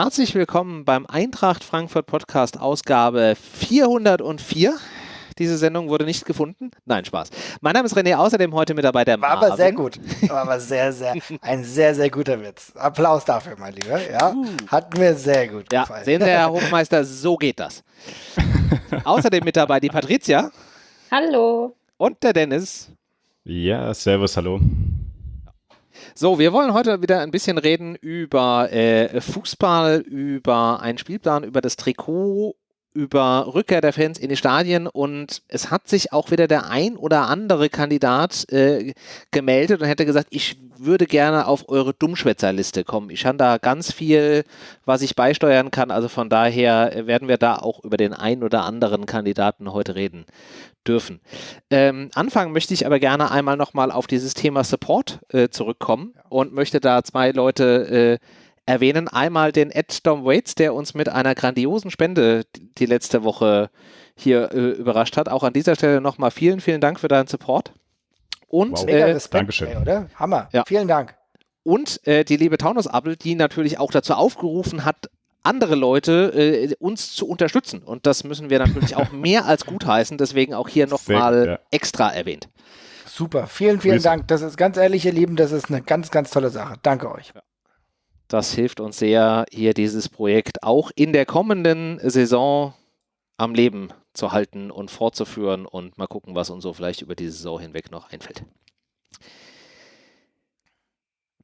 herzlich willkommen beim Eintracht Frankfurt Podcast Ausgabe 404. Diese Sendung wurde nicht gefunden. Nein, Spaß. Mein Name ist René, außerdem heute mit dabei der War Marvin. aber sehr gut. War aber sehr, sehr, ein sehr, sehr guter Witz. Applaus dafür, mein Lieber. Ja, hat mir sehr gut Ja, gefallen. sehen Sie, Herr Hofmeister, so geht das. außerdem mit dabei die Patricia Hallo. und der Dennis. Ja, servus, hallo. So, wir wollen heute wieder ein bisschen reden über äh, Fußball, über einen Spielplan, über das Trikot, über Rückkehr der Fans in die Stadien und es hat sich auch wieder der ein oder andere Kandidat äh, gemeldet und hätte gesagt, ich würde gerne auf eure Dummschwätzerliste kommen. Ich habe da ganz viel, was ich beisteuern kann, also von daher werden wir da auch über den ein oder anderen Kandidaten heute reden dürfen. Ähm, anfangen möchte ich aber gerne einmal nochmal auf dieses Thema Support äh, zurückkommen und möchte da zwei Leute äh, erwähnen. Einmal den Ed Dom Waits, der uns mit einer grandiosen Spende die- letzte Woche hier äh, überrascht hat. Auch an dieser Stelle nochmal vielen, vielen Dank für deinen Support. Und, Wow. Mega äh, Respekt, Dankeschön. ey, oder? Hammer. Ja. Vielen Dank. und äh, die liebe Taunus-Appel, die natürlich auch dazu aufgerufen hat, andere Leute äh, uns zu unterstützen. Und das müssen wir natürlich auch mehr als gutheißen. Deswegen auch hier nochmal ja. extra erwähnt. Super. Vielen, vielen Grüße. Dank. Das ist ganz ehrlich, ihr Lieben, das ist eine ganz, ganz tolle Sache. Danke euch. Das hilft uns sehr, hier dieses Projekt auch in der kommenden Saison am Leben zu halten und fortzuführen und mal gucken, was uns so vielleicht über die Saison hinweg noch einfällt.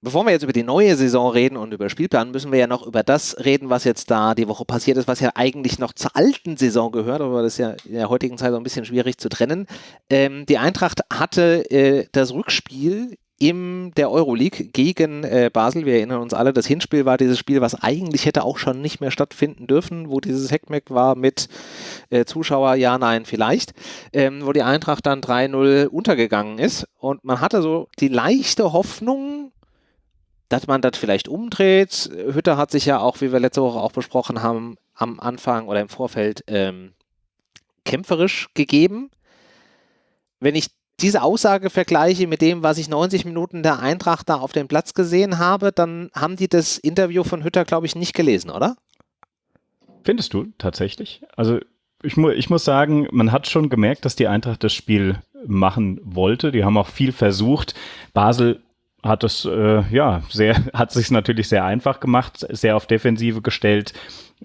Bevor wir jetzt über die neue Saison reden und über Spielplan, müssen wir ja noch über das reden, was jetzt da die Woche passiert ist, was ja eigentlich noch zur alten Saison gehört, aber das ist ja in der heutigen Zeit so ein bisschen schwierig zu trennen. Ähm, die Eintracht hatte äh, das Rückspiel in der Euroleague gegen äh, Basel. Wir erinnern uns alle, das Hinspiel war dieses Spiel, was eigentlich hätte auch schon nicht mehr stattfinden dürfen, wo dieses Heckmeck war mit äh, Zuschauer, ja, nein, vielleicht, ähm, wo die Eintracht dann 3-0 untergegangen ist. Und man hatte so die leichte Hoffnung, dass man das vielleicht umdreht. Hütter hat sich ja auch, wie wir letzte Woche auch besprochen haben, am Anfang oder im Vorfeld ähm, kämpferisch gegeben. Wenn ich diese Aussage vergleiche mit dem, was ich 90 Minuten der Eintracht da auf dem Platz gesehen habe, dann haben die das Interview von Hütter, glaube ich, nicht gelesen, oder? Findest du tatsächlich? Also ich, mu ich muss sagen, man hat schon gemerkt, dass die Eintracht das Spiel machen wollte. Die haben auch viel versucht. Basel hat es äh, ja sehr, hat sich natürlich sehr einfach gemacht, sehr auf Defensive gestellt.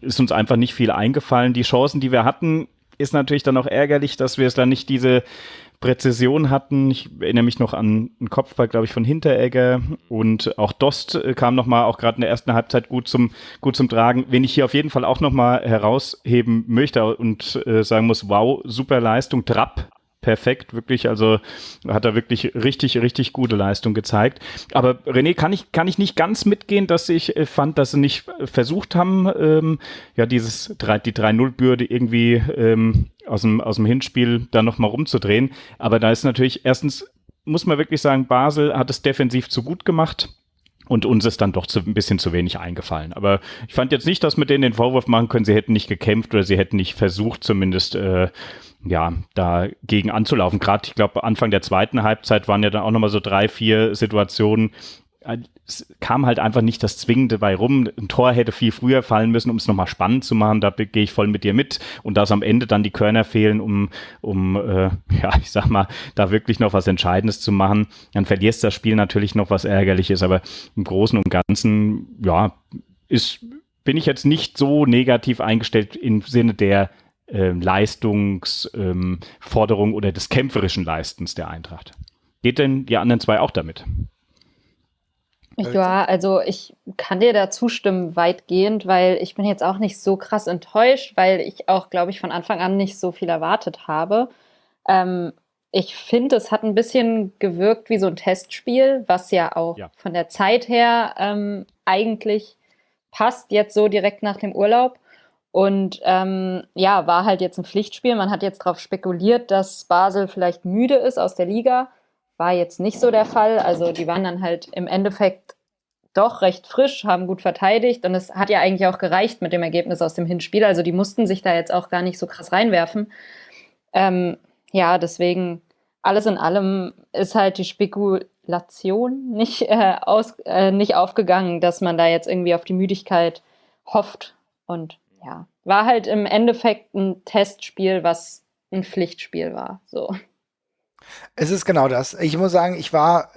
Ist uns einfach nicht viel eingefallen. Die Chancen, die wir hatten, ist natürlich dann auch ärgerlich, dass wir es dann nicht diese Präzision hatten. Ich erinnere mich noch an einen Kopfball, glaube ich, von Hinteregger und auch Dost äh, kam nochmal auch gerade in der ersten Halbzeit gut zum, gut zum Tragen. Wen ich hier auf jeden Fall auch nochmal herausheben möchte und äh, sagen muss, wow, super Leistung, Trapp. Perfekt, wirklich, also hat er wirklich richtig, richtig gute Leistung gezeigt. Aber René, kann ich, kann ich nicht ganz mitgehen, dass ich äh, fand, dass sie nicht äh, versucht haben, ähm, ja, dieses drei, die 3-0-Bürde irgendwie ähm, aus, dem, aus dem Hinspiel da nochmal rumzudrehen. Aber da ist natürlich, erstens muss man wirklich sagen, Basel hat es defensiv zu gut gemacht. Und uns ist dann doch zu, ein bisschen zu wenig eingefallen. Aber ich fand jetzt nicht, dass wir denen den Vorwurf machen können, sie hätten nicht gekämpft oder sie hätten nicht versucht, zumindest äh, ja, dagegen anzulaufen. Gerade, ich glaube, Anfang der zweiten Halbzeit waren ja dann auch nochmal so drei, vier Situationen. Es kam halt einfach nicht das Zwingende bei rum. Ein Tor hätte viel früher fallen müssen, um es nochmal spannend zu machen. Da gehe ich voll mit dir mit. Und dass am Ende dann die Körner fehlen, um, um äh, ja, ich sag mal, da wirklich noch was Entscheidendes zu machen, dann verlierst das Spiel natürlich noch was Ärgerliches. Aber im Großen und Ganzen, ja, ist, bin ich jetzt nicht so negativ eingestellt im Sinne der äh, Leistungsforderung oder des kämpferischen Leistens der Eintracht. Geht denn die anderen zwei auch damit? Ja, also ich kann dir da zustimmen weitgehend, weil ich bin jetzt auch nicht so krass enttäuscht, weil ich auch, glaube ich, von Anfang an nicht so viel erwartet habe. Ähm, ich finde, es hat ein bisschen gewirkt wie so ein Testspiel, was ja auch Ja. von der Zeit her ähm, eigentlich passt, jetzt so direkt nach dem Urlaub. Und ähm, ja, war halt jetzt ein Pflichtspiel. Man hat jetzt darauf spekuliert, dass Basel vielleicht müde ist aus der Liga. War jetzt nicht so der Fall. Also die waren dann halt im Endeffekt doch recht frisch, haben gut verteidigt und es hat ja eigentlich auch gereicht mit dem Ergebnis aus dem Hinspiel. Also die mussten sich da jetzt auch gar nicht so krass reinwerfen. Ähm, ja, deswegen alles in allem ist halt die Spekulation nicht, äh, aus, äh, nicht aufgegangen, dass man da jetzt irgendwie auf die Müdigkeit hofft. Und ja, war halt im Endeffekt ein Testspiel, was ein Pflichtspiel war. So. Es ist genau das. Ich muss sagen, ich war,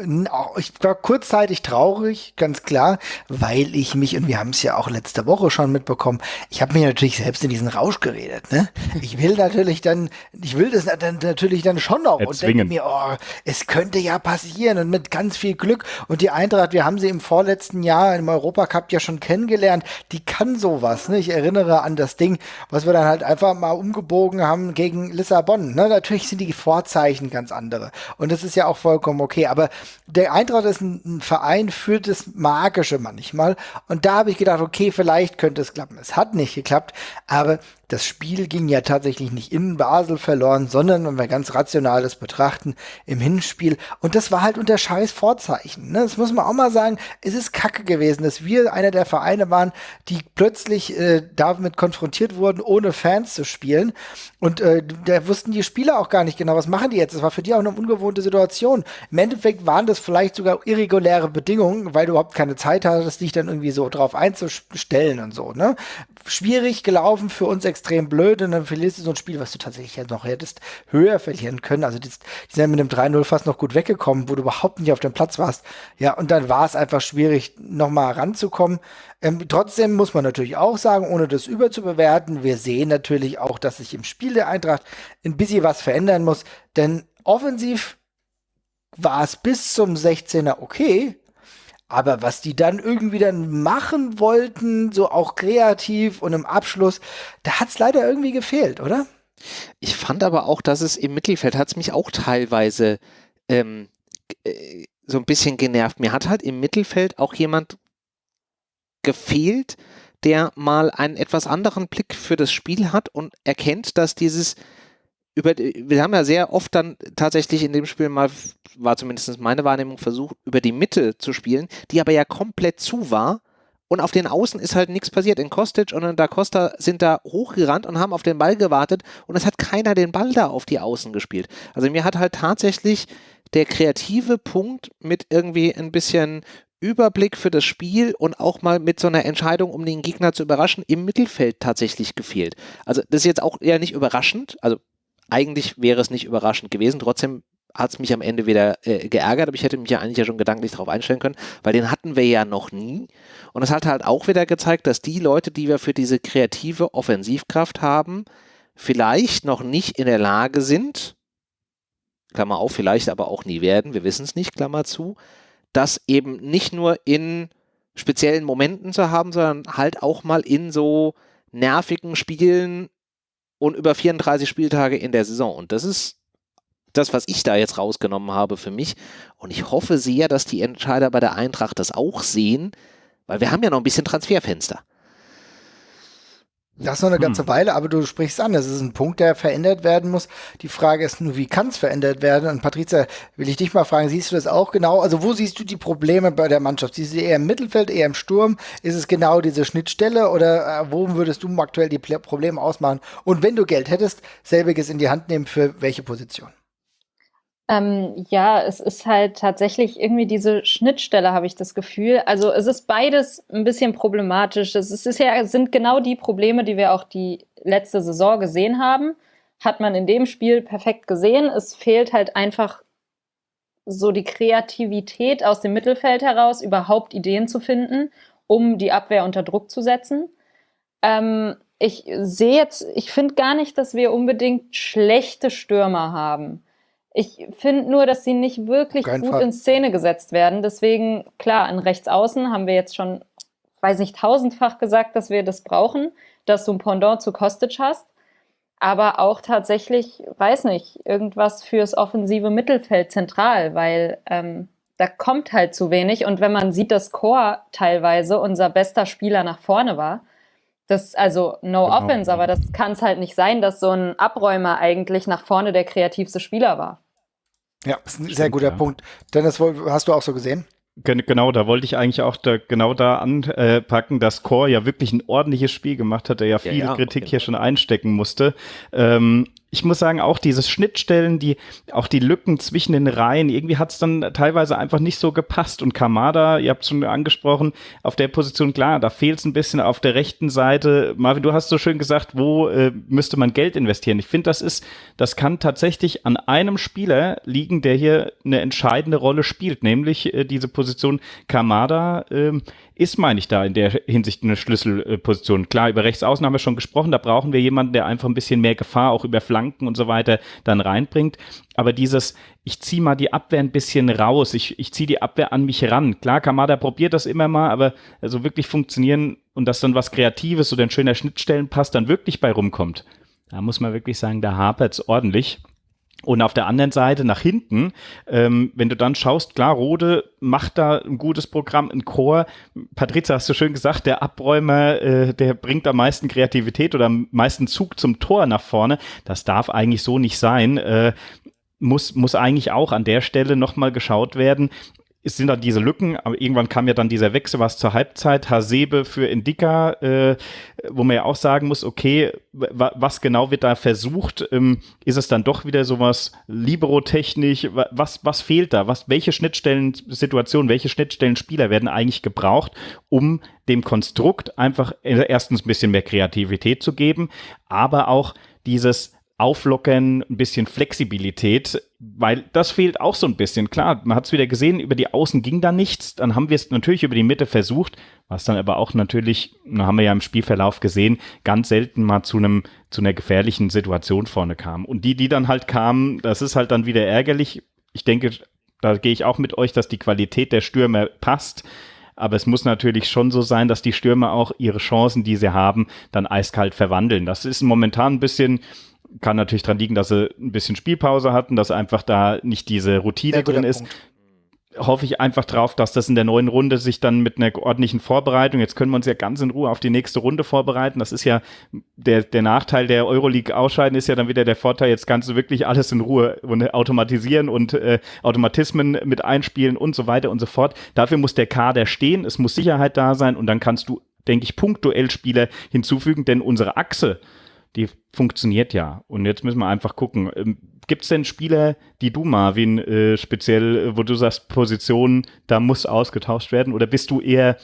ich war kurzzeitig traurig, ganz klar, weil ich mich, und wir haben es ja auch letzte Woche schon mitbekommen, ich habe mir natürlich selbst in diesen Rausch geredet. Ne? Ich will natürlich dann, ich will das dann natürlich dann schon noch und denke mir, oh, es könnte ja passieren und mit ganz viel Glück. Und die Eintracht, wir haben sie im vorletzten Jahr im Europacup ja schon kennengelernt, die kann sowas. Ne? Ich erinnere an das Ding, was wir dann halt einfach mal umgebogen haben gegen Lissabon. Ne? Natürlich sind die Vorzeichen ganz anders andere. Und das ist ja auch vollkommen okay. Aber der Eintracht ist ein, ein Verein für das Magische manchmal. Und da habe ich gedacht, okay, vielleicht könnte es klappen. Es hat nicht geklappt, aber das Spiel ging ja tatsächlich nicht in Basel verloren, sondern, wenn wir ganz rational das betrachten, im Hinspiel. Und das war halt unter scheiß Vorzeichen. Ne? Das muss man auch mal sagen. Es ist kacke gewesen, dass wir einer der Vereine waren, die plötzlich äh, damit konfrontiert wurden, ohne Fans zu spielen. Und äh, da wussten die Spieler auch gar nicht genau, was machen die jetzt. Das war für die auch eine ungewohnte Situation. Im Endeffekt waren das vielleicht sogar irreguläre Bedingungen, weil du überhaupt keine Zeit hattest, dich dann irgendwie so drauf einzustellen und so. Ne? Schwierig gelaufen für uns extrem extrem blöd und dann verlierst du so ein Spiel, was du tatsächlich ja noch hättest höher verlieren können. Also die, die sind mit dem 3-0 fast noch gut weggekommen, wo du überhaupt nicht auf dem Platz warst. Ja, und dann war es einfach schwierig, nochmal ranzukommen. Ähm, trotzdem muss man natürlich auch sagen, ohne das überzubewerten, wir sehen natürlich auch, dass sich im Spiel der Eintracht ein bisschen was verändern muss, denn offensiv war es bis zum 16er okay, aber was die dann irgendwie dann machen wollten, so auch kreativ und im Abschluss, da hat es leider irgendwie gefehlt, oder? Ich fand aber auch, dass es im Mittelfeld hat es mich auch teilweise ähm, äh, so ein bisschen genervt. Mir hat halt im Mittelfeld auch jemand gefehlt, der mal einen etwas anderen Blick für das Spiel hat und erkennt, dass dieses über, wir haben ja sehr oft dann tatsächlich in dem Spiel mal, war zumindest meine Wahrnehmung, versucht, über die Mitte zu spielen, die aber ja komplett zu war. Und auf den Außen ist halt nichts passiert. In Kostic und in Da Costa sind da hochgerannt und haben auf den Ball gewartet und es hat keiner den Ball da auf die Außen gespielt. Also mir hat halt tatsächlich der kreative Punkt mit irgendwie ein bisschen Überblick für das Spiel und auch mal mit so einer Entscheidung, um den Gegner zu überraschen, im Mittelfeld tatsächlich gefehlt. Also das ist jetzt auch eher nicht überraschend. Also eigentlich wäre es nicht überraschend gewesen. Trotzdem hat es mich am Ende wieder äh, geärgert, aber ich hätte mich ja eigentlich ja schon gedanklich darauf einstellen können, weil den hatten wir ja noch nie. Und es hat halt auch wieder gezeigt, dass die Leute, die wir für diese kreative Offensivkraft haben, vielleicht noch nicht in der Lage sind, Klammer auf, vielleicht aber auch nie werden, wir wissen es nicht, Klammer zu, das eben nicht nur in speziellen Momenten zu haben, sondern halt auch mal in so nervigen Spielen und über 34 Spieltage in der Saison. Und das ist das, was ich da jetzt rausgenommen habe für mich. Und ich hoffe sehr, dass die Entscheider bei der Eintracht das auch sehen, weil wir haben ja noch ein bisschen Transferfenster. Das ist noch eine ganze hm. Weile, aber du sprichst an, das ist ein Punkt, der verändert werden muss. Die Frage ist nur, wie kann es verändert werden? Und Patrizia, will ich dich mal fragen, siehst du das auch genau? Also wo siehst du die Probleme bei der Mannschaft? Siehst du sie eher im Mittelfeld, eher im Sturm? Ist es genau diese Schnittstelle oder äh, wo würdest du aktuell die Probleme ausmachen? Und wenn du Geld hättest, selbiges in die Hand nehmen, für welche Position? Ähm, ja, es ist halt tatsächlich irgendwie diese Schnittstelle, habe ich das Gefühl. Also es ist beides ein bisschen problematisch. Es ist, ja, sind genau die Probleme, die wir auch die letzte Saison gesehen haben. Hat man in dem Spiel perfekt gesehen. Es fehlt halt einfach so die Kreativität aus dem Mittelfeld heraus, überhaupt Ideen zu finden, um die Abwehr unter Druck zu setzen. Ähm, ich sehe jetzt, ich finde gar nicht, dass wir unbedingt schlechte Stürmer haben. Ich finde nur, dass sie nicht wirklich gut Fall. in Szene gesetzt werden. Deswegen, klar, in Rechtsaußen haben wir jetzt schon, weiß nicht, tausendfach gesagt, dass wir das brauchen, dass du ein Pendant zu Kostic hast. Aber auch tatsächlich, weiß nicht, irgendwas fürs offensive Mittelfeld zentral, weil ähm, da kommt halt zu wenig. Und wenn man sieht, dass Chor teilweise unser bester Spieler nach vorne war, das, also no genau. offense, aber das kann es halt nicht sein, dass so ein Abräumer eigentlich nach vorne der kreativste Spieler war. Ja, ist ein Stimmt, sehr guter ja. Punkt. Dennis, hast du auch so gesehen? Genau, da wollte ich eigentlich auch da, genau da anpacken, dass Core ja wirklich ein ordentliches Spiel gemacht hat, der ja viele ja, ja, Kritik hier schon einstecken musste. Ähm, ich muss sagen, auch diese Schnittstellen, die, auch die Lücken zwischen den Reihen, irgendwie hat es dann teilweise einfach nicht so gepasst. Und Kamada, ihr habt es schon angesprochen, auf der Position, klar, da fehlt es ein bisschen auf der rechten Seite. Marvin, du hast so schön gesagt, wo äh, müsste man Geld investieren? Ich finde, das ist, das kann tatsächlich an einem Spieler liegen, der hier eine entscheidende Rolle spielt, nämlich äh, diese Position Kamada. Äh, ist, meine ich, da in der Hinsicht eine Schlüsselposition. Klar, über Rechtsaußen haben wir schon gesprochen, da brauchen wir jemanden, der einfach ein bisschen mehr Gefahr auch über Flanken und so weiter dann reinbringt. Aber dieses, ich ziehe mal die Abwehr ein bisschen raus, ich, ich ziehe die Abwehr an mich ran. Klar, Kamada probiert das immer mal, aber also wirklich funktionieren und dass dann was Kreatives oder ein schöner Schnittstellenpass dann wirklich bei rumkommt. Da muss man wirklich sagen, da hapert es ordentlich. Und auf der anderen Seite nach hinten, ähm, wenn du dann schaust, klar, Rode macht da ein gutes Programm, ein Chor. Patrizia, hast du schön gesagt, der Abräumer, äh, der bringt am meisten Kreativität oder am meisten Zug zum Tor nach vorne. Das darf eigentlich so nicht sein. Äh, muss, muss eigentlich auch an der Stelle nochmal geschaut werden, es sind dann diese Lücken, aber irgendwann kam ja dann dieser Wechsel, was zur Halbzeit, Hasebe für Indika, äh, wo man ja auch sagen muss, okay, was genau wird da versucht? Ähm, ist es dann doch wieder sowas Libero-technisch? Was, was fehlt da? Was, welche Schnittstellen-Situationen, welche Schnittstellen-Spieler werden eigentlich gebraucht, um dem Konstrukt einfach erstens ein bisschen mehr Kreativität zu geben, aber auch dieses Auflockern, ein bisschen Flexibilität, weil das fehlt auch so ein bisschen. Klar, man hat es wieder gesehen, über die Außen ging da nichts. Dann haben wir es natürlich über die Mitte versucht, was dann aber auch natürlich, haben wir ja im Spielverlauf gesehen, ganz selten mal zu einem zu einer gefährlichen Situation vorne kam. Und die, die dann halt kamen, das ist halt dann wieder ärgerlich. Ich denke, da gehe ich auch mit euch, dass die Qualität der Stürmer passt. Aber es muss natürlich schon so sein, dass die Stürmer auch ihre Chancen, die sie haben, dann eiskalt verwandeln. Das ist momentan ein bisschen, kann natürlich daran liegen, dass sie ein bisschen Spielpause hatten, dass einfach da nicht diese Routine drin ist. Punkt. Hoffe ich einfach drauf, dass das in der neuen Runde sich dann mit einer ordentlichen Vorbereitung, jetzt können wir uns ja ganz in Ruhe auf die nächste Runde vorbereiten. Das ist ja der, der Nachteil der Euroleague ausscheiden, ist ja dann wieder der Vorteil, jetzt kannst du wirklich alles in Ruhe automatisieren und äh, Automatismen mit einspielen und so weiter und so fort. Dafür muss der Kader stehen, es muss Sicherheit da sein und dann kannst du, denke ich, punktuell Spieler hinzufügen, denn unsere Achse, die funktioniert ja. Und jetzt müssen wir einfach gucken. Ähm, Gibt es denn Spieler, die du, Marvin, äh, speziell, äh, wo du sagst, Position, da muss ausgetauscht werden? Oder bist du eher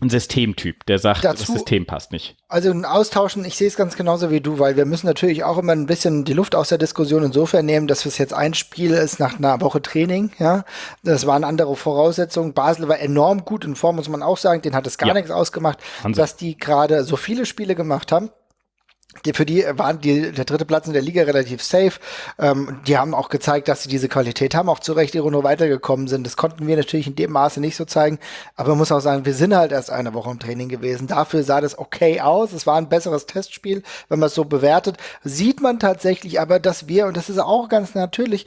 ein Systemtyp, der sagt, Dazu, das System passt nicht. Also ein Austauschen, ich sehe es ganz genauso wie du, weil wir müssen natürlich auch immer ein bisschen die Luft aus der Diskussion insofern nehmen, dass es jetzt ein Spiel ist nach einer Woche Training, ja. Das waren andere Voraussetzungen. Basel war enorm gut in Form, muss man auch sagen, den hat es gar ja. nichts ausgemacht, Hansa. dass die gerade so viele Spiele gemacht haben die, für die waren die, der dritte Platz in der Liga relativ safe. Ähm, die haben auch gezeigt, dass sie diese Qualität haben, auch zu Recht ihre nur weitergekommen sind. Das konnten wir natürlich in dem Maße nicht so zeigen. Aber man muss auch sagen, wir sind halt erst eine Woche im Training gewesen. Dafür sah das okay aus. Es war ein besseres Testspiel, wenn man es so bewertet. Sieht man tatsächlich aber, dass wir, und das ist auch ganz natürlich,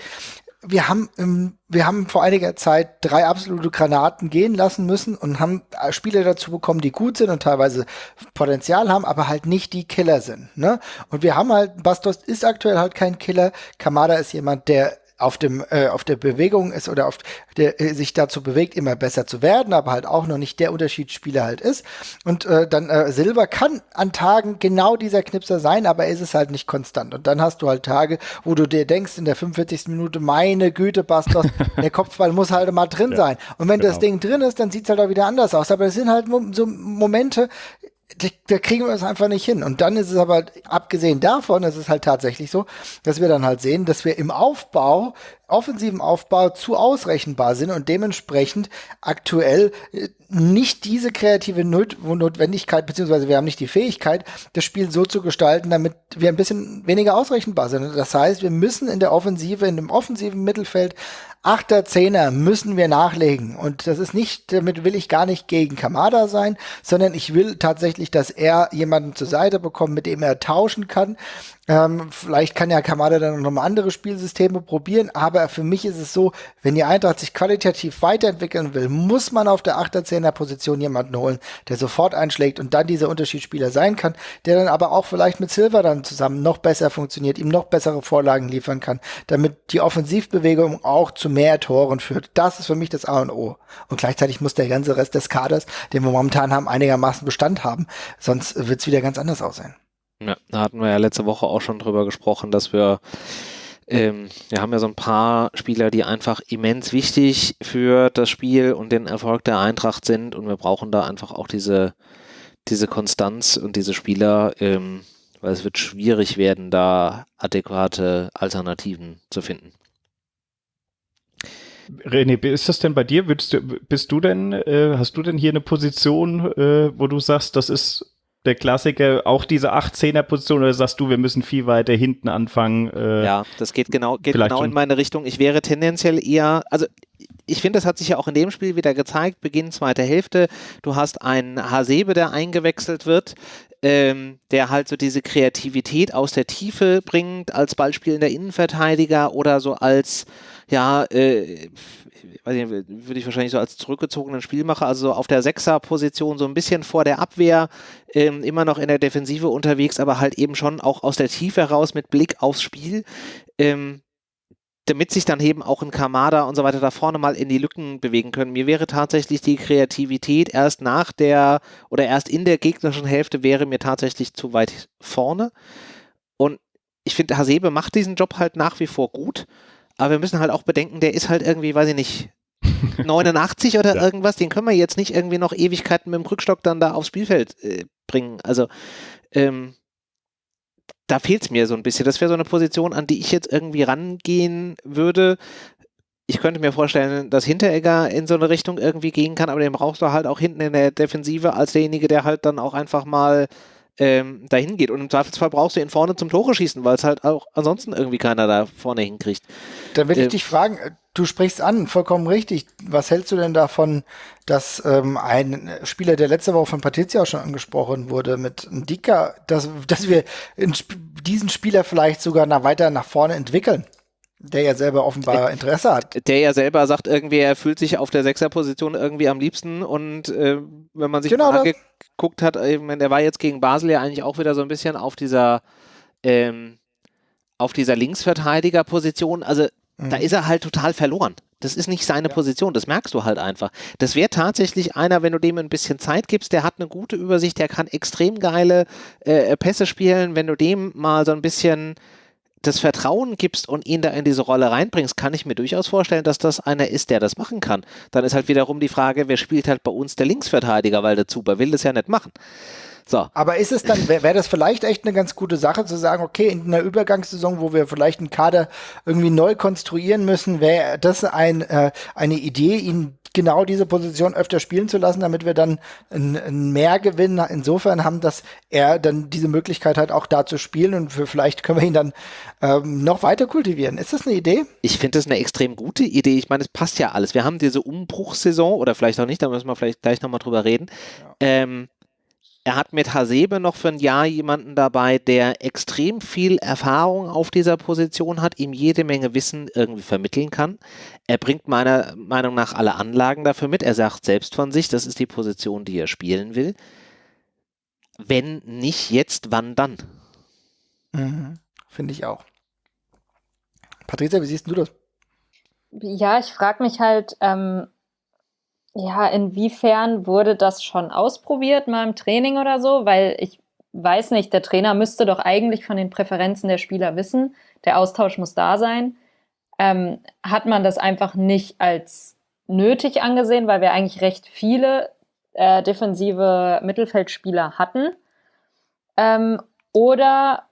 wir haben, ähm, wir haben vor einiger Zeit drei absolute Granaten gehen lassen müssen und haben äh, Spieler dazu bekommen, die gut sind und teilweise Potenzial haben, aber halt nicht die Killer sind. Ne? Und wir haben halt, Bastos ist aktuell halt kein Killer. Kamada ist jemand, der auf dem äh, auf der Bewegung ist oder auf der äh, sich dazu bewegt immer besser zu werden, aber halt auch noch nicht der Unterschiedsspieler halt ist und äh, dann äh, Silber kann an Tagen genau dieser Knipser sein, aber ist es halt nicht konstant und dann hast du halt Tage, wo du dir denkst in der 45. Minute meine Güte Bastos, der Kopfball muss halt mal drin ja, sein und wenn genau. das Ding drin ist, dann sieht's halt auch wieder anders aus, aber es sind halt so Momente, da kriegen wir es einfach nicht hin. Und dann ist es aber, abgesehen davon, ist es halt tatsächlich so, dass wir dann halt sehen, dass wir im Aufbau, offensiven Aufbau zu ausrechenbar sind und dementsprechend aktuell äh, nicht diese kreative Not Notwendigkeit, beziehungsweise wir haben nicht die Fähigkeit, das Spiel so zu gestalten, damit wir ein bisschen weniger ausrechenbar sind. Das heißt, wir müssen in der Offensive, in dem offensiven Mittelfeld Achter, Zehner müssen wir nachlegen. Und das ist nicht, damit will ich gar nicht gegen Kamada sein, sondern ich will tatsächlich, dass er jemanden zur Seite bekommt, mit dem er tauschen kann. Ähm, vielleicht kann ja Kamada dann noch mal andere Spielsysteme probieren, aber für mich ist es so, wenn die Eintracht sich qualitativ weiterentwickeln will, muss man auf der 8er, 10er Position jemanden holen, der sofort einschlägt und dann dieser Unterschiedsspieler sein kann, der dann aber auch vielleicht mit Silver dann zusammen noch besser funktioniert, ihm noch bessere Vorlagen liefern kann, damit die Offensivbewegung auch mehr Toren führt. Das ist für mich das A und O. Und gleichzeitig muss der ganze Rest des Kaders, den wir momentan haben, einigermaßen Bestand haben, sonst wird es wieder ganz anders aussehen. Ja, da hatten wir ja letzte Woche auch schon drüber gesprochen, dass wir ähm, wir haben ja so ein paar Spieler, die einfach immens wichtig für das Spiel und den Erfolg der Eintracht sind und wir brauchen da einfach auch diese, diese Konstanz und diese Spieler, ähm, weil es wird schwierig werden, da adäquate Alternativen zu finden. René, ist das denn bei dir? Du, bist du denn, äh, hast du denn hier eine Position, äh, wo du sagst, das ist der Klassiker, auch diese 8-10er-Position, oder sagst du, wir müssen viel weiter hinten anfangen? Äh, ja, das geht genau, geht genau in meine Richtung. Ich wäre tendenziell eher, also ich finde, das hat sich ja auch in dem Spiel wieder gezeigt, Beginn zweiter Hälfte. Du hast einen Hasebe, der eingewechselt wird, ähm, der halt so diese Kreativität aus der Tiefe bringt, als ballspielender Innenverteidiger oder so als, ja, äh, würde ich wahrscheinlich so als zurückgezogenen Spielmacher, also so auf der Sechser-Position, so ein bisschen vor der Abwehr, ähm, immer noch in der Defensive unterwegs, aber halt eben schon auch aus der Tiefe heraus mit Blick aufs Spiel. Ähm, damit sich dann eben auch ein Kamada und so weiter da vorne mal in die Lücken bewegen können. Mir wäre tatsächlich die Kreativität erst nach der oder erst in der gegnerischen Hälfte wäre mir tatsächlich zu weit vorne. Und ich finde, Hasebe macht diesen Job halt nach wie vor gut. Aber wir müssen halt auch bedenken, der ist halt irgendwie, weiß ich nicht, 89 oder ja. irgendwas, den können wir jetzt nicht irgendwie noch Ewigkeiten mit dem Rückstock dann da aufs Spielfeld äh, bringen. Also ähm, da fehlt es mir so ein bisschen. Das wäre so eine Position, an die ich jetzt irgendwie rangehen würde. Ich könnte mir vorstellen, dass Hinteregger in so eine Richtung irgendwie gehen kann, aber den brauchst du halt auch hinten in der Defensive als derjenige, der halt dann auch einfach mal ähm, dahin geht. Und im Zweifelsfall brauchst du ihn vorne zum Tore schießen, weil es halt auch ansonsten irgendwie keiner da vorne hinkriegt. Dann will ich äh, dich fragen, äh, du sprichst an, vollkommen richtig. Was hältst du denn davon, dass ähm, ein Spieler, der letzte Woche von Patricia auch schon angesprochen wurde, mit Dicker, dass, dass wir diesen Spieler vielleicht sogar nach, weiter nach vorne entwickeln? Der ja selber offenbar Interesse hat. Der ja selber sagt irgendwie, er fühlt sich auf der Sechserposition irgendwie am liebsten und äh, wenn man sich genau mal angeguckt hat, ich meine, der war jetzt gegen Basel ja eigentlich auch wieder so ein bisschen auf dieser ähm, auf dieser Linksverteidigerposition. Also mhm. da ist er halt total verloren. Das ist nicht seine ja. Position, das merkst du halt einfach. Das wäre tatsächlich einer, wenn du dem ein bisschen Zeit gibst, der hat eine gute Übersicht, der kann extrem geile äh, Pässe spielen. Wenn du dem mal so ein bisschen das Vertrauen gibst und ihn da in diese Rolle reinbringst, kann ich mir durchaus vorstellen, dass das einer ist, der das machen kann. Dann ist halt wiederum die Frage, wer spielt halt bei uns der Linksverteidiger, weil der Zuber will das ja nicht machen. So. Aber ist es dann, wäre wär das vielleicht echt eine ganz gute Sache zu sagen, okay, in einer Übergangssaison, wo wir vielleicht einen Kader irgendwie neu konstruieren müssen, wäre das ein, äh, eine Idee, ihn genau diese Position öfter spielen zu lassen, damit wir dann einen Mehrgewinn insofern haben, dass er dann diese Möglichkeit hat, auch da zu spielen und für, vielleicht können wir ihn dann ähm, noch weiter kultivieren. Ist das eine Idee? Ich finde das eine extrem gute Idee. Ich meine, es passt ja alles. Wir haben diese Umbruchssaison oder vielleicht auch nicht, da müssen wir vielleicht gleich nochmal drüber reden. Ja. Ähm, er hat mit Hasebe noch für ein Jahr jemanden dabei, der extrem viel Erfahrung auf dieser Position hat, ihm jede Menge Wissen irgendwie vermitteln kann. Er bringt meiner Meinung nach alle Anlagen dafür mit. Er sagt selbst von sich, das ist die Position, die er spielen will. Wenn nicht jetzt, wann dann? Mhm, Finde ich auch. Patricia, wie siehst du das? Ja, ich frage mich halt, ähm, ja, inwiefern wurde das schon ausprobiert mal im Training oder so? Weil ich weiß nicht, der Trainer müsste doch eigentlich von den Präferenzen der Spieler wissen. Der Austausch muss da sein. Ähm, hat man das einfach nicht als nötig angesehen, weil wir eigentlich recht viele äh, defensive Mittelfeldspieler hatten? Ähm, oder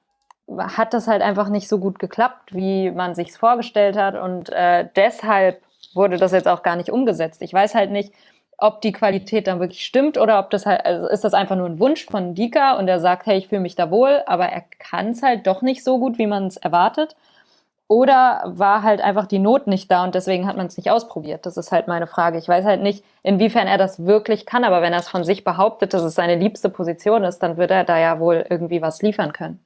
hat das halt einfach nicht so gut geklappt, wie man sich vorgestellt hat und äh, deshalb wurde das jetzt auch gar nicht umgesetzt. Ich weiß halt nicht, ob die Qualität dann wirklich stimmt oder ob das halt, also ist das einfach nur ein Wunsch von Dika und er sagt, hey, ich fühle mich da wohl, aber er kann es halt doch nicht so gut, wie man es erwartet. Oder war halt einfach die Not nicht da und deswegen hat man es nicht ausprobiert? Das ist halt meine Frage. Ich weiß halt nicht, inwiefern er das wirklich kann, aber wenn er es von sich behauptet, dass es seine liebste Position ist, dann wird er da ja wohl irgendwie was liefern können.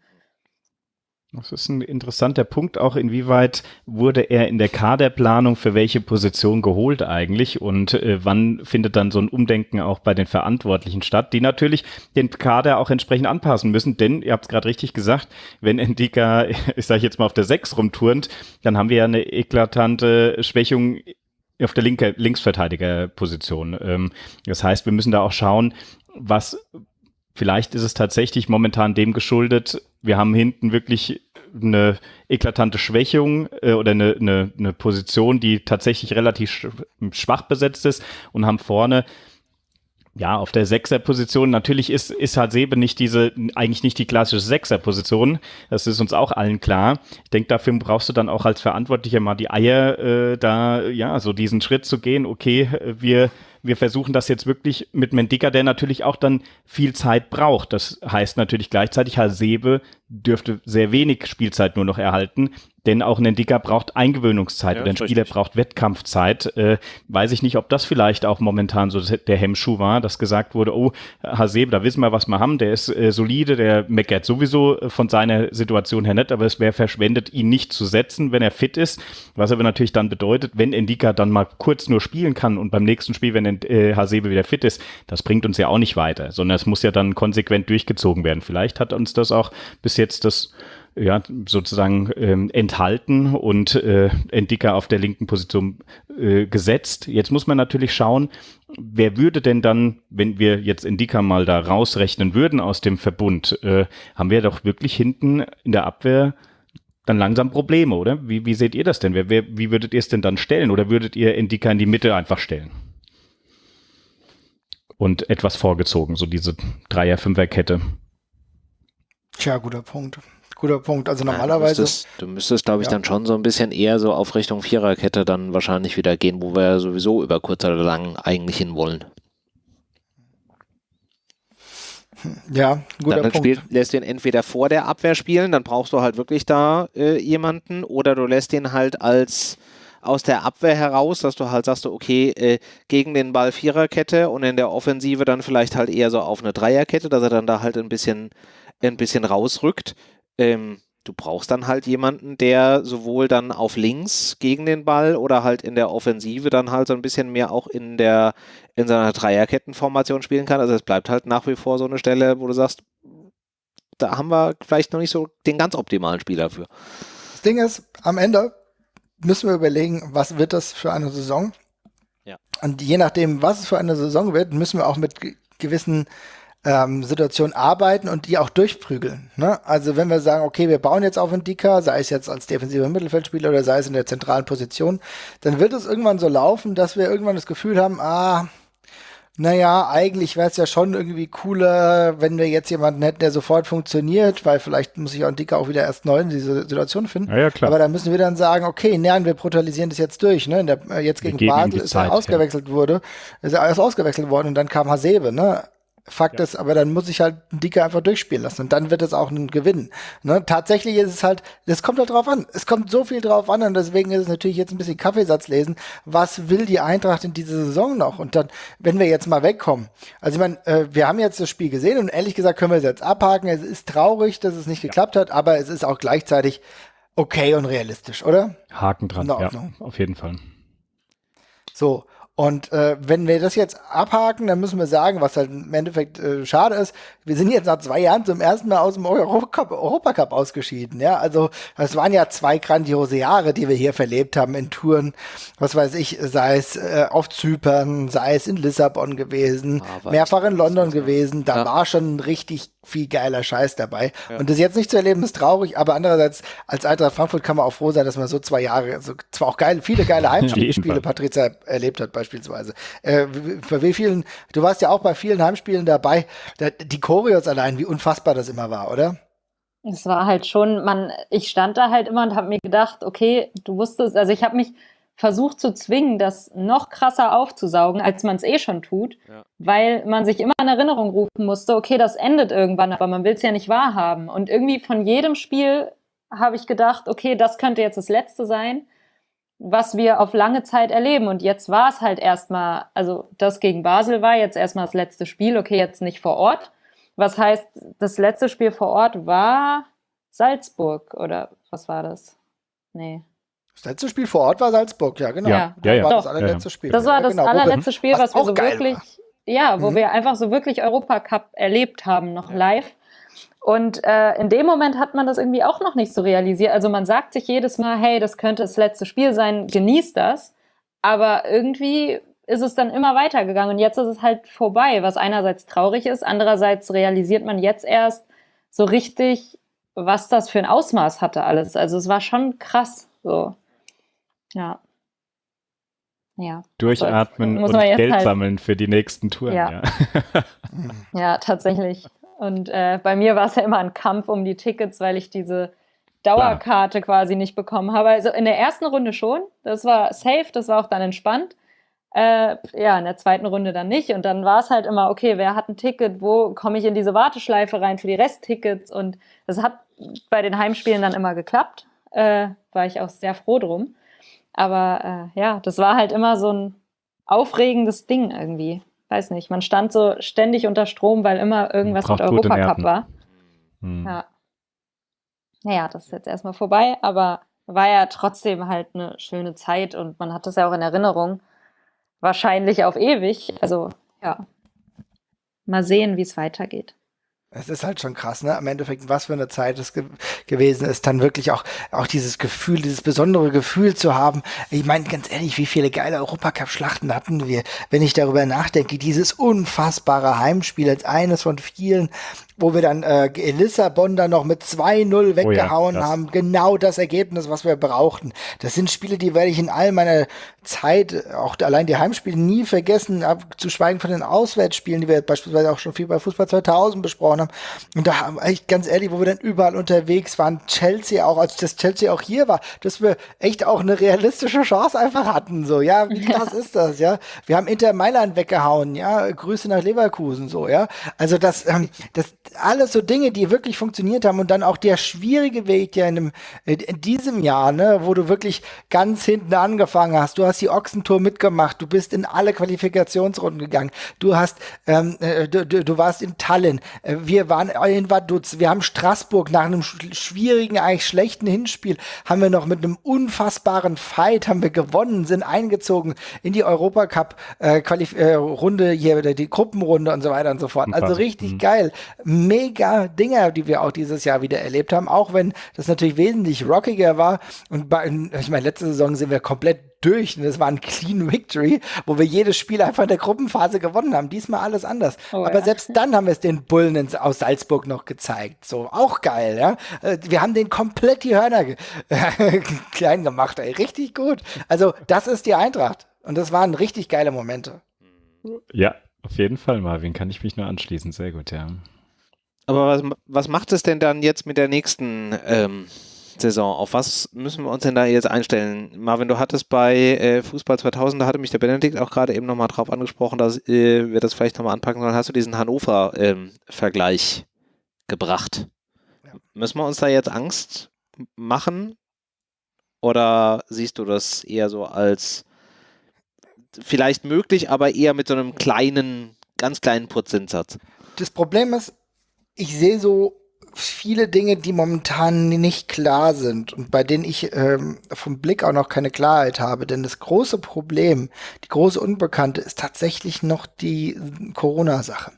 Das ist ein interessanter Punkt, auch inwieweit wurde er in der Kaderplanung für welche Position geholt eigentlich und äh, wann findet dann so ein Umdenken auch bei den Verantwortlichen statt, die natürlich den Kader auch entsprechend anpassen müssen, denn ihr habt es gerade richtig gesagt, wenn Endika, ich sage jetzt mal auf der 6 rumturnt, dann haben wir ja eine eklatante Schwächung auf der linke Linksverteidigerposition. Ähm, das heißt, wir müssen da auch schauen, was vielleicht ist es tatsächlich momentan dem geschuldet, wir haben hinten wirklich eine eklatante Schwächung äh, oder eine, eine, eine Position, die tatsächlich relativ schwach besetzt ist und haben vorne ja, auf der Sechserposition, natürlich ist, ist halt Sebe nicht diese, eigentlich nicht die klassische Sechserposition. Das ist uns auch allen klar. Ich denke, dafür brauchst du dann auch als Verantwortlicher mal die Eier, äh, da, ja, so diesen Schritt zu gehen. Okay, wir, wir versuchen das jetzt wirklich mit Mendika, der natürlich auch dann viel Zeit braucht. Das heißt natürlich gleichzeitig, Hasebe dürfte sehr wenig Spielzeit nur noch erhalten. Denn auch ein Entwickler braucht Eingewöhnungszeit ja, oder ein Spieler richtig. braucht Wettkampfzeit. Äh, weiß ich nicht, ob das vielleicht auch momentan so der Hemmschuh war, dass gesagt wurde, oh, Haseb, da wissen wir, was wir haben, der ist äh, solide, der meckert sowieso äh, von seiner Situation her nicht, aber es wäre verschwendet, ihn nicht zu setzen, wenn er fit ist. Was aber natürlich dann bedeutet, wenn Endika dann mal kurz nur spielen kann und beim nächsten Spiel, wenn äh, Hasebe wieder fit ist, das bringt uns ja auch nicht weiter, sondern es muss ja dann konsequent durchgezogen werden. Vielleicht hat uns das auch bis jetzt das ja, sozusagen ähm, enthalten und äh, Endika auf der linken Position äh, gesetzt. Jetzt muss man natürlich schauen, wer würde denn dann, wenn wir jetzt Endika mal da rausrechnen würden aus dem Verbund, äh, haben wir doch wirklich hinten in der Abwehr dann langsam Probleme, oder? Wie, wie seht ihr das denn? Wer, wer, wie würdet ihr es denn dann stellen? Oder würdet ihr Endika in die Mitte einfach stellen? Und etwas vorgezogen, so diese Dreier-Fünfer-Kette. Tja, guter Punkt. Guter Punkt. Also normalerweise. Ja, du müsstest, du müsstest glaube ich, ja. dann schon so ein bisschen eher so auf Richtung Viererkette dann wahrscheinlich wieder gehen, wo wir sowieso über kurz oder lang eigentlich hin wollen. Ja, guter dann, dann Punkt. Spiel, lässt du ihn entweder vor der Abwehr spielen, dann brauchst du halt wirklich da äh, jemanden, oder du lässt ihn halt als aus der Abwehr heraus, dass du halt sagst, okay, äh, gegen den Ball Viererkette und in der Offensive dann vielleicht halt eher so auf eine Dreierkette, dass er dann da halt ein bisschen, ein bisschen rausrückt ähm, du brauchst dann halt jemanden, der sowohl dann auf links gegen den Ball oder halt in der Offensive dann halt so ein bisschen mehr auch in der in seiner Dreierkettenformation spielen kann. Also es bleibt halt nach wie vor so eine Stelle, wo du sagst, da haben wir vielleicht noch nicht so den ganz optimalen Spieler für. Das Ding ist, am Ende müssen wir überlegen, was wird das für eine Saison? Ja. Und je nachdem, was es für eine Saison wird, müssen wir auch mit gewissen ähm, Situation arbeiten und die auch durchprügeln. Ne? Also wenn wir sagen, okay, wir bauen jetzt auf einen Dicker, sei es jetzt als defensiver Mittelfeldspieler oder sei es in der zentralen Position, dann wird es irgendwann so laufen, dass wir irgendwann das Gefühl haben, ah, naja, eigentlich wäre es ja schon irgendwie cooler, wenn wir jetzt jemanden hätten, der sofort funktioniert, weil vielleicht muss ich auch ein Dicker auch wieder erst neu in diese Situation finden. Ja, ja, klar. Aber dann müssen wir dann sagen, okay, nein, wir brutalisieren das jetzt durch. Ne? Der, äh, jetzt gegen Basel ist er ausgewechselt ja. wurde, ist er ausgewechselt worden und dann kam Hasebe. Ne? Fakt ja. ist, aber dann muss ich halt einen Dicker einfach durchspielen lassen und dann wird es auch ein Gewinn. Ne? Tatsächlich ist es halt, das kommt halt drauf an. Es kommt so viel drauf an und deswegen ist es natürlich jetzt ein bisschen Kaffeesatz lesen. Was will die Eintracht in dieser Saison noch? Und dann, wenn wir jetzt mal wegkommen. Also ich meine, äh, wir haben jetzt das Spiel gesehen und ehrlich gesagt können wir es jetzt abhaken. Es ist traurig, dass es nicht geklappt hat, aber es ist auch gleichzeitig okay und realistisch, oder? Haken dran, ja, auf jeden Fall. So, und äh, wenn wir das jetzt abhaken, dann müssen wir sagen, was halt im Endeffekt äh, schade ist, wir sind jetzt nach zwei Jahren zum ersten Mal aus dem Europacup, Europacup ausgeschieden. Ja, also es waren ja zwei grandiose Jahre, die wir hier verlebt haben in Touren, was weiß ich, sei es äh, auf Zypern, sei es in Lissabon gewesen, ah, mehrfach in London gewesen. Da ja. war schon richtig viel geiler Scheiß dabei. Ja. Und das jetzt nicht zu erleben, ist traurig, aber andererseits, als Eintracht Frankfurt kann man auch froh sein, dass man so zwei Jahre, so zwar auch geil, viele geile Heimspiele Patrizia erlebt hat, beispielsweise. Äh, bei wie vielen, du warst ja auch bei vielen Heimspielen dabei, da, die Choreos allein, wie unfassbar das immer war, oder? Es war halt schon, man, ich stand da halt immer und habe mir gedacht, okay, du wusstest, also ich habe mich versucht zu zwingen, das noch krasser aufzusaugen, als man es eh schon tut, ja. weil man sich immer in Erinnerung rufen musste, okay, das endet irgendwann, aber man will es ja nicht wahrhaben. Und irgendwie von jedem Spiel habe ich gedacht, okay, das könnte jetzt das letzte sein, was wir auf lange Zeit erleben. Und jetzt war es halt erstmal, also das gegen Basel war jetzt erstmal das letzte Spiel, okay, jetzt nicht vor Ort. Was heißt, das letzte Spiel vor Ort war Salzburg oder was war das? Nee. Das letzte Spiel vor Ort war Salzburg, ja, genau. Ja, ja, ja. Das war das allerletzte Spiel. Das war das genau, allerletzte Spiel, was, was wir so wirklich, war. ja, wo mhm. wir einfach so wirklich Europacup erlebt haben, noch live. Und äh, in dem Moment hat man das irgendwie auch noch nicht so realisiert. Also man sagt sich jedes Mal, hey, das könnte das letzte Spiel sein, genießt das. Aber irgendwie ist es dann immer weitergegangen und jetzt ist es halt vorbei, was einerseits traurig ist, andererseits realisiert man jetzt erst so richtig, was das für ein Ausmaß hatte alles. Also es war schon krass, so. Ja. Ja. Durchatmen und Geld halt, sammeln für die nächsten Touren. Ja, ja. ja tatsächlich. Und äh, bei mir war es ja immer ein Kampf um die Tickets, weil ich diese Dauerkarte Klar. quasi nicht bekommen habe. Also in der ersten Runde schon, das war safe, das war auch dann entspannt. Äh, ja, in der zweiten Runde dann nicht. Und dann war es halt immer, okay, wer hat ein Ticket, wo komme ich in diese Warteschleife rein für die Resttickets? Und das hat bei den Heimspielen dann immer geklappt. Äh, war ich auch sehr froh drum. Aber äh, ja, das war halt immer so ein aufregendes Ding irgendwie. Weiß nicht, man stand so ständig unter Strom, weil immer irgendwas mit Europacup war. Hm. Ja. Naja, das ist jetzt erstmal vorbei, aber war ja trotzdem halt eine schöne Zeit und man hat das ja auch in Erinnerung. Wahrscheinlich auf ewig. Also, ja. Mal sehen, wie es weitergeht. Es ist halt schon krass, ne? Im Endeffekt, was für eine Zeit es ge gewesen ist, dann wirklich auch, auch dieses Gefühl, dieses besondere Gefühl zu haben. Ich meine, ganz ehrlich, wie viele geile Europacup-Schlachten hatten wir, wenn ich darüber nachdenke, dieses unfassbare Heimspiel als eines von vielen, wo wir dann äh, Lissabon dann noch mit 2-0 weggehauen oh ja, haben. Genau das Ergebnis, was wir brauchten. Das sind Spiele, die werde ich in all meiner Zeit, auch allein die Heimspiele, nie vergessen, ab, zu schweigen von den Auswärtsspielen, die wir beispielsweise auch schon viel bei Fußball 2000 besprochen haben. Und da haben echt ganz ehrlich, wo wir dann überall unterwegs waren, Chelsea auch, als das Chelsea auch hier war, dass wir echt auch eine realistische Chance einfach hatten, so, ja, wie krass ist das, ja. Wir haben Inter Mailand weggehauen, ja, Grüße nach Leverkusen, so, ja. Also das, ähm, das, alles so Dinge, die wirklich funktioniert haben und dann auch der schwierige Weg ja in, dem, in diesem Jahr, ne, wo du wirklich ganz hinten angefangen hast. Du hast die Ochsentour mitgemacht, du bist in alle Qualifikationsrunden gegangen, du hast, ähm, äh, du, du, warst in Tallinn, äh, wir waren in Vaduz, wir haben Straßburg nach einem schwierigen, eigentlich schlechten Hinspiel, haben wir noch mit einem unfassbaren Fight haben wir gewonnen, sind eingezogen in die Europacup äh, äh, Runde hier, die Gruppenrunde und so weiter und so fort. Also richtig mhm. Mega Dinger, die wir auch dieses Jahr wieder erlebt haben, auch wenn das natürlich wesentlich rockiger war. Und bei, ich meine, letzte Saison sind wir komplett durch und es war ein Clean Victory, wo wir jedes Spiel einfach in der Gruppenphase gewonnen haben. Diesmal alles anders. Oh, Aber ja. selbst dann haben wir es den Bullen ins, aus Salzburg noch gezeigt. So, auch geil, ja. Äh, wir haben den komplett die Hörner klein gemacht, ey. Richtig gut. Also, das ist die Eintracht. Und das waren richtig geile Momente. Ja, auf jeden Fall, Marvin. Kann ich mich nur anschließen. Sehr gut, ja. Aber was, was macht es denn dann jetzt mit der nächsten ähm, Saison? Auf was müssen wir uns denn da jetzt einstellen? Marvin, du hattest bei äh, Fußball 2000, da hatte mich der Benedikt auch gerade eben nochmal drauf angesprochen, dass äh, wir das vielleicht nochmal anpacken sollen. Hast du diesen Hannover-Vergleich ähm, gebracht? Ja. Müssen wir uns da jetzt Angst machen? Oder siehst du das eher so als vielleicht möglich, aber eher mit so einem kleinen, ganz kleinen Prozentsatz? Das Problem ist, ich sehe so viele Dinge, die momentan nicht klar sind und bei denen ich ähm, vom Blick auch noch keine Klarheit habe. Denn das große Problem, die große Unbekannte ist tatsächlich noch die Corona-Sache.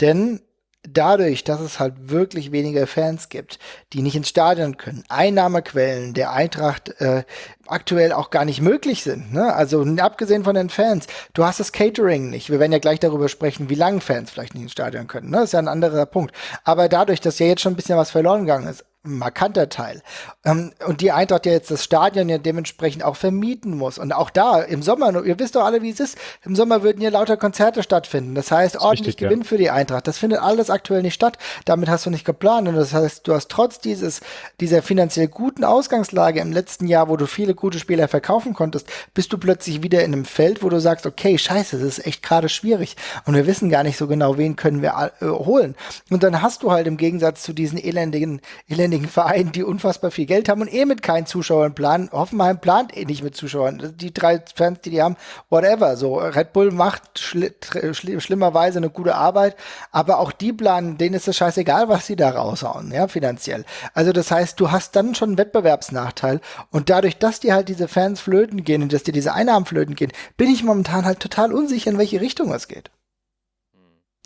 Denn dadurch, dass es halt wirklich weniger Fans gibt, die nicht ins Stadion können, Einnahmequellen der Eintracht äh, aktuell auch gar nicht möglich sind. Ne? Also abgesehen von den Fans, du hast das Catering nicht. Wir werden ja gleich darüber sprechen, wie lange Fans vielleicht nicht ins Stadion können. Ne? Das ist ja ein anderer Punkt. Aber dadurch, dass ja jetzt schon ein bisschen was verloren gegangen ist, markanter Teil. Ähm, und die Eintracht ja jetzt das Stadion ja dementsprechend auch vermieten muss. Und auch da im Sommer, ihr wisst doch alle, wie es ist, im Sommer würden hier lauter Konzerte stattfinden. Das heißt, das ordentlich richtig, Gewinn ja. für die Eintracht. Das findet alles aktuell nicht statt. Damit hast du nicht geplant. Und das heißt, du hast trotz dieses, dieser finanziell guten Ausgangslage im letzten Jahr, wo du viele gute Spieler verkaufen konntest, bist du plötzlich wieder in einem Feld, wo du sagst, okay, scheiße, das ist echt gerade schwierig. Und wir wissen gar nicht so genau, wen können wir äh, holen. Und dann hast du halt im Gegensatz zu diesen elendigen, elendigen einigen Vereinen, die unfassbar viel Geld haben und eh mit keinen Zuschauern planen. Hoffenheim plant eh nicht mit Zuschauern. Die drei Fans, die die haben, whatever. So, Red Bull macht schli schli schlimmerweise eine gute Arbeit, aber auch die planen, denen ist es scheißegal, was sie da raushauen, ja, finanziell. Also das heißt, du hast dann schon einen Wettbewerbsnachteil und dadurch, dass dir halt diese Fans flöten gehen und dass dir diese Einnahmen flöten gehen, bin ich momentan halt total unsicher, in welche Richtung es geht.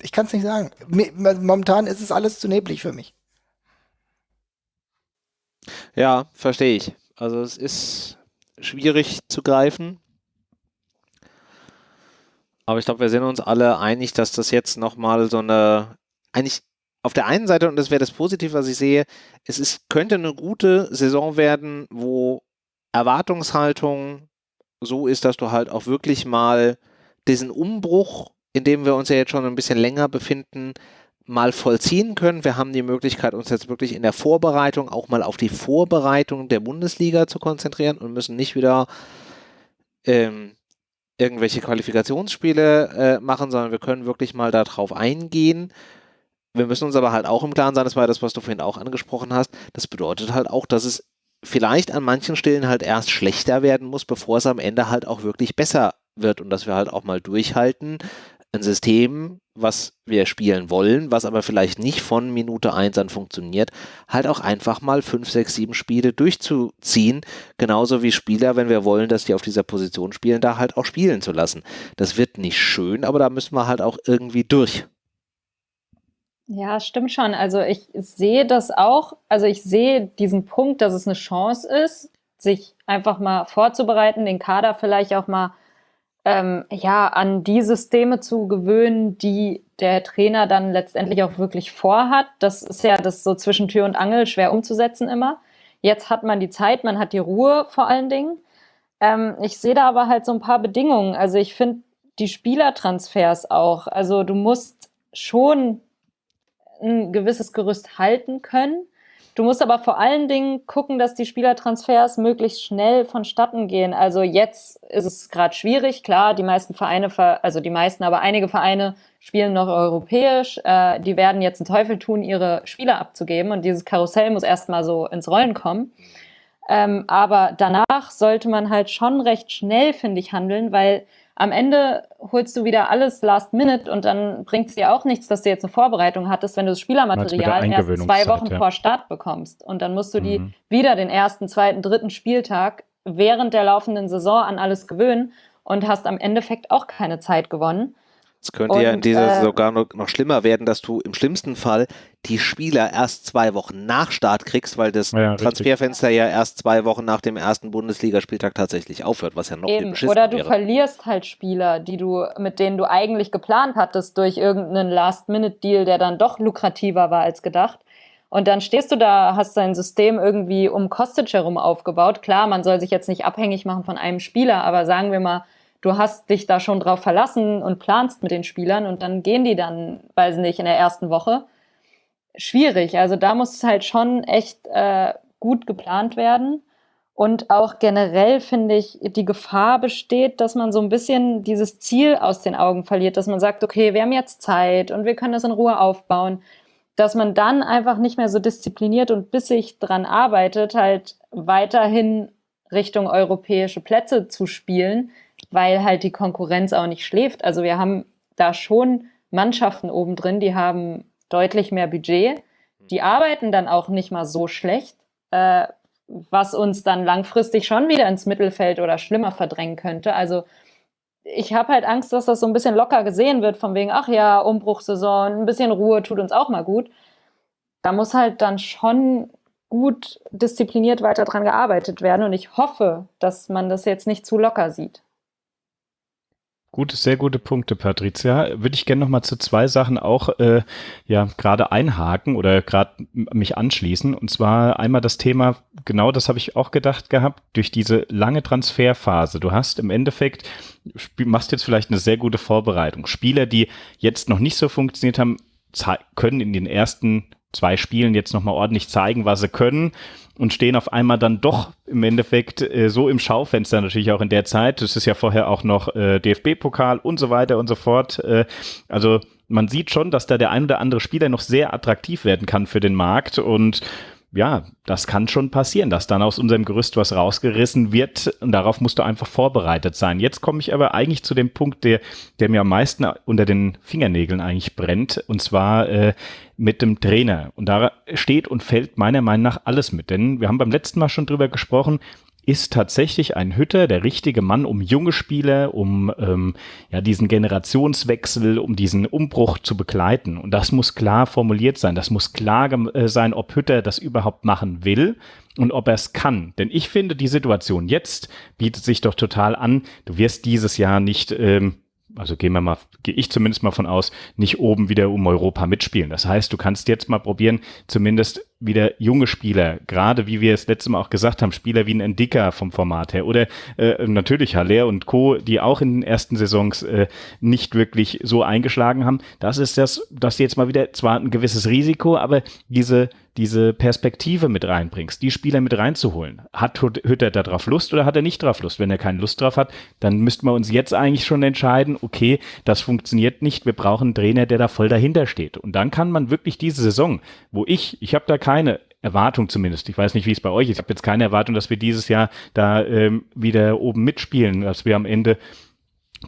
Ich kann es nicht sagen. Momentan ist es alles zu neblig für mich. Ja, verstehe ich. Also es ist schwierig zu greifen. Aber ich glaube, wir sind uns alle einig, dass das jetzt nochmal so eine, eigentlich auf der einen Seite, und das wäre das Positive, was ich sehe, es ist, könnte eine gute Saison werden, wo Erwartungshaltung so ist, dass du halt auch wirklich mal diesen Umbruch, in dem wir uns ja jetzt schon ein bisschen länger befinden, mal vollziehen können. Wir haben die Möglichkeit, uns jetzt wirklich in der Vorbereitung auch mal auf die Vorbereitung der Bundesliga zu konzentrieren und müssen nicht wieder ähm, irgendwelche Qualifikationsspiele äh, machen, sondern wir können wirklich mal darauf eingehen. Wir müssen uns aber halt auch im Klaren sein, das war das, was du vorhin auch angesprochen hast. Das bedeutet halt auch, dass es vielleicht an manchen Stellen halt erst schlechter werden muss, bevor es am Ende halt auch wirklich besser wird und dass wir halt auch mal durchhalten, ein System, was wir spielen wollen, was aber vielleicht nicht von Minute 1 an funktioniert, halt auch einfach mal 5, 6, 7 Spiele durchzuziehen. Genauso wie Spieler, wenn wir wollen, dass die auf dieser Position spielen, da halt auch spielen zu lassen. Das wird nicht schön, aber da müssen wir halt auch irgendwie durch. Ja, stimmt schon. Also ich sehe das auch. Also ich sehe diesen Punkt, dass es eine Chance ist, sich einfach mal vorzubereiten, den Kader vielleicht auch mal ähm, ja, an die Systeme zu gewöhnen, die der Trainer dann letztendlich auch wirklich vorhat. Das ist ja das so zwischen Tür und Angel schwer umzusetzen immer. Jetzt hat man die Zeit, man hat die Ruhe vor allen Dingen. Ähm, ich sehe da aber halt so ein paar Bedingungen. Also ich finde die Spielertransfers auch. Also du musst schon ein gewisses Gerüst halten können. Du musst aber vor allen Dingen gucken, dass die Spielertransfers möglichst schnell vonstatten gehen. Also jetzt ist es gerade schwierig, klar, die meisten Vereine, also die meisten, aber einige Vereine spielen noch europäisch. Äh, die werden jetzt einen Teufel tun, ihre Spieler abzugeben und dieses Karussell muss erstmal so ins Rollen kommen. Ähm, aber danach sollte man halt schon recht schnell, finde ich, handeln, weil am Ende holst du wieder alles last minute und dann bringt es dir auch nichts, dass du jetzt eine Vorbereitung hattest, wenn du das Spielermaterial erst zwei Wochen ja. vor Start bekommst. Und dann musst du die mhm. wieder den ersten, zweiten, dritten Spieltag während der laufenden Saison an alles gewöhnen und hast am Endeffekt auch keine Zeit gewonnen. Es könnte und, ja in dieser äh, sogar noch, noch, schlimmer werden, dass du im schlimmsten Fall die Spieler erst zwei Wochen nach Start kriegst, weil das ja, Transferfenster ja erst zwei Wochen nach dem ersten Bundesligaspieltag tatsächlich aufhört, was ja noch eben. viel Oder du wäre. verlierst halt Spieler, die du, mit denen du eigentlich geplant hattest, durch irgendeinen Last-Minute-Deal, der dann doch lukrativer war als gedacht. Und dann stehst du da, hast dein System irgendwie um Kostic herum aufgebaut. Klar, man soll sich jetzt nicht abhängig machen von einem Spieler, aber sagen wir mal, du hast dich da schon drauf verlassen und planst mit den Spielern und dann gehen die dann, weiß nicht, in der ersten Woche. Schwierig. Also da muss es halt schon echt äh, gut geplant werden. Und auch generell finde ich, die Gefahr besteht, dass man so ein bisschen dieses Ziel aus den Augen verliert, dass man sagt, okay, wir haben jetzt Zeit und wir können das in Ruhe aufbauen, dass man dann einfach nicht mehr so diszipliniert und bissig dran arbeitet, halt weiterhin Richtung europäische Plätze zu spielen, weil halt die Konkurrenz auch nicht schläft. Also wir haben da schon Mannschaften oben drin, die haben deutlich mehr Budget. Die arbeiten dann auch nicht mal so schlecht, äh, was uns dann langfristig schon wieder ins Mittelfeld oder schlimmer verdrängen könnte. Also ich habe halt Angst, dass das so ein bisschen locker gesehen wird, von wegen, ach ja, Umbruchsaison, ein bisschen Ruhe tut uns auch mal gut. Da muss halt dann schon gut diszipliniert weiter dran gearbeitet werden und ich hoffe, dass man das jetzt nicht zu locker sieht. Gute, sehr gute Punkte, Patricia. Würde ich gerne noch mal zu zwei Sachen auch äh, ja gerade einhaken oder gerade mich anschließen. Und zwar einmal das Thema, genau das habe ich auch gedacht gehabt, durch diese lange Transferphase. Du hast im Endeffekt, machst jetzt vielleicht eine sehr gute Vorbereitung. Spieler, die jetzt noch nicht so funktioniert haben, können in den ersten zwei Spielen jetzt nochmal ordentlich zeigen, was sie können und stehen auf einmal dann doch im Endeffekt äh, so im Schaufenster natürlich auch in der Zeit. Das ist ja vorher auch noch äh, DFB-Pokal und so weiter und so fort. Äh, also man sieht schon, dass da der ein oder andere Spieler noch sehr attraktiv werden kann für den Markt und ja, das kann schon passieren, dass dann aus unserem Gerüst was rausgerissen wird und darauf musst du einfach vorbereitet sein. Jetzt komme ich aber eigentlich zu dem Punkt, der, der mir am meisten unter den Fingernägeln eigentlich brennt und zwar äh, mit dem Trainer. Und da steht und fällt meiner Meinung nach alles mit, denn wir haben beim letzten Mal schon drüber gesprochen, ist tatsächlich ein Hütter der richtige Mann, um junge Spieler, um ähm, ja diesen Generationswechsel, um diesen Umbruch zu begleiten. Und das muss klar formuliert sein. Das muss klar äh, sein, ob Hütter das überhaupt machen will und ob er es kann. Denn ich finde, die Situation jetzt bietet sich doch total an. Du wirst dieses Jahr nicht ähm, also gehen wir mal, gehe ich zumindest mal von aus, nicht oben wieder um Europa mitspielen. Das heißt, du kannst jetzt mal probieren, zumindest wieder junge Spieler, gerade wie wir es letztes Mal auch gesagt haben, Spieler wie ein Endicker vom Format her oder äh, natürlich Haller und Co., die auch in den ersten Saisons äh, nicht wirklich so eingeschlagen haben. Das ist das, dass du jetzt mal wieder zwar ein gewisses Risiko, aber diese diese Perspektive mit reinbringst, die Spieler mit reinzuholen. Hat Hütter da drauf Lust oder hat er nicht drauf Lust? Wenn er keine Lust drauf hat, dann müssten wir uns jetzt eigentlich schon entscheiden, okay, das funktioniert nicht, wir brauchen einen Trainer, der da voll dahinter steht. Und dann kann man wirklich diese Saison, wo ich, ich habe da keine Erwartung zumindest. Ich weiß nicht, wie es bei euch ist. Ich habe jetzt keine Erwartung, dass wir dieses Jahr da ähm, wieder oben mitspielen, dass wir am Ende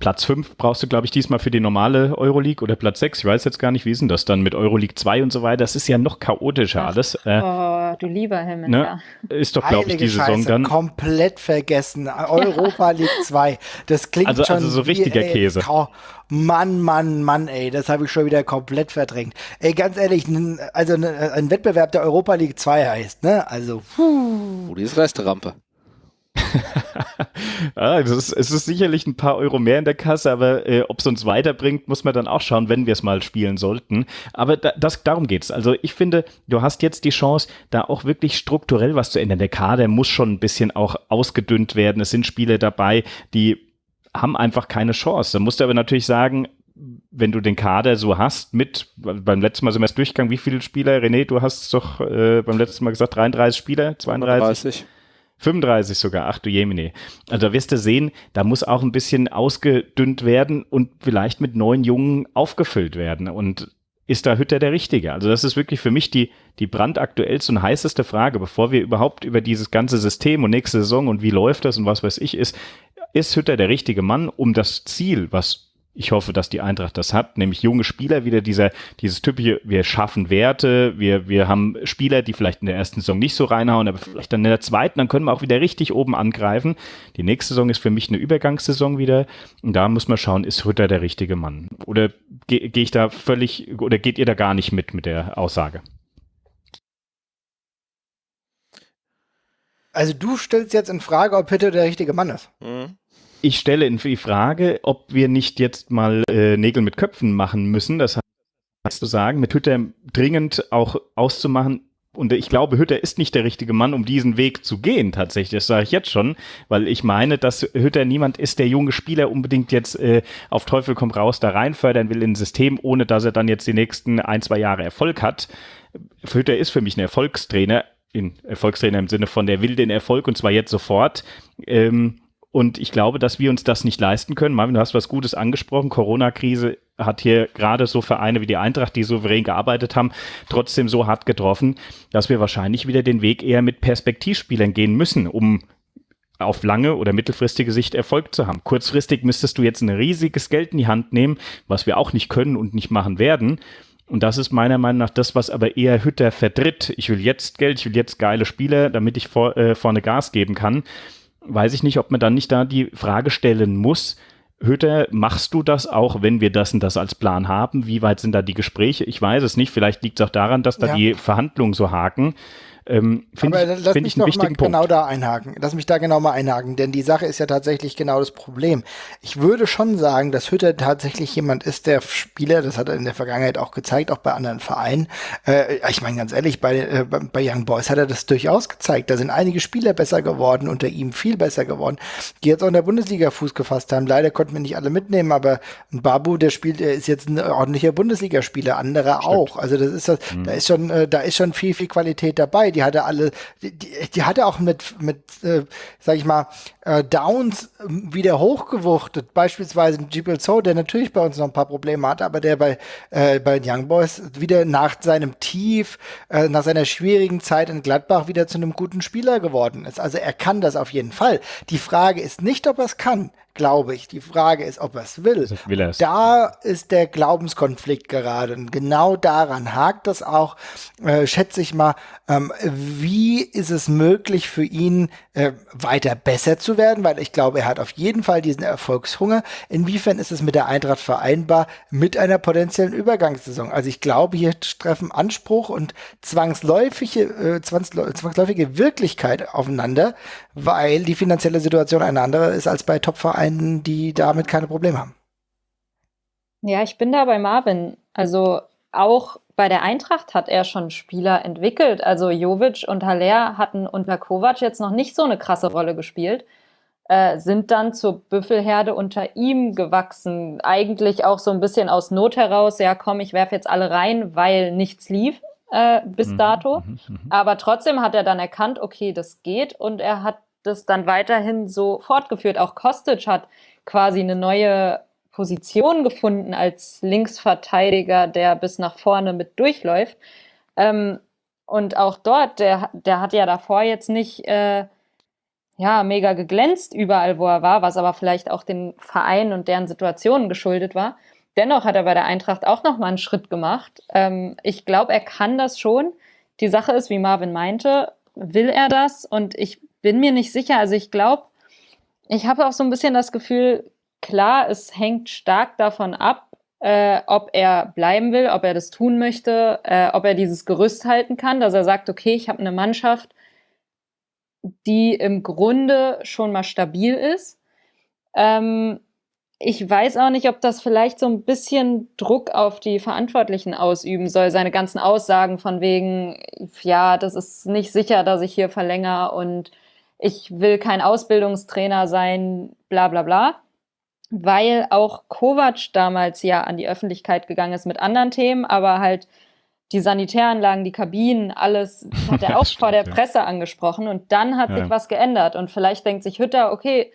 Platz 5 brauchst du, glaube ich, diesmal für die normale Euroleague oder Platz 6. Ich weiß jetzt gar nicht, wie ist denn das dann mit Euroleague 2 und so weiter. Das ist ja noch chaotischer Ach, alles. Äh, oh, du lieber Himmel. Ne? Ja. Ist doch, glaube ich, die Scheiße, Saison dann. Komplett vergessen. Europa League 2. Das klingt also, schon. Also so richtiger wie, Käse. Oh, Mann, Mann, Mann, ey, das habe ich schon wieder komplett verdrängt. Ey, ganz ehrlich, also ein Wettbewerb der Europa League 2 heißt, ne? Also, puh. Oh, die ist Resterampe. ah, es, ist, es ist sicherlich ein paar Euro mehr in der Kasse, aber äh, ob es uns weiterbringt, muss man dann auch schauen, wenn wir es mal spielen sollten. Aber da, das, darum geht's. Also ich finde, du hast jetzt die Chance, da auch wirklich strukturell was zu ändern. Der Kader muss schon ein bisschen auch ausgedünnt werden. Es sind Spiele dabei, die haben einfach keine Chance. Da musst du aber natürlich sagen, wenn du den Kader so hast, mit, beim letzten Mal sind wir durchgegangen, wie viele Spieler? René, du hast doch äh, beim letzten Mal gesagt, 33 Spieler, 32? 30. 35 sogar, ach du Jemine. Also da wirst du sehen, da muss auch ein bisschen ausgedünnt werden und vielleicht mit neuen Jungen aufgefüllt werden. Und ist da Hütter der Richtige? Also das ist wirklich für mich die, die brandaktuellste und heißeste Frage, bevor wir überhaupt über dieses ganze System und nächste Saison und wie läuft das und was weiß ich ist, ist Hütter der richtige Mann, um das Ziel, was ich hoffe, dass die Eintracht das hat, nämlich junge Spieler wieder dieser, dieses typische, wir schaffen Werte, wir, wir haben Spieler, die vielleicht in der ersten Saison nicht so reinhauen, aber vielleicht dann in der zweiten, dann können wir auch wieder richtig oben angreifen. Die nächste Saison ist für mich eine Übergangssaison wieder und da muss man schauen, ist Rütter der richtige Mann? Oder gehe geh ich da völlig, oder geht ihr da gar nicht mit, mit der Aussage? Also du stellst jetzt in Frage, ob Hütter der richtige Mann ist. Mhm ich stelle die Frage, ob wir nicht jetzt mal äh, Nägel mit Köpfen machen müssen. Das heißt zu sagen, mit Hütter dringend auch auszumachen. Und ich glaube, Hütter ist nicht der richtige Mann, um diesen Weg zu gehen, tatsächlich. Das sage ich jetzt schon, weil ich meine, dass Hütter niemand ist, der junge Spieler unbedingt jetzt äh, auf Teufel komm raus da rein fördern will in ein System, ohne dass er dann jetzt die nächsten ein, zwei Jahre Erfolg hat. Hütter ist für mich ein Erfolgstrainer, in Erfolgstrainer im Sinne von, der will den Erfolg und zwar jetzt sofort. Ähm, und ich glaube, dass wir uns das nicht leisten können. Marvin, du hast was Gutes angesprochen. Corona-Krise hat hier gerade so Vereine wie die Eintracht, die souverän gearbeitet haben, trotzdem so hart getroffen, dass wir wahrscheinlich wieder den Weg eher mit Perspektivspielern gehen müssen, um auf lange oder mittelfristige Sicht Erfolg zu haben. Kurzfristig müsstest du jetzt ein riesiges Geld in die Hand nehmen, was wir auch nicht können und nicht machen werden. Und das ist meiner Meinung nach das, was aber eher Hütter vertritt. Ich will jetzt Geld, ich will jetzt geile Spieler, damit ich vor, äh, vorne Gas geben kann weiß ich nicht, ob man dann nicht da die Frage stellen muss, Hütter, machst du das auch, wenn wir das und das als Plan haben? Wie weit sind da die Gespräche? Ich weiß es nicht. Vielleicht liegt es auch daran, dass da ja. die Verhandlungen so haken. Ähm, Aber ich, lass mich noch mal genau da einhaken. Lass mich da genau mal einhaken, denn die Sache ist ja tatsächlich genau das Problem. Ich würde schon sagen, dass Hütter tatsächlich jemand ist, der Spieler, das hat er in der Vergangenheit auch gezeigt, auch bei anderen Vereinen. Äh, ich meine ganz ehrlich, bei, äh, bei Young Boys hat er das durchaus gezeigt. Da sind einige Spieler besser geworden, unter ihm viel besser geworden, die jetzt auch in der Bundesliga Fuß gefasst haben. Leider konnten wir nicht alle mitnehmen, aber Babu, der spielt, der ist jetzt ein ordentlicher Bundesligaspieler, andere Stimmt. auch. Also das ist das, mhm. da ist schon, äh, da ist schon viel, viel Qualität dabei die hatte alle, die, die hatte auch mit, mit äh, sag ich mal, äh, Downs ähm, wieder hochgewuchtet. Beispielsweise Jibel So, der natürlich bei uns noch ein paar Probleme hatte, aber der bei, äh, bei den Young Boys wieder nach seinem Tief, äh, nach seiner schwierigen Zeit in Gladbach wieder zu einem guten Spieler geworden ist. Also er kann das auf jeden Fall. Die Frage ist nicht, ob er es kann glaube ich. Die Frage ist, ob er es will. Will er's. Da ist der Glaubenskonflikt gerade. Und genau daran hakt das auch, äh, schätze ich mal. Ähm, wie ist es möglich für ihn, äh, weiter besser zu werden? Weil ich glaube, er hat auf jeden Fall diesen Erfolgshunger. Inwiefern ist es mit der Eintracht vereinbar mit einer potenziellen Übergangssaison? Also ich glaube, hier treffen Anspruch und zwangsläufige, äh, zwangsläufige Wirklichkeit aufeinander, weil die finanzielle Situation eine andere ist als bei Top-Vereinen, die damit keine Probleme haben. Ja, ich bin da bei Marvin. Also auch bei der Eintracht hat er schon Spieler entwickelt. Also Jovic und Haller hatten unter Kovac jetzt noch nicht so eine krasse Rolle gespielt, äh, sind dann zur Büffelherde unter ihm gewachsen. Eigentlich auch so ein bisschen aus Not heraus, ja komm, ich werfe jetzt alle rein, weil nichts lief äh, bis mhm, dato. Mhm, mhm. Aber trotzdem hat er dann erkannt, okay, das geht und er hat das dann weiterhin so fortgeführt. Auch Kostic hat quasi eine neue Position gefunden als Linksverteidiger, der bis nach vorne mit durchläuft. Ähm, und auch dort, der, der hat ja davor jetzt nicht äh, ja, mega geglänzt überall, wo er war, was aber vielleicht auch den Verein und deren Situationen geschuldet war. Dennoch hat er bei der Eintracht auch noch mal einen Schritt gemacht. Ähm, ich glaube, er kann das schon. Die Sache ist, wie Marvin meinte, will er das? Und ich bin mir nicht sicher. Also ich glaube, ich habe auch so ein bisschen das Gefühl, klar, es hängt stark davon ab, äh, ob er bleiben will, ob er das tun möchte, äh, ob er dieses Gerüst halten kann, dass er sagt, okay, ich habe eine Mannschaft, die im Grunde schon mal stabil ist. Ähm, ich weiß auch nicht, ob das vielleicht so ein bisschen Druck auf die Verantwortlichen ausüben soll, seine ganzen Aussagen von wegen, ja, das ist nicht sicher, dass ich hier verlängere und ich will kein Ausbildungstrainer sein, bla bla bla. Weil auch Kovac damals ja an die Öffentlichkeit gegangen ist mit anderen Themen, aber halt die Sanitäranlagen, die Kabinen, alles hat er auch stimmt, vor der Presse angesprochen und dann hat ja. sich was geändert und vielleicht denkt sich Hütter, okay,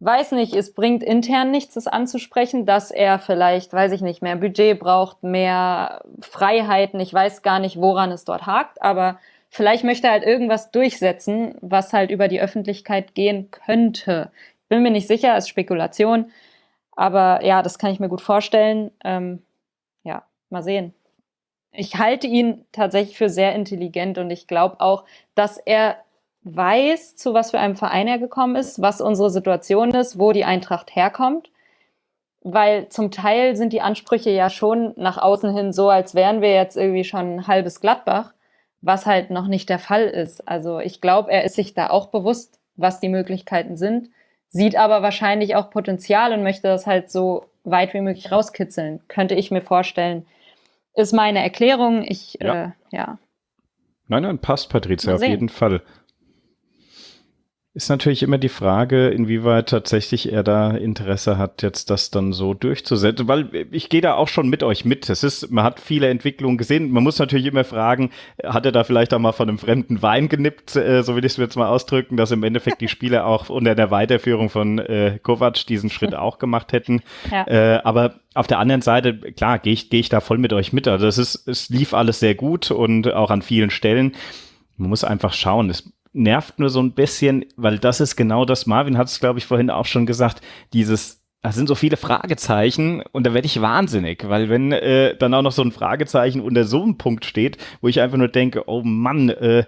weiß nicht, es bringt intern nichts, das anzusprechen, dass er vielleicht, weiß ich nicht, mehr Budget braucht, mehr Freiheiten. Ich weiß gar nicht, woran es dort hakt, aber vielleicht möchte er halt irgendwas durchsetzen, was halt über die Öffentlichkeit gehen könnte. Bin mir nicht sicher, ist Spekulation, aber ja, das kann ich mir gut vorstellen. Ähm, ja, mal sehen. Ich halte ihn tatsächlich für sehr intelligent und ich glaube auch, dass er weiß, zu was für einem Verein er gekommen ist, was unsere Situation ist, wo die Eintracht herkommt. Weil zum Teil sind die Ansprüche ja schon nach außen hin so, als wären wir jetzt irgendwie schon ein halbes Gladbach, was halt noch nicht der Fall ist. Also ich glaube, er ist sich da auch bewusst, was die Möglichkeiten sind, sieht aber wahrscheinlich auch Potenzial und möchte das halt so weit wie möglich rauskitzeln, könnte ich mir vorstellen. Ist meine Erklärung. Ich, ja. Äh, ja. Nein, nein, passt, Patricia, auf jeden Fall. Ist natürlich immer die Frage, inwieweit tatsächlich er da Interesse hat, jetzt das dann so durchzusetzen, weil ich gehe da auch schon mit euch mit. Es ist, man hat viele Entwicklungen gesehen. Man muss natürlich immer fragen, hat er da vielleicht auch mal von einem fremden Wein genippt, äh, so will ich es jetzt mal ausdrücken, dass im Endeffekt die Spieler auch unter der Weiterführung von äh, Kovac diesen Schritt auch gemacht hätten. Ja. Äh, aber auf der anderen Seite, klar, gehe ich, geh ich da voll mit euch mit. Also es ist, es lief alles sehr gut und auch an vielen Stellen. Man muss einfach schauen. Es nervt nur so ein bisschen, weil das ist genau das, Marvin hat es, glaube ich, vorhin auch schon gesagt, dieses da sind so viele Fragezeichen und da werde ich wahnsinnig, weil wenn äh, dann auch noch so ein Fragezeichen unter so einem Punkt steht, wo ich einfach nur denke, oh Mann, äh,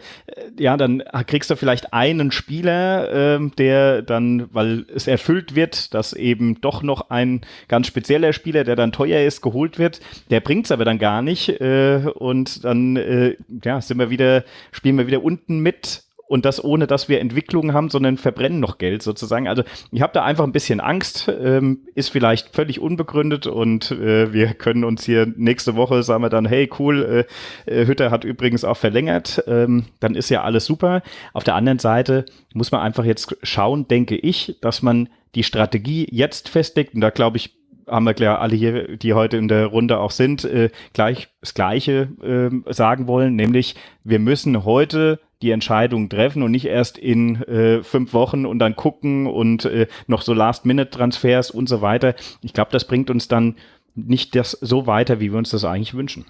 ja, dann kriegst du vielleicht einen Spieler, äh, der dann, weil es erfüllt wird, dass eben doch noch ein ganz spezieller Spieler, der dann teuer ist, geholt wird, der bringt's aber dann gar nicht äh, und dann äh, ja, sind wir wieder, spielen wir wieder unten mit und das ohne, dass wir Entwicklungen haben, sondern verbrennen noch Geld sozusagen. Also ich habe da einfach ein bisschen Angst, ähm, ist vielleicht völlig unbegründet und äh, wir können uns hier nächste Woche sagen wir dann, hey cool, äh, äh, Hütter hat übrigens auch verlängert, ähm, dann ist ja alles super. Auf der anderen Seite muss man einfach jetzt schauen, denke ich, dass man die Strategie jetzt festlegt und da glaube ich, haben wir klar alle hier, die heute in der Runde auch sind, äh, gleich das Gleiche äh, sagen wollen, nämlich wir müssen heute die Entscheidung treffen und nicht erst in äh, fünf Wochen und dann gucken und äh, noch so Last-Minute-Transfers und so weiter. Ich glaube, das bringt uns dann nicht das so weiter, wie wir uns das eigentlich wünschen.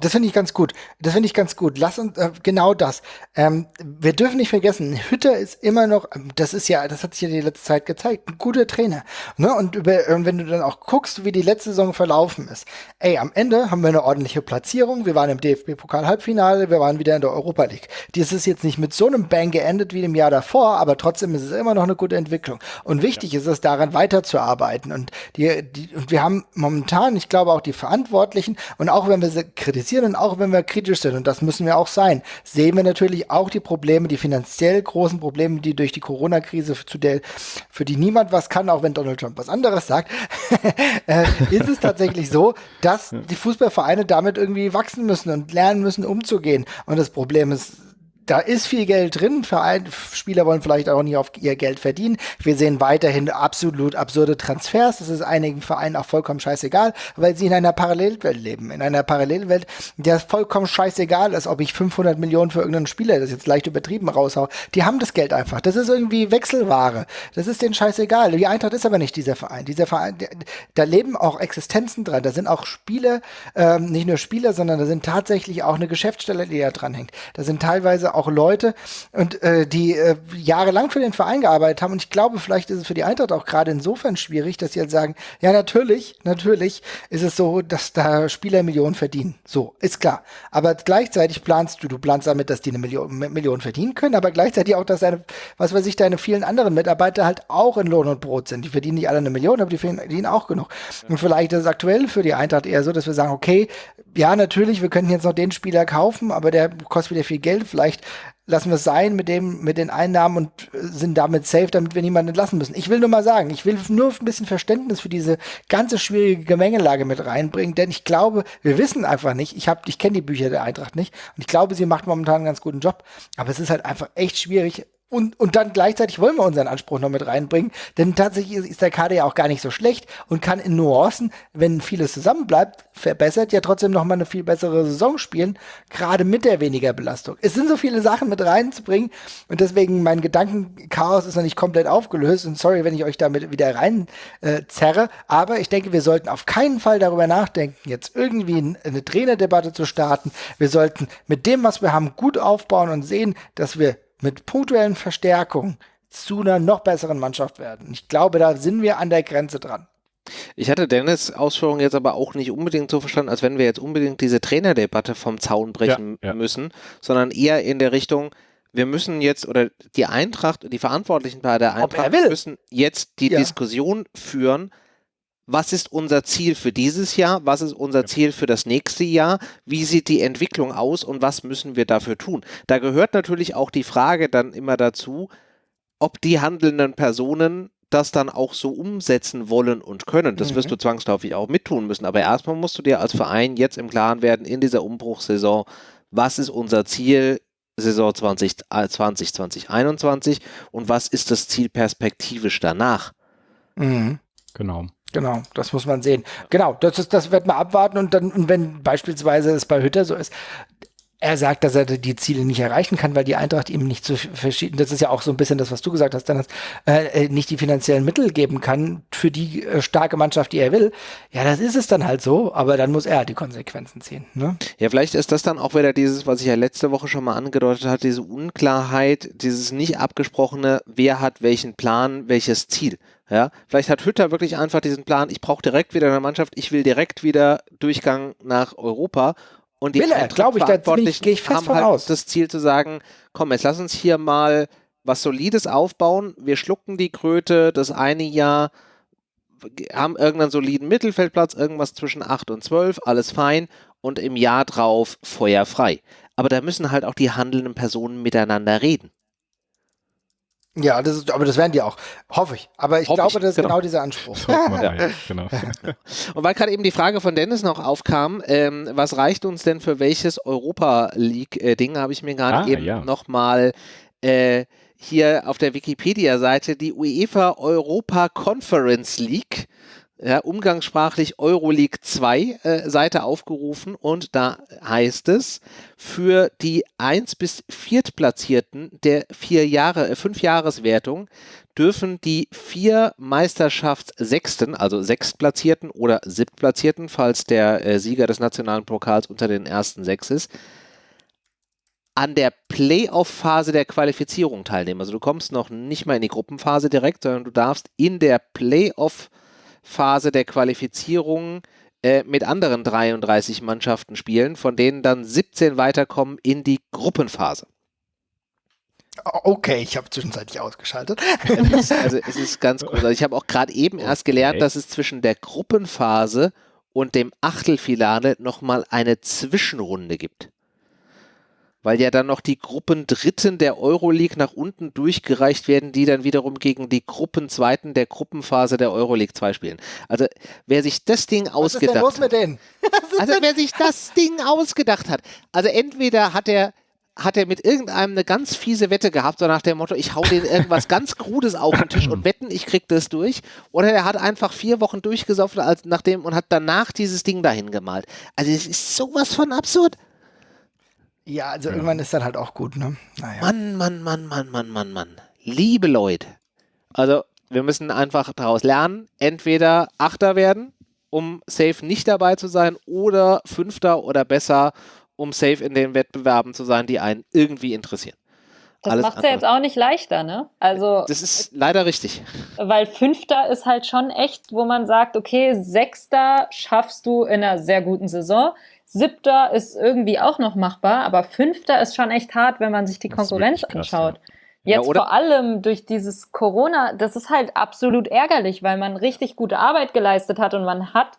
Das finde ich ganz gut. Das finde ich ganz gut. Lass uns äh, genau das. Ähm, wir dürfen nicht vergessen, Hütter ist immer noch, ähm, das ist ja, das hat sich ja die letzte Zeit gezeigt, ein guter Trainer. Ne? Und über, äh, wenn du dann auch guckst, wie die letzte Saison verlaufen ist, ey, am Ende haben wir eine ordentliche Platzierung. Wir waren im DFB-Pokal-Halbfinale, wir waren wieder in der Europa League. Dies ist jetzt nicht mit so einem Bang geendet wie im Jahr davor, aber trotzdem ist es immer noch eine gute Entwicklung. Und wichtig ja. ist es, daran weiterzuarbeiten. Und die, die, und wir haben momentan, ich glaube auch die Verantwortlichen, und auch wenn wir kritisieren und auch wenn wir kritisch sind, und das müssen wir auch sein, sehen wir natürlich auch die Probleme, die finanziell großen Probleme, die durch die Corona-Krise, zu der, für die niemand was kann, auch wenn Donald Trump was anderes sagt, äh, ist es tatsächlich so, dass die Fußballvereine damit irgendwie wachsen müssen und lernen müssen, umzugehen. Und das Problem ist, da ist viel Geld drin. Verein, Spieler wollen vielleicht auch nicht auf ihr Geld verdienen. Wir sehen weiterhin absolut absurde Transfers. Das ist einigen Vereinen auch vollkommen scheißegal, weil sie in einer Parallelwelt leben. In einer Parallelwelt, der vollkommen scheißegal ist, ob ich 500 Millionen für irgendeinen Spieler, das jetzt leicht übertrieben, raushau. Die haben das Geld einfach. Das ist irgendwie Wechselware. Das ist denen scheißegal. Die Eintracht ist aber nicht dieser Verein. Dieser Verein, da leben auch Existenzen dran. Da sind auch Spieler, ähm, nicht nur Spieler, sondern da sind tatsächlich auch eine Geschäftsstelle, die da dran hängt. Da sind teilweise auch auch Leute und äh, die äh, jahrelang für den Verein gearbeitet haben. Und ich glaube, vielleicht ist es für die Eintracht auch gerade insofern schwierig, dass sie halt sagen, ja, natürlich, natürlich ist es so, dass da Spieler Millionen verdienen. So, ist klar. Aber gleichzeitig planst du, du planst damit, dass die eine Million, Million verdienen können, aber gleichzeitig auch, dass deine, was weiß ich, deine vielen anderen Mitarbeiter halt auch in Lohn und Brot sind. Die verdienen nicht alle eine Million, aber die verdienen auch genug. Und vielleicht ist es aktuell für die Eintracht eher so, dass wir sagen, okay, ja, natürlich, wir könnten jetzt noch den Spieler kaufen, aber der kostet wieder viel Geld. Vielleicht lassen wir es sein mit dem, mit den Einnahmen und sind damit safe, damit wir niemanden entlassen müssen. Ich will nur mal sagen, ich will nur ein bisschen Verständnis für diese ganze schwierige Gemengelage mit reinbringen, denn ich glaube, wir wissen einfach nicht, ich habe, ich kenne die Bücher der Eintracht nicht und ich glaube, sie macht momentan einen ganz guten Job, aber es ist halt einfach echt schwierig, und, und dann gleichzeitig wollen wir unseren Anspruch noch mit reinbringen, denn tatsächlich ist, ist der Kader ja auch gar nicht so schlecht und kann in Nuancen, wenn vieles zusammenbleibt, verbessert, ja trotzdem noch mal eine viel bessere Saison spielen, gerade mit der weniger Belastung. Es sind so viele Sachen mit reinzubringen und deswegen mein Gedankenchaos ist noch nicht komplett aufgelöst und sorry, wenn ich euch damit wieder rein äh, zerre, aber ich denke, wir sollten auf keinen Fall darüber nachdenken, jetzt irgendwie eine Trainerdebatte zu starten. Wir sollten mit dem, was wir haben, gut aufbauen und sehen, dass wir mit punktuellen Verstärkungen zu einer noch besseren Mannschaft werden. Ich glaube, da sind wir an der Grenze dran. Ich hatte Dennis Ausführungen jetzt aber auch nicht unbedingt so verstanden, als wenn wir jetzt unbedingt diese Trainerdebatte vom Zaun brechen ja, ja. müssen, sondern eher in der Richtung, wir müssen jetzt, oder die Eintracht, die Verantwortlichen bei der Eintracht müssen jetzt die ja. Diskussion führen, was ist unser Ziel für dieses Jahr, was ist unser Ziel für das nächste Jahr, wie sieht die Entwicklung aus und was müssen wir dafür tun. Da gehört natürlich auch die Frage dann immer dazu, ob die handelnden Personen das dann auch so umsetzen wollen und können. Das mhm. wirst du zwangsläufig auch mittun müssen. Aber erstmal musst du dir als Verein jetzt im Klaren werden, in dieser Umbruchssaison, was ist unser Ziel Saison 2020, 2021 äh, und was ist das Ziel perspektivisch danach? Mhm. Genau. Genau, das muss man sehen. Genau, das ist, das wird man abwarten und dann, und wenn beispielsweise es bei Hütter so ist, er sagt, dass er die Ziele nicht erreichen kann, weil die Eintracht ihm nicht zu verschieden, das ist ja auch so ein bisschen das, was du gesagt hast, dann äh, nicht die finanziellen Mittel geben kann für die äh, starke Mannschaft, die er will. Ja, das ist es dann halt so, aber dann muss er die Konsequenzen ziehen. Ne? Ja, vielleicht ist das dann auch wieder dieses, was ich ja letzte Woche schon mal angedeutet habe, diese Unklarheit, dieses nicht abgesprochene, wer hat welchen Plan, welches Ziel. Ja, vielleicht hat Hütter wirklich einfach diesen Plan, ich brauche direkt wieder eine Mannschaft, ich will direkt wieder Durchgang nach Europa und die glaube ich, ich, fest haben halt aus. das Ziel zu sagen, komm, jetzt lass uns hier mal was Solides aufbauen. Wir schlucken die Kröte das eine Jahr, haben irgendeinen soliden Mittelfeldplatz, irgendwas zwischen 8 und 12, alles fein. Und im Jahr drauf feuerfrei. Aber da müssen halt auch die handelnden Personen miteinander reden. Ja, das ist, aber das werden die auch, hoffe ich. Aber ich hoffe glaube, ich, das ist genau, genau dieser Anspruch. ja, genau. Und weil gerade eben die Frage von Dennis noch aufkam, ähm, was reicht uns denn für welches Europa League-Ding, habe ich mir gerade ah, eben ja. nochmal äh, hier auf der Wikipedia-Seite die UEFA Europa Conference League ja, umgangssprachlich Euroleague 2 äh, Seite aufgerufen und da heißt es, für die 1 bis 4 Platzierten der vier Jahre, äh, fünf Jahreswertung dürfen die vier Meisterschaftssechsten, also Sechstplatzierten oder Siebtplatzierten, falls der äh, Sieger des nationalen Pokals unter den ersten sechs ist, an der Playoff-Phase der Qualifizierung teilnehmen. Also du kommst noch nicht mal in die Gruppenphase direkt, sondern du darfst in der Playoff-Phase Phase der Qualifizierung äh, mit anderen 33 Mannschaften spielen, von denen dann 17 weiterkommen in die Gruppenphase. Okay, ich habe zwischenzeitlich ausgeschaltet. also es ist ganz groß. Also ich habe auch gerade eben erst gelernt, dass es zwischen der Gruppenphase und dem Achtelfinale nochmal eine Zwischenrunde gibt. Weil ja dann noch die Gruppendritten der Euroleague nach unten durchgereicht werden, die dann wiederum gegen die Gruppenzweiten der Gruppenphase der Euroleague 2 spielen. Also wer sich das Ding Was ist denn ausgedacht los hat. mit denen? Also wer sich das Ding ausgedacht hat. Also entweder hat er hat er mit irgendeinem eine ganz fiese Wette gehabt, so nach dem Motto, ich hau den irgendwas ganz Krudes auf den Tisch und wetten, ich krieg das durch. Oder er hat einfach vier Wochen durchgesoffen als nachdem und hat danach dieses Ding dahin gemalt. Also es ist sowas von absurd. Ja, also irgendwann ist dann halt auch gut, ne? Naja. Mann, Mann, Mann, Mann, Mann, Mann, Mann. Liebe Leute. Also wir müssen einfach daraus lernen, entweder Achter werden, um safe nicht dabei zu sein, oder Fünfter oder besser, um safe in den Wettbewerben zu sein, die einen irgendwie interessieren. Das macht es ja jetzt auch nicht leichter, ne? Also, Das ist leider richtig. weil Fünfter ist halt schon echt, wo man sagt, okay, Sechster schaffst du in einer sehr guten Saison. Siebter ist irgendwie auch noch machbar, aber Fünfter ist schon echt hart, wenn man sich die Konkurrenz krass, anschaut. Ja, Jetzt oder- vor allem durch dieses Corona, das ist halt absolut ärgerlich, weil man richtig gute Arbeit geleistet hat und man hat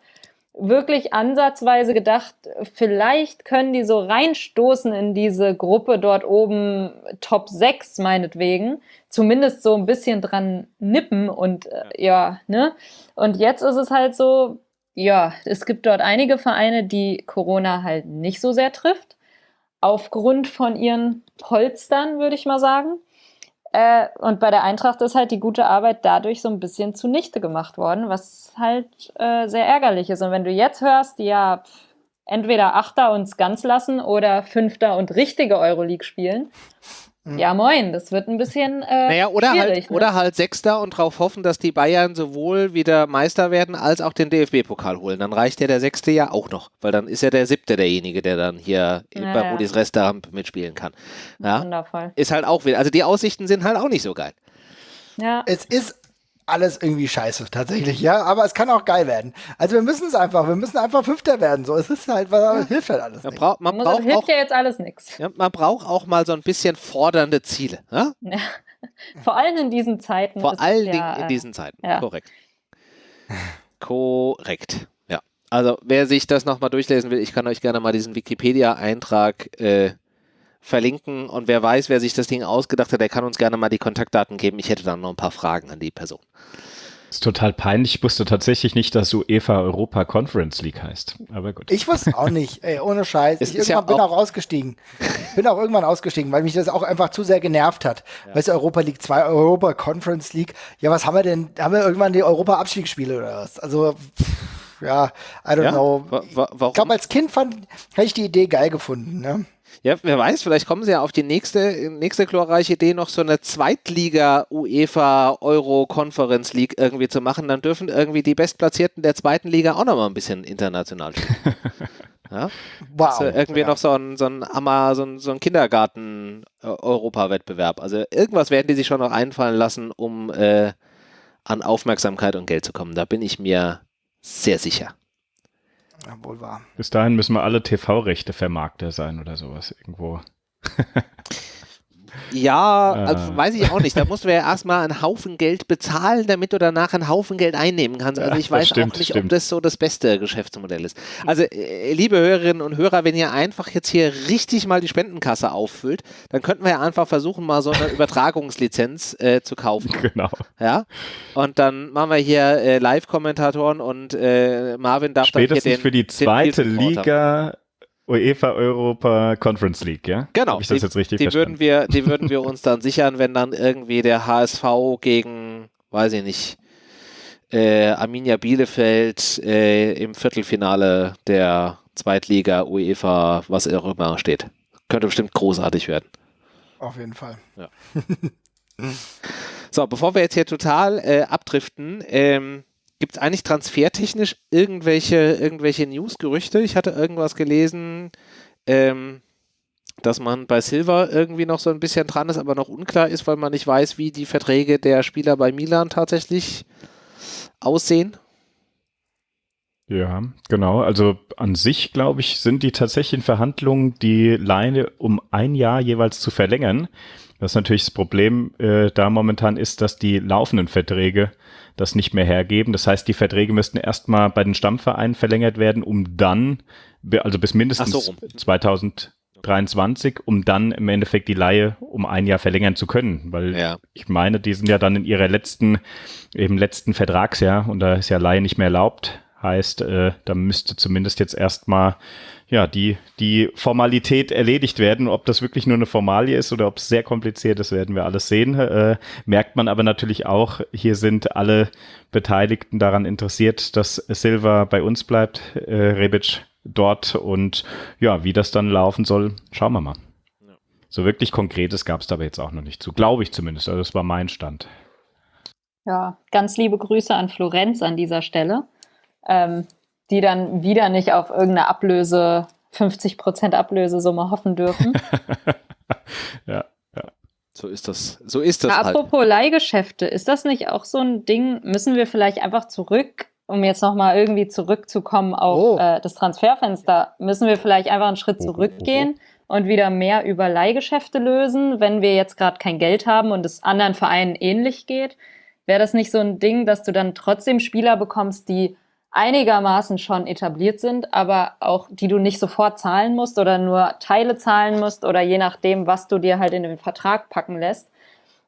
wirklich ansatzweise gedacht, vielleicht können die so reinstoßen in diese Gruppe dort oben Top 6 meinetwegen, zumindest so ein bisschen dran nippen und äh, ja, ne? Und jetzt ist es halt so, ja, es gibt dort einige Vereine, die Corona halt nicht so sehr trifft, aufgrund von ihren Polstern, würde ich mal sagen. Äh, und bei der Eintracht ist halt die gute Arbeit dadurch so ein bisschen zunichte gemacht worden, was halt äh, sehr ärgerlich ist. Und wenn du jetzt hörst, ja, pf, entweder Achter uns ganz lassen oder Fünfter und richtige Euroleague spielen, ja moin, das wird ein bisschen äh, Naja, oder schwierig. halt, ne? oder halt Sechster und darauf hoffen, dass die Bayern sowohl wieder Meister werden, als auch den DFB-Pokal holen. Dann reicht ja der Sechste ja auch noch, weil dann ist ja der Siebte derjenige, der dann hier Ja, bei. Rudis Restaurant mitspielen kann. Ja, Wundervoll. ist halt auch wieder, also die Aussichten sind halt auch nicht so geil. Ja. Es ist alles irgendwie scheiße, tatsächlich, ja, aber es kann auch geil werden. Also wir müssen es einfach, wir müssen einfach Fünfter werden, so. Es ist halt, was hilft halt alles Man, nicht. braucht man, Muss, braucht hilft auch, ja jetzt alles nichts. ja, man braucht auch mal so ein bisschen fordernde Ziele. Ja? Ja. Vor allem in diesen Zeiten. Vor allen Dingen ja, in äh, diesen Zeiten. ja. Korrekt. Korrekt. Ja. Also wer sich das nochmal durchlesen will, ich kann euch gerne mal diesen Wikipedia-Eintrag äh, verlinken und wer weiß, wer sich das Ding ausgedacht hat, der kann uns gerne mal die Kontaktdaten geben. Ich hätte dann noch ein paar Fragen an die Person. ist total peinlich. Ich wusste tatsächlich nicht, dass UEFA Europa Conference League heißt. Aber gut. Ich wusste auch nicht, ey, ohne Scheiß. Es ich ist ja irgendwann bin auch- auch ausgestiegen. Bin auch irgendwann ausgestiegen, weil mich das auch einfach zu sehr genervt hat. Weißt du, Europa League 2, Europa Conference League. Ja, was haben wir denn? Haben wir irgendwann die Europa-Abstiegsspiele oder was? Also, pff, ja, I don't Ja? know. Wa- wa- Ich warum? glaube, als Kind fand, hätte ich die Idee geil gefunden, ne? Ja, wer weiß, vielleicht kommen sie ja auf die nächste, nächste glorreiche Idee, noch so eine Zweitliga UEFA Euro Conference League irgendwie zu machen. Dann dürfen irgendwie die Bestplatzierten der zweiten Liga auch noch mal ein bisschen international spielen. ja? Wow. Also irgendwie ja. noch so ein, so ein, so ein, so ein Kindergarten-Europa-Wettbewerb. Also irgendwas werden die sich schon noch einfallen lassen, um äh, an Aufmerksamkeit und Geld zu kommen. Da bin ich mir sehr sicher. Ja, wohl wahr. Bis dahin müssen wir alle TV-Rechte Vermarkter sein oder sowas irgendwo. Ja, Ah. also weiß ich auch nicht. Da musst du ja erstmal einen Haufen Geld bezahlen, damit du danach einen Haufen Geld einnehmen kannst. Also ich weiß stimmt, auch nicht, ob stimmt. das so das beste Geschäftsmodell ist. Also, äh, liebe Hörerinnen und Hörer, wenn ihr einfach jetzt hier richtig mal die Spendenkasse auffüllt, dann könnten wir ja einfach versuchen, mal so eine Übertragungslizenz äh, zu kaufen. Genau. Ja. Und dann machen wir hier äh, Live-Kommentatoren und äh, Marvin darf dann Spätestens hier den, für die den zweite Reporter. Liga UEFA Europa Conference League, ja? Genau, ich das die, jetzt richtig die würden verstanden? wir, die würden wir uns dann sichern, wenn dann irgendwie der HSV gegen, weiß ich nicht, äh, Arminia Bielefeld äh, im Viertelfinale der Zweitliga UEFA, was auch immer steht. Könnte bestimmt großartig werden. Auf jeden Fall. So, bevor wir jetzt hier total äh, abdriften, ähm, gibt es eigentlich transfertechnisch irgendwelche, irgendwelche News-Gerüchte? Ich hatte irgendwas gelesen, ähm, dass man bei Silva irgendwie noch so ein bisschen dran ist, aber noch unklar ist, weil man nicht weiß, wie die Verträge der Spieler bei Milan tatsächlich aussehen. Ja, genau. Also an sich, glaube ich, sind die tatsächlich in Verhandlungen, die Leine um ein Jahr jeweils zu verlängern. Was natürlich das Problem äh, da momentan ist, dass die laufenden Verträge das nicht mehr hergeben. Das heißt, die Verträge müssten erstmal bei den Stammvereinen verlängert werden, um dann, also bis mindestens so 2023, um dann im Endeffekt die Laie um ein Jahr verlängern zu können. Weil ja. ich meine, die sind ja dann in ihrer letzten, im letzten Vertragsjahr und da ist ja Laie nicht mehr erlaubt. Heißt, äh, da müsste zumindest jetzt erstmal ja, die, die Formalität erledigt werden. Ob das wirklich nur eine Formalie ist oder ob es sehr kompliziert ist, werden wir alles sehen. Äh, merkt man aber natürlich auch, hier sind alle Beteiligten daran interessiert, dass Silva bei uns bleibt, äh, Rebic dort und ja, wie das dann laufen soll, schauen wir mal. So wirklich Konkretes gab es dabei jetzt auch noch nicht zu, glaube ich zumindest. Also das war mein Stand. Ja, ganz liebe Grüße an Florenz an dieser Stelle. Ähm, die dann wieder nicht auf irgendeine Ablöse, 50 Prozent Ablösesumme hoffen dürfen. ja, ja. So ist das. So ist das. Ja, halt. apropos Leihgeschäfte, ist das nicht auch so ein Ding? Müssen wir vielleicht einfach zurück, um jetzt nochmal irgendwie zurückzukommen auf oh. äh, das Transferfenster, müssen wir vielleicht einfach einen Schritt zurückgehen und wieder mehr über Leihgeschäfte lösen, wenn wir jetzt gerade kein Geld haben und es anderen Vereinen ähnlich geht? Wäre das nicht so ein Ding, dass du dann trotzdem Spieler bekommst, die einigermaßen schon etabliert sind, aber auch die du nicht sofort zahlen musst oder nur Teile zahlen musst oder je nachdem, was du dir halt in den Vertrag packen lässt.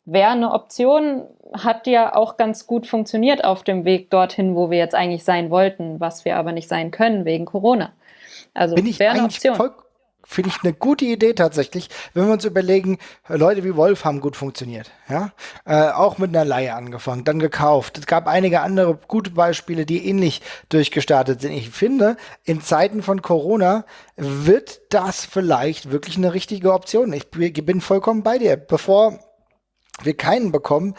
Wäre eine Option, hat ja auch ganz gut funktioniert auf dem Weg dorthin, wo wir jetzt eigentlich sein wollten, was wir aber nicht sein können wegen Corona. Also wäre eine Option. Voll, finde ich eine gute Idee tatsächlich, wenn wir uns überlegen, Leute wie Wolf haben gut funktioniert, ja, äh, auch mit einer Leihe angefangen, dann gekauft. Es gab einige andere gute Beispiele, die ähnlich durchgestartet sind. Ich finde, in Zeiten von Corona wird das vielleicht wirklich eine richtige Option. Ich bin vollkommen bei dir. Bevor wir keinen bekommen,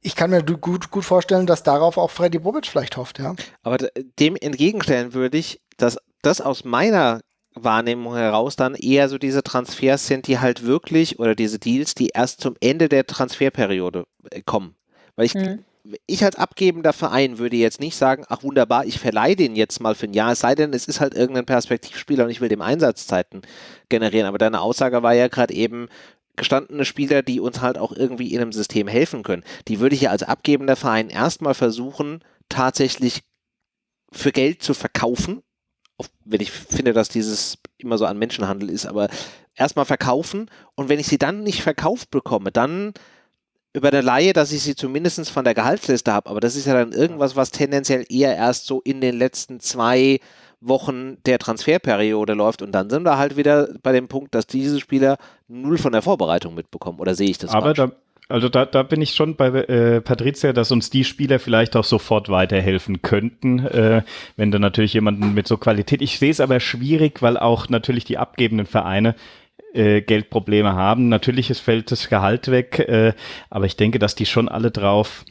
ich kann mir gut, gut vorstellen, dass darauf auch Freddy Bobic vielleicht hofft, ja. Aber dem entgegenstellen würde ich, dass das aus meiner Wahrnehmung heraus dann eher so diese Transfers sind, die halt wirklich oder diese Deals, die erst zum Ende der Transferperiode äh, kommen. Weil ich, mhm. ich als abgebender Verein würde jetzt nicht sagen, ach wunderbar, ich verleihe den jetzt mal für ein Jahr, es sei denn, es ist halt irgendein Perspektivspieler und ich will dem Einsatzzeiten generieren. Aber deine Aussage war ja gerade eben, gestandene Spieler, die uns halt auch irgendwie in einem System helfen können. Die würde ich ja als abgebender Verein erstmal versuchen, tatsächlich für Geld zu verkaufen wenn ich finde, dass dieses immer so an Menschenhandel ist, aber erstmal verkaufen und wenn ich sie dann nicht verkauft bekomme, dann über der Laie, dass ich sie zumindest von der Gehaltsliste habe, aber das ist ja dann irgendwas, was tendenziell eher erst so in den letzten zwei Wochen der Transferperiode läuft. Und dann sind wir halt wieder bei dem Punkt, dass diese Spieler null von der Vorbereitung mitbekommen. Oder sehe ich das Aber da also da, da bin ich schon bei äh, Patricia, dass uns die Spieler vielleicht auch sofort weiterhelfen könnten, äh, wenn du natürlich jemanden mit so Qualität. Ich sehe es aber schwierig, weil auch natürlich die abgebenden Vereine äh, Geldprobleme haben. Natürlich fällt das Gehalt weg, äh, aber ich denke, dass die schon alle drauf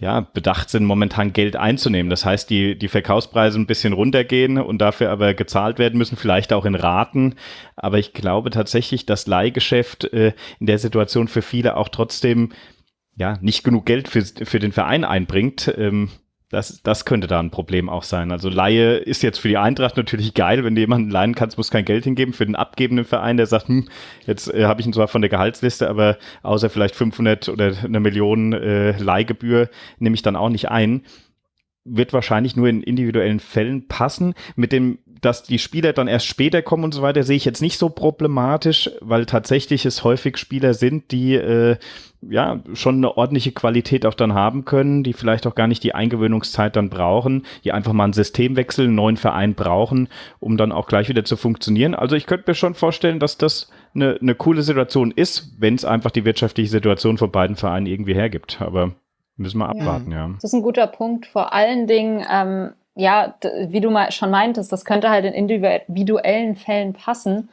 ja, bedacht sind, momentan Geld einzunehmen. Das heißt, die, die Verkaufspreise ein bisschen runtergehen und dafür aber gezahlt werden müssen, vielleicht auch in Raten. Aber ich glaube tatsächlich, dass Leihgeschäft äh, in der Situation für viele auch trotzdem ja nicht genug Geld für, für den Verein einbringt. Ähm, das, das könnte da ein Problem auch sein. Also Laie ist jetzt für die Eintracht natürlich geil, wenn du jemanden leihen kannst, musst kein Geld hingeben. Für den abgebenden Verein, der sagt, hm, jetzt äh, habe ich ihn zwar von der Gehaltsliste, aber außer vielleicht 500 oder eine Million äh, Leihgebühr nehme ich dann auch nicht ein. Wird wahrscheinlich nur in individuellen Fällen passen. Mit dem dass die Spieler dann erst später kommen und so weiter, sehe ich jetzt nicht so problematisch, weil tatsächlich es häufig Spieler sind, die äh, ja schon eine ordentliche Qualität auch dann haben können, die vielleicht auch gar nicht die Eingewöhnungszeit dann brauchen, die einfach mal einen Systemwechsel, einen neuen Verein brauchen, um dann auch gleich wieder zu funktionieren. Also ich könnte mir schon vorstellen, dass das eine, eine coole Situation ist, wenn es einfach die wirtschaftliche Situation von beiden Vereinen irgendwie hergibt. Aber müssen wir abwarten, ja. ja. Das ist ein guter Punkt. Vor allen Dingen, ähm, ja, wie du mal schon meintest, das könnte halt in individuellen Fällen passen.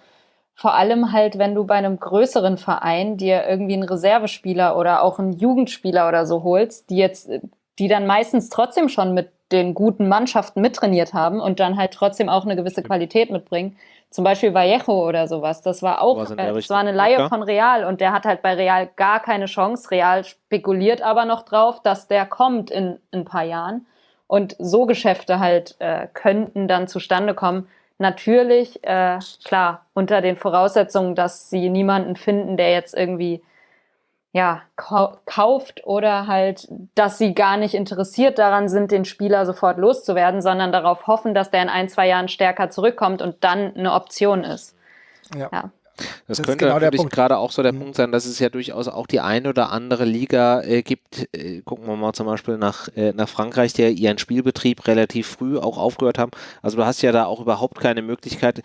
Vor allem halt, wenn du bei einem größeren Verein dir irgendwie einen Reservespieler oder auch einen Jugendspieler oder so holst, die jetzt, die dann meistens trotzdem schon mit den guten Mannschaften mittrainiert haben und dann halt trotzdem auch eine gewisse Qualität mitbringen. Zum Beispiel Vallejo oder sowas. Das war auch, äh, das war eine Laie von Real und der hat halt bei Real gar keine Chance. Real spekuliert aber noch drauf, dass der kommt in, in ein paar Jahren. Und so Geschäfte halt äh, könnten dann zustande kommen. Natürlich, äh, klar, unter den Voraussetzungen, dass sie niemanden finden, der jetzt irgendwie ja, kauft oder halt, dass sie gar nicht interessiert daran sind, den Spieler sofort loszuwerden, sondern darauf hoffen, dass der in ein, zwei Jahren stärker zurückkommt und dann eine Option ist. Ja. ja. Das, das könnte genau natürlich gerade auch so der mhm. Punkt sein, dass es ja durchaus auch die eine oder andere Liga äh, gibt. Äh, gucken wir mal zum Beispiel nach, äh, nach Frankreich, die ihren Spielbetrieb relativ früh auch aufgehört haben. Also du hast ja da auch überhaupt keine Möglichkeit,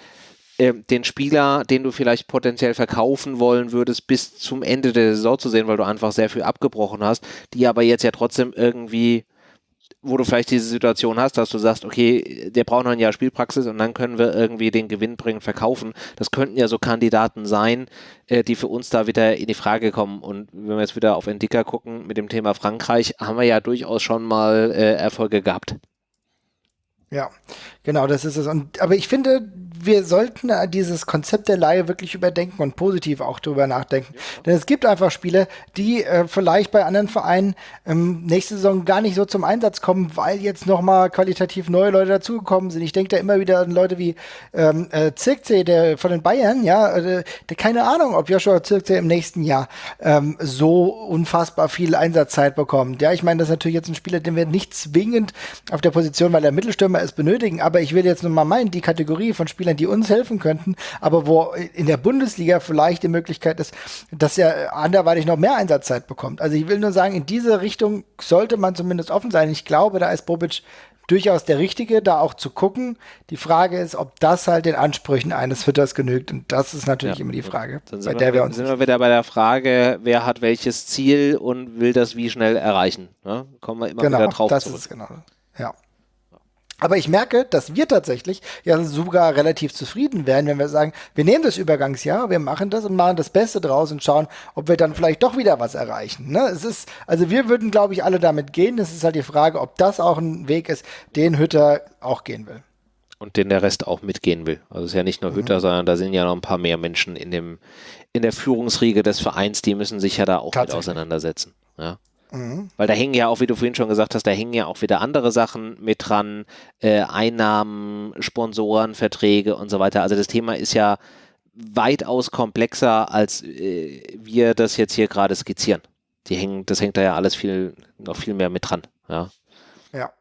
äh, den Spieler, den du vielleicht potenziell verkaufen wollen würdest, bis zum Ende der Saison zu sehen, weil du einfach sehr viel abgebrochen hast, die aber jetzt ja trotzdem irgendwie wo du vielleicht diese Situation hast, dass du sagst, okay, der braucht noch ein Jahr Spielpraxis und dann können wir irgendwie den Gewinn bringen, verkaufen. Das könnten ja so Kandidaten sein, äh, die für uns da wieder in die Frage kommen. Und wenn wir jetzt wieder auf Entdicker gucken mit dem Thema Frankreich, haben wir ja durchaus schon mal äh, Erfolge gehabt. Ja, genau, das ist es. Und, aber ich finde, wir sollten dieses Konzept der Laie wirklich überdenken und positiv auch drüber nachdenken. Ja. Denn es gibt einfach Spiele, die äh, vielleicht bei anderen Vereinen ähm, nächste Saison gar nicht so zum Einsatz kommen, weil jetzt nochmal qualitativ neue Leute dazugekommen sind. Ich denke da immer wieder an Leute wie ähm, äh, Zirkzee, der von den Bayern, ja, äh, der keine Ahnung, ob Joshua Zirkzee im nächsten Jahr ähm, so unfassbar viel Einsatzzeit bekommt. Ja, ich meine, das ist natürlich jetzt ein Spieler, den wir nicht zwingend auf der Position, weil er Mittelstürmer ist, benötigen, aber ich will jetzt nur mal meinen, die Kategorie von Spielern, die uns helfen könnten, aber wo in der Bundesliga vielleicht die Möglichkeit ist, dass er anderweitig noch mehr Einsatzzeit bekommt. Also ich will nur sagen, in diese Richtung sollte man zumindest offen sein. Ich glaube, da ist Bobic durchaus der Richtige, da auch zu gucken. Die Frage ist, ob das halt den Ansprüchen eines Fütters genügt. Und das ist natürlich ja, immer die Frage, bei der wir, wir uns. Sind wir wieder bei der Frage, wer hat welches Ziel und will das wie schnell erreichen? Ne? Kommen wir immer genau, wieder drauf das zurück. Ist genau. Ja. Aber ich merke, dass wir tatsächlich ja sogar relativ zufrieden wären, wenn wir sagen, wir nehmen das Übergangsjahr, wir machen das und machen das Beste draus und schauen, ob wir dann vielleicht doch wieder was erreichen. Ne? Es ist, also wir würden, glaube ich, alle damit gehen. Es ist halt die Frage, ob das auch ein Weg ist, den Hütter auch gehen will. Und den der Rest auch mitgehen will. Also es ist ja nicht nur Hütter, mhm. sondern da sind ja noch ein paar mehr Menschen in dem, in der Führungsriege des Vereins, die müssen sich ja da auch mit auseinandersetzen. Ja. Mhm. Weil da hängen ja auch, wie du vorhin schon gesagt hast, da hängen ja auch wieder andere Sachen mit dran, äh, Einnahmen, Sponsoren, Verträge und so weiter. Also das Thema ist ja weitaus komplexer, als äh, wir das jetzt hier gerade skizzieren. Die hängen, das hängt da ja alles viel, noch viel mehr mit dran. Ja. Ja.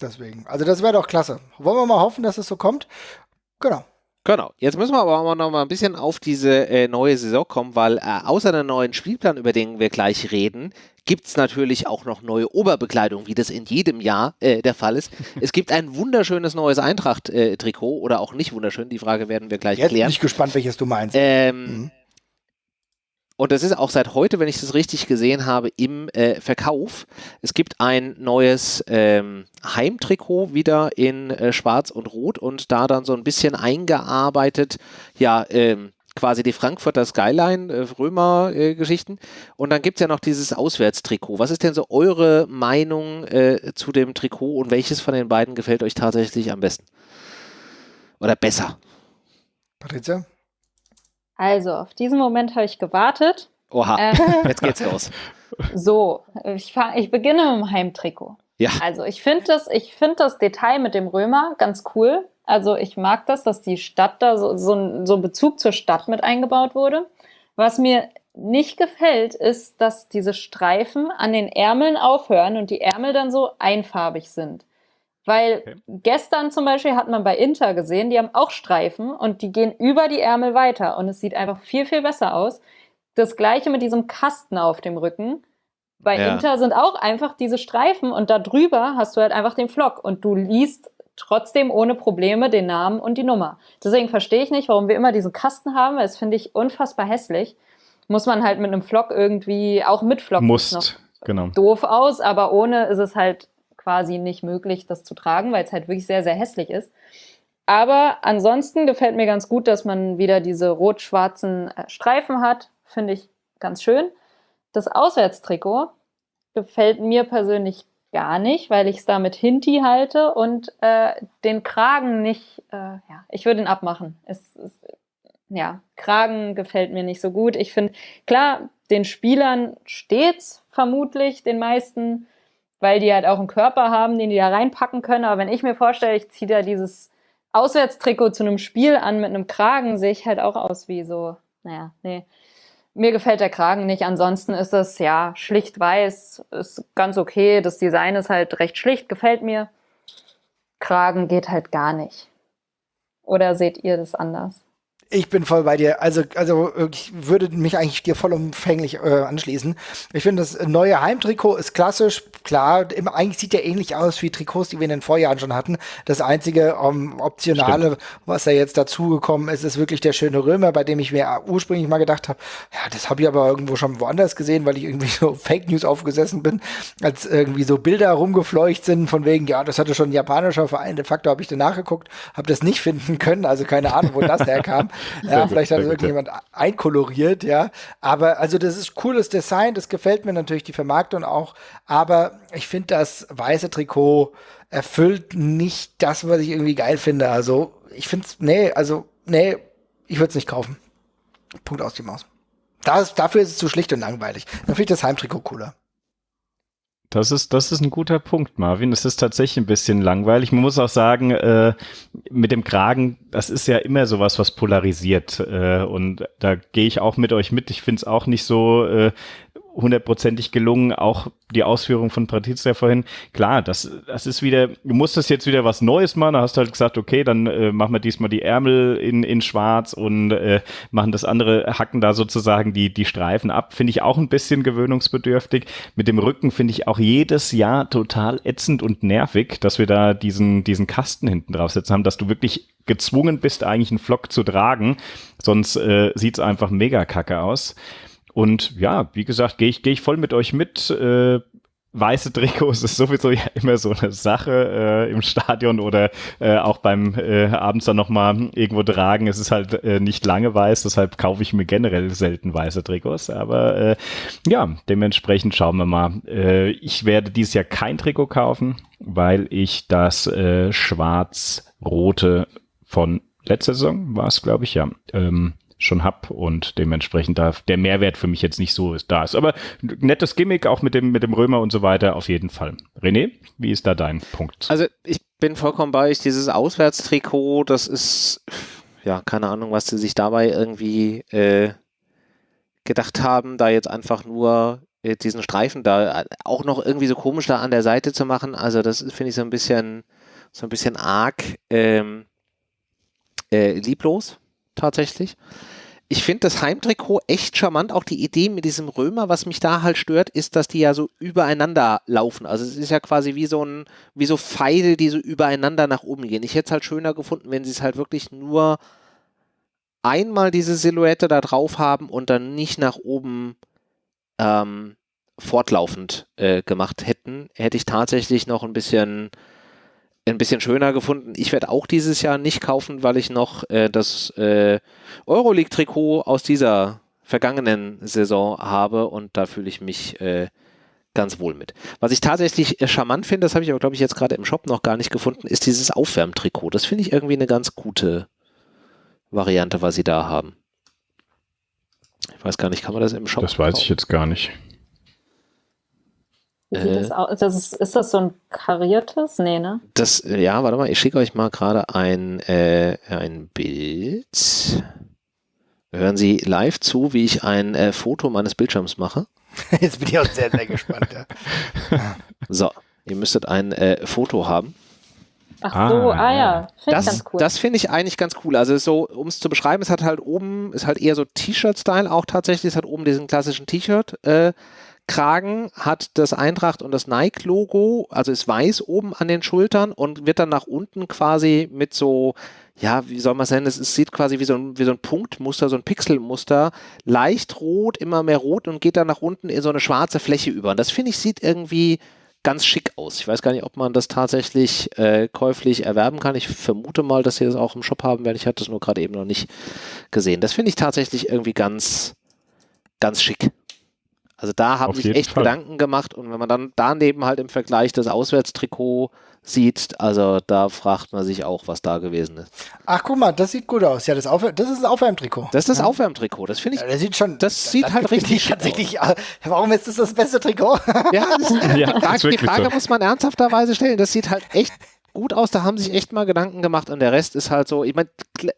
Deswegen. Also das wäre doch klasse. Wollen wir mal hoffen, dass es so kommt? Genau. Genau. Jetzt müssen wir aber auch noch mal ein bisschen auf diese äh, neue Saison kommen, weil äh, außer einem neuen Spielplan, über den wir gleich reden, gibt es natürlich auch noch neue Oberbekleidung, wie das in jedem Jahr äh, der Fall ist. es gibt ein wunderschönes neues Eintracht-Trikot äh, oder auch nicht wunderschön. Die Frage werden wir gleich Jetzt klären. Bin ich gespannt, welches du meinst. Ähm, mhm. Und das ist auch seit heute, wenn ich das richtig gesehen habe, im äh, Verkauf. Es gibt ein neues ähm, Heimtrikot wieder in äh, Schwarz und Rot und da dann so ein bisschen eingearbeitet, ja, ähm, quasi die Frankfurter Skyline, äh, Römer-Geschichten. und dann gibt es ja noch dieses Auswärtstrikot. Was ist denn so eure Meinung äh, zu dem Trikot und welches von den beiden gefällt euch tatsächlich am besten? Oder besser? Patricia? Also, auf diesen Moment habe ich gewartet. Oha, äh, jetzt geht's los. So, ich, fang, ich beginne mit dem Heimtrikot. Ja. Also, ich finde das, find das Detail mit dem Römer ganz cool. Also, ich mag das, dass die Stadt da so, so, so ein Bezug zur Stadt mit eingebaut wurde. Was mir nicht gefällt, ist, dass diese Streifen an den Ärmeln aufhören und die Ärmel dann so einfarbig sind. Weil okay. gestern zum Beispiel hat man bei Inter gesehen, die haben auch Streifen und die gehen über die Ärmel weiter und es sieht einfach viel, viel besser aus. Das gleiche mit diesem Kasten auf dem Rücken. Bei ja. Inter sind auch einfach diese Streifen und da drüber hast du halt einfach den Flock und du liest trotzdem ohne Probleme den Namen und die Nummer. Deswegen verstehe ich nicht, warum wir immer diesen Kasten haben, weil das finde ich unfassbar hässlich. Muss man halt mit einem Flock irgendwie, auch mit Flock Musst, genau. doof aus, aber ohne ist es halt quasi nicht möglich, das zu tragen, weil es halt wirklich sehr, sehr hässlich ist. Aber ansonsten gefällt mir ganz gut, dass man wieder diese rot-schwarzen äh, Streifen hat. Finde ich ganz schön. Das Auswärtstrikot gefällt mir persönlich gar nicht, weil ich es da mit Hinti halte und äh, den Kragen nicht, äh, ja, ich würde ihn abmachen. Es, es, ja, Kragen gefällt mir nicht so gut. Ich finde, klar, den Spielern steht's vermutlich, den meisten, weil die halt auch einen Körper haben, den die da reinpacken können. Aber wenn ich mir vorstelle, ich ziehe da dieses Auswärtstrikot zu einem Spiel an mit einem Kragen, sehe ich halt auch aus wie so, naja, nee. mir gefällt der Kragen nicht. Ansonsten ist es ja schlicht weiß, ist ganz okay. Das Design ist halt recht schlicht, gefällt mir. Kragen geht halt gar nicht. Oder seht ihr das anders? Ich bin voll bei dir. Also, also ich würde mich eigentlich dir vollumfänglich äh, anschließen. Ich finde, das neue Heimtrikot ist klassisch. Klar, immer, eigentlich sieht der ähnlich aus wie Trikots, die wir in den Vorjahren schon hatten. Das einzige um, ähm, Optionale, Stimmt. was da jetzt dazugekommen ist, ist wirklich der schöne Römer, bei dem ich mir ursprünglich mal gedacht habe, ja, das habe ich aber irgendwo schon woanders gesehen, weil ich irgendwie so Fake News aufgesessen bin, als irgendwie so Bilder rumgefleucht sind von wegen, ja, das hatte schon ein japanischer Verein. De facto habe ich danach geguckt, habe das nicht finden können, also keine Ahnung, wo das herkam. Ja, gut, vielleicht hat irgendjemand ja. einkoloriert, ja. Aber also das ist cooles Design, das gefällt mir natürlich die Vermarktung auch. Aber ich finde, das weiße Trikot erfüllt nicht das, was ich irgendwie geil finde. Also ich finde es, nee, also nee, ich würde es nicht kaufen. Punkt aus die Maus. Das, dafür ist es zu schlicht und langweilig. Dann finde ich das Heimtrikot cooler. Das ist, das ist ein guter Punkt, Marvin. Es ist tatsächlich ein bisschen langweilig. Man muss auch sagen, äh, mit dem Kragen, das ist ja immer sowas, was polarisiert. Äh, und da gehe ich auch mit euch mit. Ich finde es auch nicht so äh, hundertprozentig gelungen. Auch die Ausführung von Patrizia vorhin. Klar, das, das ist wieder, du musstest jetzt wieder was Neues machen. Da hast du halt gesagt, okay, dann äh, machen wir diesmal die Ärmel in, in schwarz und äh, machen das andere, hacken da sozusagen die, die Streifen ab. Finde ich auch ein bisschen gewöhnungsbedürftig. Mit dem Rücken finde ich auch jedes Jahr total ätzend und nervig, dass wir da diesen, diesen Kasten hinten draufsetzen haben, dass du wirklich gezwungen bist, eigentlich einen Flock zu tragen. Sonst äh, sieht es einfach mega kacke aus. Und ja, wie gesagt, gehe ich, geh ich voll mit euch mit. Äh, weiße Trikots ist sowieso ja immer so eine Sache äh, im Stadion oder äh, auch beim äh, abends dann nochmal irgendwo tragen. Es ist halt äh, nicht lange weiß, deshalb kaufe ich mir generell selten weiße Trikots. Aber äh, ja, dementsprechend schauen wir mal. Äh, ich werde dieses Jahr kein Trikot kaufen, weil ich das äh, schwarz-rote von letzter Saison war es, glaube ich, ja. Ähm, schon hab und dementsprechend da der Mehrwert für mich jetzt nicht so ist, da ist. Aber nettes Gimmick auch mit dem, mit dem Römer und so weiter auf jeden Fall. René, wie ist da dein Punkt? Also ich bin vollkommen bei euch. Dieses Auswärtstrikot, das ist, ja, keine Ahnung, was sie sich dabei irgendwie äh, gedacht haben, da jetzt einfach nur äh, diesen Streifen da auch noch irgendwie so komisch da an der Seite zu machen. Also das finde ich so ein bisschen, so ein bisschen arg ähm, äh, lieblos tatsächlich. Ich finde das Heimtrikot echt charmant. Auch die Idee mit diesem Römer, was mich da halt stört, ist, dass die ja so übereinander laufen. Also es ist ja quasi wie so ein, wie so Pfeile, die so übereinander nach oben gehen. Ich hätte es halt schöner gefunden, wenn sie es halt wirklich nur einmal diese Silhouette da drauf haben und dann nicht nach oben ähm, fortlaufend äh, gemacht hätten. Hätte ich tatsächlich noch ein bisschen ein bisschen schöner gefunden. Ich werde auch dieses Jahr nicht kaufen, weil ich noch äh, das äh, Euroleague-Trikot aus dieser vergangenen Saison habe und da fühle ich mich äh, ganz wohl mit. Was ich tatsächlich äh, charmant finde, das habe ich aber, glaube ich, jetzt gerade im Shop noch gar nicht gefunden, ist dieses Aufwärmtrikot. Das finde ich irgendwie eine ganz gute Variante, was sie da haben. Ich weiß gar nicht, kann man das im Shop Das weiß ich jetzt gar nicht. Wie sieht das äh. aus? Das ist, ist, das so ein kariertes? Nee, ne? Das, ja, warte mal, ich schicke euch mal gerade ein, äh, ein Bild. Hören Sie live zu, wie ich ein äh, Foto meines Bildschirms mache. Jetzt bin ich auch sehr, sehr gespannt. Ja. So, ihr müsstet ein äh, Foto haben. Ach so, ah, ah ja, finde das, ganz cool. Das finde ich eigentlich ganz cool. Also so, um es zu beschreiben, es hat halt oben, ist halt eher so T-Shirt-Style auch tatsächlich. Es hat oben diesen klassischen T-Shirt. Äh, Kragen hat das Eintracht und das Nike-Logo, also ist weiß oben an den Schultern und wird dann nach unten quasi mit so, ja, wie soll man es nennen, es sieht quasi wie so, ein, wie so ein Punktmuster, so ein Pixelmuster, leicht rot, immer mehr rot und geht dann nach unten in so eine schwarze Fläche über. Und das finde ich sieht irgendwie ganz schick aus. Ich weiß gar nicht, ob man das tatsächlich äh, käuflich erwerben kann. Ich vermute mal, dass sie das auch im Shop haben werden. Ich hatte das nur gerade eben noch nicht gesehen. Das finde ich tatsächlich irgendwie ganz, ganz schick. Also da haben sich echt Fall. Gedanken gemacht und wenn man dann daneben halt im Vergleich das Auswärtstrikot sieht, also da fragt man sich auch, was da gewesen ist. Ach, guck mal, das sieht gut aus. Ja, das, Auf das ist ein Aufwärmtrikot. Das ist das ja. Aufwärmtrikot. Das finde ich. Ja, das sieht schon. Das sieht das halt richtig tatsächlich. Aus. Warum ist das das beste Trikot? Ja, das ist, ja, die Frage, die Frage so. muss man ernsthafterweise stellen. Das sieht halt echt gut aus, da haben sich echt mal Gedanken gemacht und der Rest ist halt so, ich meine,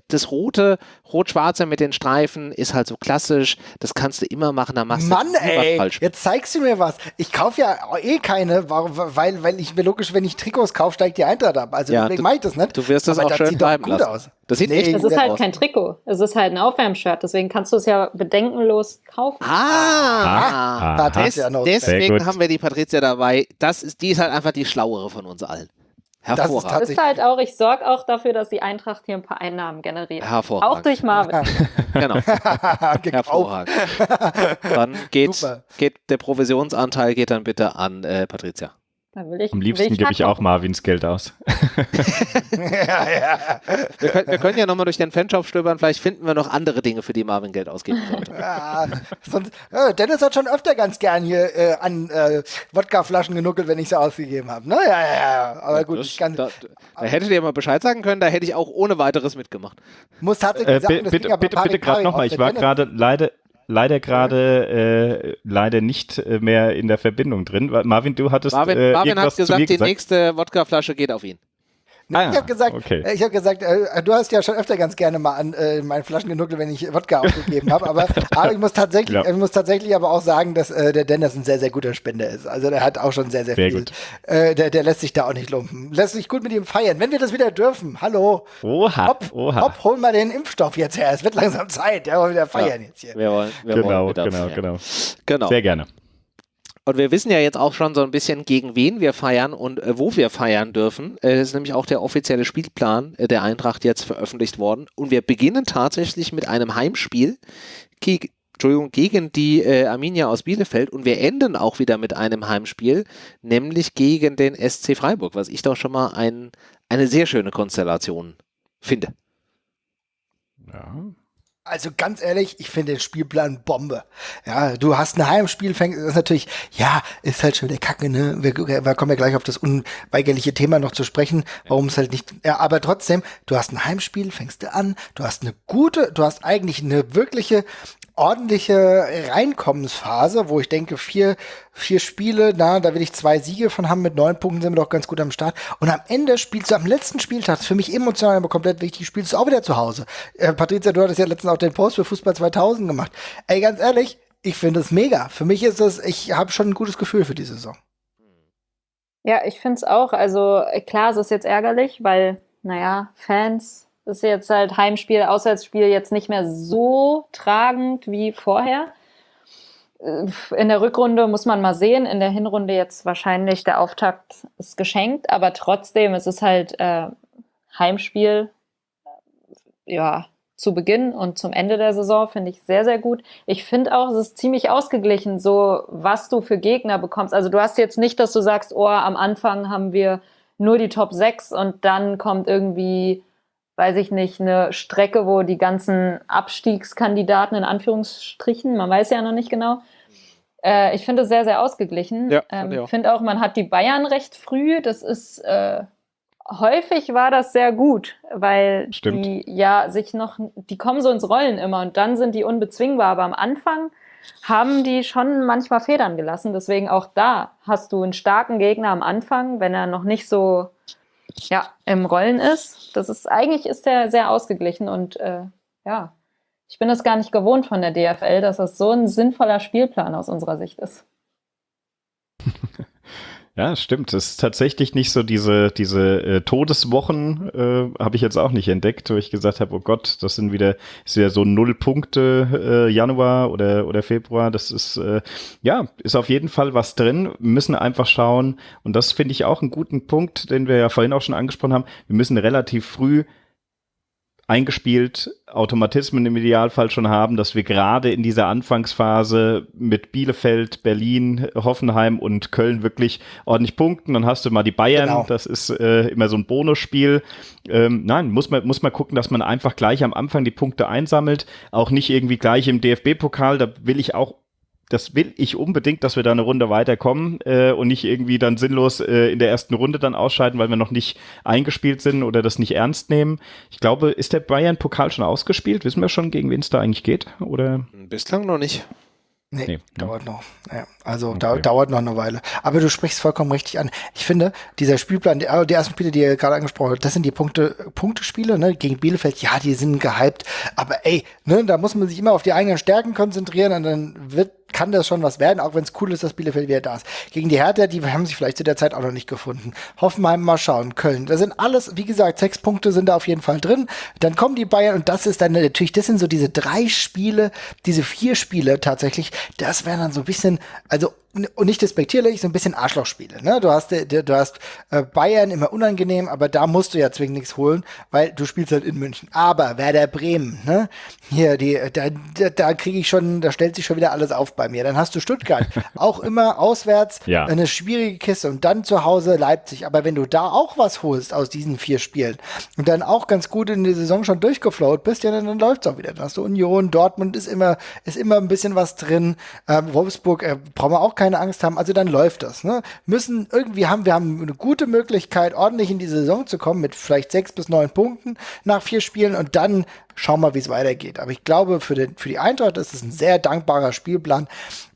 das rote, rot-schwarze mit den Streifen ist halt so klassisch, das kannst du immer machen, da machst Mann, du ey, falsch. jetzt zeigst du mir was. Ich kaufe ja eh keine, weil, weil ich mir logisch, wenn ich Trikots kaufe, steigt die Eintracht ab. Also Ja, deswegen du- mache ich das nicht. Du wirst das Aber auch das schön bleiben gut lassen. aus. Das sieht Nee, echt Es gut ist halt aus. kein Trikot. Es ist halt ein Aufwärmshirt. Deswegen kannst du es ja bedenkenlos kaufen. Ah, ist ja noch- Sehr deswegen haben wir die Patricia dabei. Das ist, die ist halt einfach die schlauere von uns allen. Ist Hervorragend. Das tatsächlich- ist halt auch, ich sorge auch dafür, dass die Eintracht hier ein paar Einnahmen generiert. Hervorragend. Auch durch Marvin. Genau. Hervorragend. Dann geht, geht der Provisionsanteil geht dann bitte an äh, Patricia. Da will ich, Am liebsten gebe ich auch. Marvins Geld aus. ja, ja. Wir können, wir können ja nochmal durch den Fanshop stöbern, vielleicht finden wir noch andere Dinge, für die Marvin Geld ausgeben sollte. Ja, sonst, äh, Dennis hat schon öfter ganz gern hier äh, an äh, Wodkaflaschen genuckelt, wenn ich sie ausgegeben habe. Ne? Ja, ja, ja. Aber gut, Das- ich kann, da, da hättet ihr mal Bescheid sagen können, da hätte ich auch ohne weiteres mitgemacht. muss tatsächlich Äh, sagen, das bitte bitte, bitte gerade nochmal. Ich war gerade leider, leider gerade äh, leider nicht äh, mehr in der Verbindung drin. Marvin, du hattest Marvin, äh, Marvin hat mir gesagt, die gesagt. nächste Wodkaflasche geht auf ihn. Ah, ich habe gesagt, okay. äh, ich habe gesagt, äh, du hast ja schon öfter ganz gerne mal an äh, meinen Flaschen genuckelt, wenn ich Wodka ausgegeben habe. Aber, aber ich muss tatsächlich, Ja. ich muss tatsächlich aber auch sagen, dass äh, der Dennis ein sehr, sehr guter Spender ist. Also der hat auch schon sehr, sehr, Sehr viel. gut. Äh, der, der lässt sich da auch nicht lumpen. Lässt sich gut mit ihm feiern. Wenn wir das wieder dürfen, hallo. Oha, Hopp, oha. hopp, hol mal den Impfstoff jetzt her. Es wird langsam Zeit. Ja, wollen wieder feiern jetzt hier. Wir wollen, wir Genau, wollen wieder genau, feiern. genau. genau. Sehr gerne. Und wir wissen ja jetzt auch schon so ein bisschen, gegen wen wir feiern und äh, wo wir feiern dürfen. Äh, Es ist nämlich auch der offizielle Spielplan äh, der Eintracht jetzt veröffentlicht worden. Und wir beginnen tatsächlich mit einem Heimspiel geg Entschuldigung, gegen die äh, Arminia aus Bielefeld. Und wir enden auch wieder mit einem Heimspiel, nämlich gegen den SC Freiburg, was ich doch schon mal ein, eine sehr schöne Konstellation finde. Ja. Also ganz ehrlich, ich finde den Spielplan Bombe. Ja, du hast ein Heimspiel, fängst, das ist natürlich, ja, ist halt schon der Kacke, ne? Wir, wir kommen ja gleich auf das unweigerliche Thema noch zu sprechen, warum es halt nicht, ja, aber trotzdem, du hast ein Heimspiel, fängst du an, du hast eine gute, du hast eigentlich eine wirkliche ordentliche Reinkommensphase, wo ich denke, vier, vier Spiele, na, da will ich zwei Siege von haben, mit neun Punkten sind wir doch ganz gut am Start. Und am Ende spielst du am letzten Spieltag, das für mich emotional aber komplett wichtig, spielst du auch wieder zu Hause. Äh, Patricia, du hattest ja letztens auch den Post für Fußball 2000 gemacht. Ey, ganz ehrlich, ich finde es mega. Für mich ist es, ich habe schon ein gutes Gefühl für die Saison. Ja, ich finde es auch. Also äh, klar, es ist jetzt ärgerlich, weil, naja, Fans ist jetzt halt Heimspiel, Auswärtsspiel jetzt nicht mehr so tragend wie vorher. Äh, In der Rückrunde muss man mal sehen, in der Hinrunde jetzt wahrscheinlich der Auftakt ist geschenkt, aber trotzdem, es ist halt äh, Heimspiel, äh, ja, zu Beginn und zum Ende der Saison finde ich sehr, sehr gut. Ich finde auch, es ist ziemlich ausgeglichen, so was du für Gegner bekommst. Also du hast jetzt nicht, dass du sagst, oh, am Anfang haben wir nur die Top 6 und dann kommt irgendwie, weiß ich nicht, eine Strecke, wo die ganzen Abstiegskandidaten in Anführungsstrichen, man weiß ja noch nicht genau. Äh, ich finde es sehr, sehr ausgeglichen. Ja, ich ähm, auch. finde auch, man hat die Bayern recht früh. Das ist äh, häufig war das sehr gut, weil Stimmt. die ja sich noch, die kommen so ins Rollen immer und dann sind die unbezwingbar. Aber am Anfang haben die schon manchmal Federn gelassen. Deswegen auch da hast du einen starken Gegner am Anfang, wenn er noch nicht so ja, im Rollen ist. Das ist eigentlich ist der sehr ausgeglichen und äh, ja, ich bin das gar nicht gewohnt von der DFL, dass das so ein sinnvoller Spielplan aus unserer Sicht ist. Ja, stimmt. Es ist tatsächlich nicht so diese, diese äh, Todeswochen, äh, habe ich jetzt auch nicht entdeckt, wo ich gesagt habe, oh Gott, das sind wieder, ist wieder so null Punkte äh, Januar oder, oder Februar. Das ist, äh, ja, ist auf jeden Fall was drin. Wir müssen einfach schauen, und das finde ich auch einen guten Punkt, den wir ja vorhin auch schon angesprochen haben. Wir müssen relativ früh eingespielt Automatismen im Idealfall schon haben, dass wir gerade in dieser Anfangsphase mit Bielefeld, Berlin, Hoffenheim und Köln wirklich ordentlich punkten. Dann hast du mal die Bayern, Genau. das ist äh, immer so ein Bonusspiel. Ähm, nein, muss man, muss man gucken, dass man einfach gleich am Anfang die Punkte einsammelt. Auch nicht irgendwie gleich im DFB-Pokal, da will ich auch das will ich unbedingt, dass wir da eine Runde weiterkommen äh, und nicht irgendwie dann sinnlos äh, in der ersten Runde dann ausscheiden, weil wir noch nicht eingespielt sind oder das nicht ernst nehmen. Ich glaube, ist der Bayern-Pokal schon ausgespielt? Wissen wir schon, gegen wen es da eigentlich geht? Oder Bislang noch nicht. Nee, nee, dauert noch. Ja, also okay. da, dauert noch eine Weile. Aber du sprichst vollkommen richtig an. Ich finde, dieser Spielplan, die, die ersten Spiele, die ihr gerade angesprochen habt, das sind die Punkte, Punktespiele, ne? Gegen Bielefeld, ja, die sind gehypt. Aber ey, ne, da muss man sich immer auf die eigenen Stärken konzentrieren und dann wird kann das schon was werden, auch wenn es cool ist, dass Bielefeld wieder da ist. Gegen die Hertha, die haben sich vielleicht zu der Zeit auch noch nicht gefunden. Hoffenheim mal schauen, Köln. Da sind alles, wie gesagt, sechs Punkte sind da auf jeden Fall drin. Dann kommen die Bayern und das ist dann natürlich, das sind so diese drei Spiele, diese vier Spiele tatsächlich, das wären dann so ein bisschen, also und nicht despektierlich, so ein bisschen Arschlochspiele. Ne? Du hast, du hast äh, Bayern immer unangenehm, aber da musst du ja zwingend nichts holen, weil du spielst halt in München. Aber Werder Bremen, ne? Hier, die, da, da, da kriege ich schon, da stellt sich schon wieder alles auf bei mir. Dann hast du Stuttgart, auch immer auswärts, ja. eine schwierige Kiste und dann zu Hause Leipzig. Aber wenn du da auch was holst aus diesen vier Spielen und dann auch ganz gut in die Saison schon durchgeflowt bist, ja, dann, dann läuft's auch wieder. Dann hast du Union, Dortmund ist immer, ist immer ein bisschen was drin. Ähm, Wolfsburg äh, brauchen wir auch keine Angst haben, also dann läuft das. Ne? Müssen irgendwie haben, wir haben eine gute Möglichkeit, ordentlich in die Saison zu kommen mit vielleicht sechs bis neun Punkten nach vier Spielen und dann schauen wir, wie es weitergeht. Aber ich glaube, für, den, für die Eintracht ist es ein sehr dankbarer Spielplan,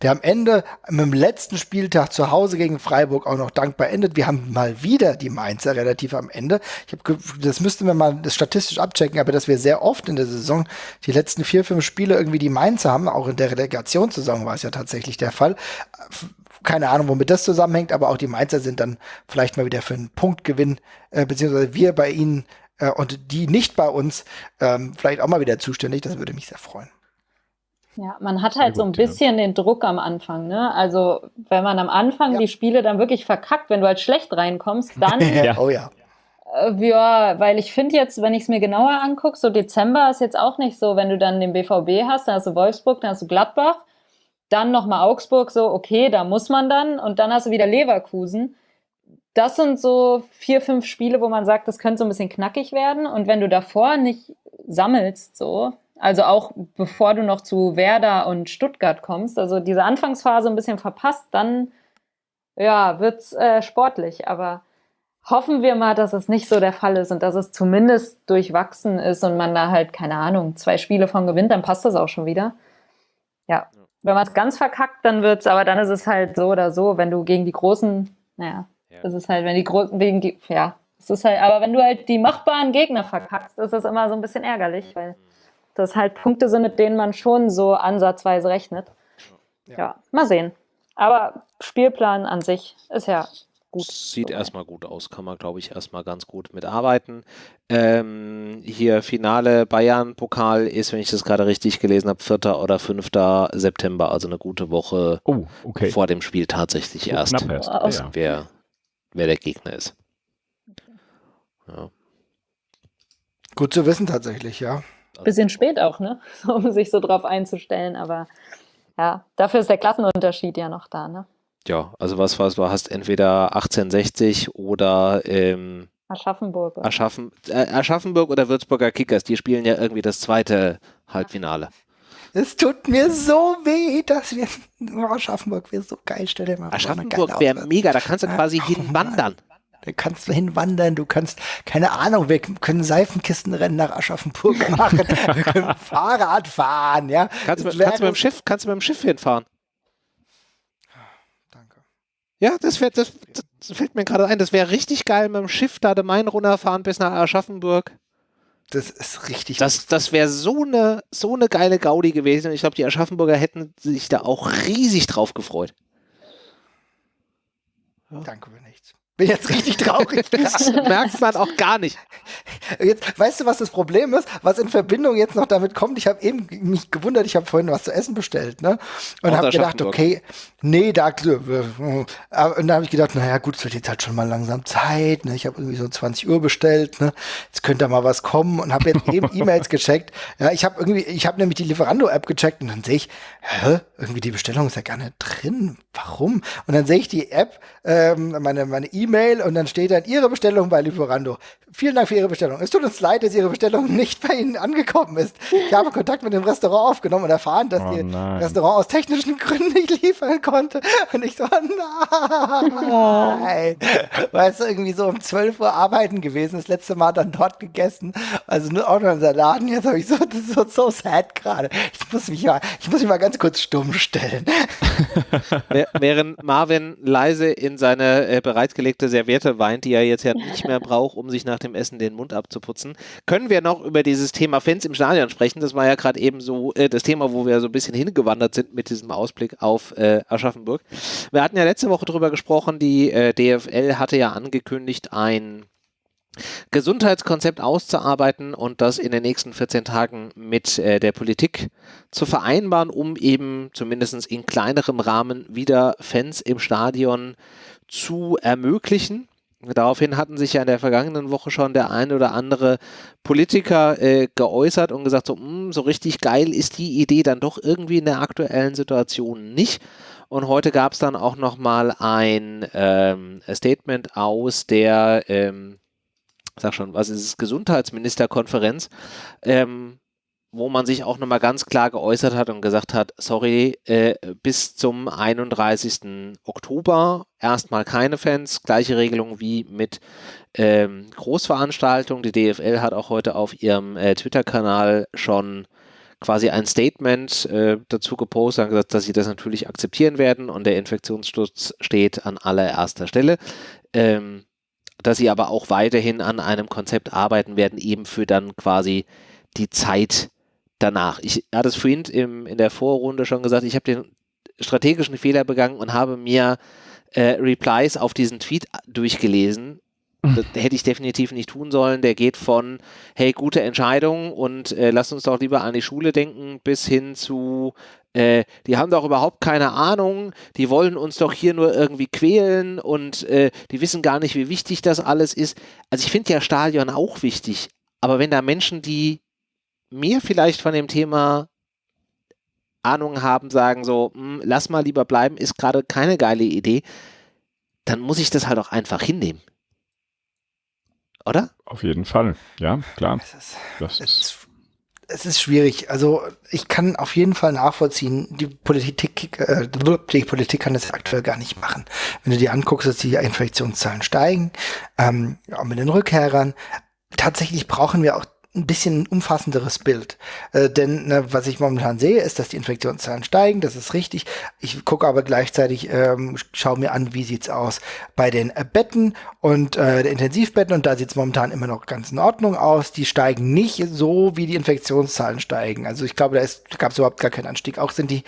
der am Ende mit dem letzten Spieltag zu Hause gegen Freiburg auch noch dankbar endet. Wir haben mal wieder die Mainzer relativ am Ende. Ich hab, das müssten wir mal statistisch abchecken, aber dass wir sehr oft in der Saison die letzten vier, fünf Spiele irgendwie die Mainzer haben, auch in der Relegationssaison war es ja tatsächlich der Fall keine Ahnung, womit das zusammenhängt, aber auch die Mainzer sind dann vielleicht mal wieder für einen Punktgewinn, äh, beziehungsweise wir bei ihnen äh, und die nicht bei uns ähm, vielleicht auch mal wieder zuständig. Das würde mich sehr freuen. Ja, man hat halt gut, so ein bisschen ja. den Druck am Anfang, ne? Also, wenn man am Anfang ja. die Spiele dann wirklich verkackt, wenn du halt schlecht reinkommst, dann. ja. Oh ja. Äh, ja, weil ich finde jetzt, wenn ich es mir genauer angucke, so Dezember ist jetzt auch nicht so, wenn du dann den BVB hast, dann hast du Wolfsburg, dann hast du Gladbach, dann nochmal Augsburg, so, okay, da muss man dann, und dann hast du wieder Leverkusen das sind so vier, fünf Spiele, wo man sagt, das könnte so ein bisschen knackig werden. Und wenn du davor nicht sammelst, so, also auch bevor du noch zu Werder und Stuttgart kommst, also diese Anfangsphase ein bisschen verpasst, dann ja, wird's äh, sportlich. Aber hoffen wir mal, dass es nicht so der Fall ist und dass es zumindest durchwachsen ist und man da halt, keine Ahnung, zwei Spiele von gewinnt, dann passt das auch schon wieder. Ja. Wenn man es ganz verkackt, dann wird's, aber dann ist es halt so oder so, wenn du gegen die großen, naja, das ist halt, wenn die großen, wegen, ja, es ist halt, aber wenn du halt die machbaren Gegner verkackst, ist das immer so ein bisschen ärgerlich, weil das halt Punkte sind, mit denen man schon so ansatzweise rechnet. Ja, ja mal sehen. Aber Spielplan an sich ist ja gut. Sieht so erstmal gut aus, kann man, glaube ich, erstmal ganz gut mitarbeiten. Ähm, hier Finale Bayern-Pokal ist, wenn ich das gerade richtig gelesen habe, 4. oder 5. September, also eine gute Woche oh, okay. vor dem Spiel tatsächlich erst. Knapp erst. Wow. Ja. Wer wer der Gegner ist. Ja. Gut zu wissen tatsächlich, ja. Bisschen spät auch, ne? Um sich so drauf einzustellen, aber ja, dafür ist der Klassenunterschied ja noch da, ne? Ja, also was war es? Du hast entweder 1860 oder ähm, Aschaffenburg. Aschaffen, äh, Aschaffenburg oder Würzburger Kickers, die spielen ja irgendwie das zweite Halbfinale. Es tut mir so weh, dass wir oh, Aschaffenburg wäre so geil. Stell dir mal vor. Aschaffenburg wäre mega, da kannst du quasi oh, hinwandern. Da kannst du hinwandern, du kannst, keine Ahnung, wir können Seifenkistenrennen nach Aschaffenburg machen, wir können Fahrrad fahren, ja. Kannst, du, kannst du mit dem Schiff, kannst du mit dem Schiff hinfahren? Danke. Ja, das, wär, das, das fällt mir gerade ein, das wäre richtig geil mit dem Schiff da den Main runterfahren bis nach Aschaffenburg. Das ist richtig. Das, das wäre so eine, so eine geile Gaudi gewesen. Und ich glaube, die Aschaffenburger hätten sich da auch riesig drauf gefreut. Ja. Danke nichts. Bin jetzt richtig traurig. das merkt man auch gar nicht. Jetzt, weißt du, was das Problem ist? Was in Verbindung jetzt noch damit kommt? Ich habe eben mich gewundert, ich habe vorhin was zu essen bestellt, ne? Und habe gedacht, okay, nee, da, äh, und dann habe ich gedacht, naja, gut, es wird jetzt halt schon mal langsam Zeit, ne? Ich habe irgendwie so 20 Uhr bestellt, ne? Jetzt könnte da mal was kommen und habe jetzt eben E-Mails gecheckt. Ja, ich habe irgendwie, ich habe nämlich die Lieferando-App gecheckt und dann sehe ich, hä, irgendwie die Bestellung ist ja gar nicht drin warum? Und dann sehe ich die App, ähm, meine meine E-Mail und dann steht dann Ihre Bestellung bei Lieferando. Vielen Dank für Ihre Bestellung. Es tut uns leid, dass Ihre Bestellung nicht bei Ihnen angekommen ist. Ich habe Kontakt mit dem Restaurant aufgenommen und erfahren, dass oh, die Restaurant aus technischen Gründen nicht liefern konnte. Und ich so, nein. Weißt du, irgendwie so um 12 Uhr arbeiten gewesen, das letzte Mal dann dort gegessen. Also nur auch noch in Laden. Jetzt habe ich so, das ist so, so sad gerade. Ich muss mich mal, ich muss mich mal ganz kurz stumm stellen. Während Marvin leise in seine äh, bereitgelegte Serviette weint, die er jetzt ja nicht mehr braucht, um sich nach dem Essen den Mund abzuputzen, können wir noch über dieses Thema Fans im Stadion sprechen. Das war ja gerade eben so äh, das Thema, wo wir so ein bisschen hingewandert sind mit diesem Ausblick auf äh, Aschaffenburg. Wir hatten ja letzte Woche darüber gesprochen, die äh, DFL hatte ja angekündigt, ein Gesundheitskonzept auszuarbeiten und das in den nächsten 14 Tagen mit äh, der Politik zu vereinbaren, um eben zumindest in kleinerem Rahmen wieder Fans im Stadion zu ermöglichen. Daraufhin hatten sich ja in der vergangenen Woche schon der ein oder andere Politiker äh, geäußert und gesagt, so, mh, hm, so richtig geil ist die Idee dann doch irgendwie in der aktuellen Situation nicht. Und heute gab es dann auch nochmal ein ähm, Statement aus der ähm, sag schon, was ist es, Gesundheitsministerkonferenz, ähm, wo man sich auch nochmal ganz klar geäußert hat und gesagt hat, sorry, äh, bis zum 31. Oktober erstmal keine Fans, gleiche Regelung wie mit ähm, Großveranstaltungen. Die DFL hat auch heute auf ihrem äh, Twitter-Kanal schon quasi ein Statement äh, dazu gepostet und gesagt, dass sie das natürlich akzeptieren werden und der Infektionsschutz steht an allererster Stelle. Ähm, dass sie aber auch weiterhin an einem Konzept arbeiten werden, eben für dann quasi die Zeit danach. Ich hatte es vorhin im, in der Vorrunde schon gesagt, ich habe den strategischen Fehler begangen und habe mir äh, Replies auf diesen Tweet durchgelesen. Das hätte ich definitiv nicht tun sollen. Der geht von, hey, gute Entscheidung und äh, lass uns doch lieber an die Schule denken, bis hin zu, äh, die haben doch überhaupt keine Ahnung, die wollen uns doch hier nur irgendwie quälen und äh, die wissen gar nicht, wie wichtig das alles ist. Also ich finde ja Stadion auch wichtig, aber wenn da Menschen, die mehr vielleicht von dem Thema Ahnung haben, sagen so, hm, lass mal lieber bleiben, ist gerade keine geile Idee, dann muss ich das halt auch einfach hinnehmen. Oder? Auf jeden Fall, ja, klar. Es ist, das ist es ist schwierig. Also ich kann auf jeden Fall nachvollziehen, die Politik, äh, die Politik kann das aktuell gar nicht machen. Wenn du dir anguckst, dass die Infektionszahlen steigen, ähm, auch mit den Rückkehrern, tatsächlich brauchen wir auch ein bisschen umfassenderes Bild. Äh, denn ne, was ich momentan sehe, ist, dass die Infektionszahlen steigen, das ist richtig. Ich gucke aber gleichzeitig, ähm, schaue mir an, wie sieht's aus bei den äh, Betten und äh, der Intensivbetten und da sieht's momentan immer noch ganz in Ordnung aus. Die steigen nicht so, wie die Infektionszahlen steigen. Also ich glaube, da, ist, gab es überhaupt gar keinen Anstieg. Auch sind die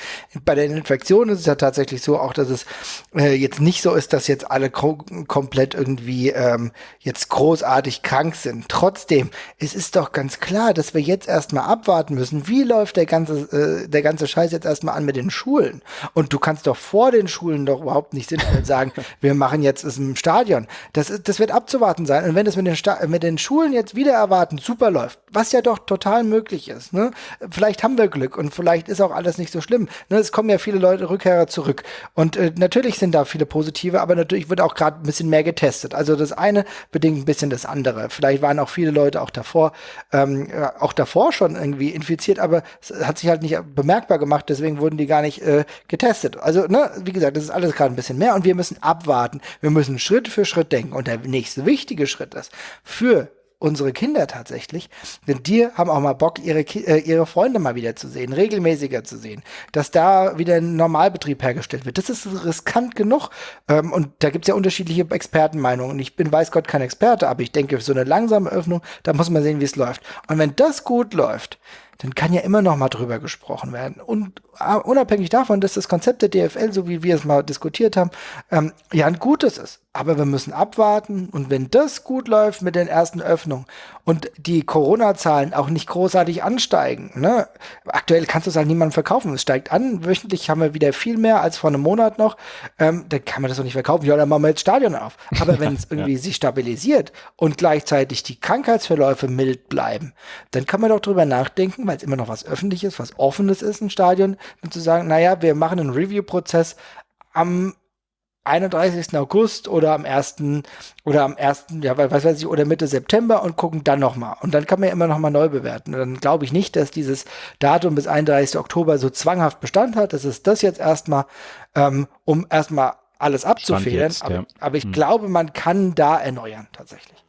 bei den Infektionen ist es ja tatsächlich so, auch dass es äh, jetzt nicht so ist, dass jetzt alle komplett irgendwie ähm, jetzt großartig krank sind. Trotzdem, es ist doch ganz klar, dass wir jetzt erstmal abwarten müssen, wie läuft der ganze, äh, der ganze Scheiß jetzt erstmal an mit den Schulen. Und du kannst doch vor den Schulen doch überhaupt nicht sinnvoll sagen, wir machen jetzt es im Stadion. Das, das wird abzuwarten sein. Und wenn es mit den, Sta mit den Schulen jetzt wieder erwarten, super läuft, was ja doch total möglich ist, ne? vielleicht haben wir Glück und vielleicht ist auch alles nicht so schlimm. Ne? Es kommen ja viele Leute, Rückkehrer zurück. Und äh, natürlich sind da viele positive, aber natürlich wird auch gerade ein bisschen mehr getestet. Also das eine bedingt ein bisschen das andere. Vielleicht waren auch viele Leute auch davor ähm, auch davor schon irgendwie infiziert, aber es hat sich halt nicht bemerkbar gemacht, deswegen wurden die gar nicht äh, getestet. Also, ne, wie gesagt, das ist alles gerade ein bisschen mehr und wir müssen abwarten. Wir müssen Schritt für Schritt denken. Und der nächste wichtige Schritt ist, für unsere Kinder tatsächlich, denn die haben auch mal Bock, ihre, äh, ihre Freunde mal wieder zu sehen, regelmäßiger zu sehen, dass da wieder ein Normalbetrieb hergestellt wird. Das ist riskant genug ähm, und da gibt's ja unterschiedliche Expertenmeinungen. Ich bin weiß Gott kein Experte, aber ich denke, so eine langsame Öffnung, da muss man sehen, wie es läuft. Und wenn das gut läuft, dann kann ja immer noch mal drüber gesprochen werden. Und uh, unabhängig davon, dass das Konzept der DFL, so wie wir es mal diskutiert haben, ähm, ja ein gutes ist. Aber wir müssen abwarten und wenn das gut läuft mit den ersten Öffnungen und die Corona-Zahlen auch nicht großartig ansteigen, ne? aktuell kannst du es halt niemandem verkaufen. Es steigt an, wöchentlich haben wir wieder viel mehr als vor einem Monat noch, ähm, dann kann man das doch nicht verkaufen. Ja, dann machen wir jetzt Stadion auf. Aber wenn es irgendwie ja. sich stabilisiert und gleichzeitig die Krankheitsverläufe mild bleiben, dann kann man doch drüber nachdenken, weil es immer noch was Öffentliches, was Offenes ist, ein Stadion, und zu sagen, naja, wir machen einen Review-Prozess am 31. August oder am 1. oder am 1. ja, was weiß ich, oder Mitte September und gucken dann nochmal. Und dann kann man ja immer nochmal neu bewerten. Und dann glaube ich nicht, dass dieses Datum bis 31. Oktober so zwanghaft Bestand hat. Das ist das jetzt erstmal, ähm, um erstmal alles abzufedern. Jetzt, aber, ja. aber ich Hm. glaube, man kann da erneuern, tatsächlich.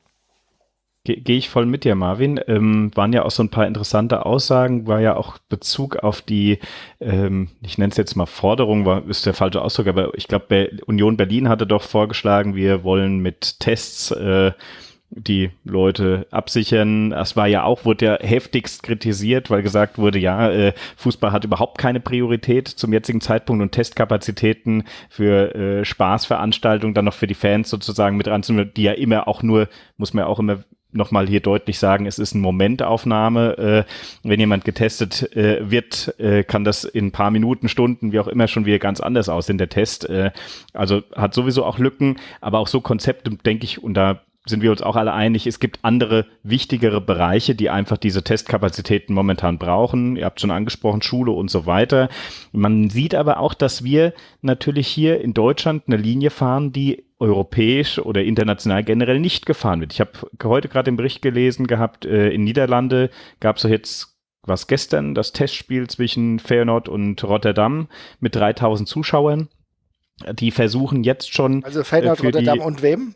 Ge- Gehe ich voll mit dir, Marvin. Ähm, waren ja auch so ein paar interessante Aussagen, war ja auch Bezug auf die, ähm, ich nenne es jetzt mal Forderung, war, ist der falsche Ausdruck, aber ich glaube, Union Berlin hatte doch vorgeschlagen, wir wollen mit Tests äh, die Leute absichern. Das war ja auch, wurde ja heftigst kritisiert, weil gesagt wurde, ja, äh, Fußball hat überhaupt keine Priorität zum jetzigen Zeitpunkt und Testkapazitäten für äh, Spaßveranstaltungen dann noch für die Fans sozusagen mit ranzunehmen, die ja immer auch nur, muss man ja auch immer nochmal hier deutlich sagen, es ist eine Momentaufnahme. Äh, wenn jemand getestet äh, wird, äh, kann das in ein paar Minuten, Stunden, wie auch immer, schon wieder ganz anders aussehen, der Test. Also hat sowieso auch Lücken, aber auch so Konzepte, denke ich, und da sind wir uns auch alle einig, es gibt andere wichtigere Bereiche, die einfach diese Testkapazitäten momentan brauchen. Ihr habt schon angesprochen, Schule und so weiter. Man sieht aber auch, dass wir natürlich hier in Deutschland eine Linie fahren, die europäisch oder international generell nicht gefahren wird. Ich habe heute gerade den Bericht gelesen gehabt, äh, in Niederlande gab es so jetzt was gestern, das Testspiel zwischen Feyenoord und Rotterdam mit 3000 Zuschauern. Die versuchen jetzt schon Also Feyenoord, Äh, Rotterdam und wem?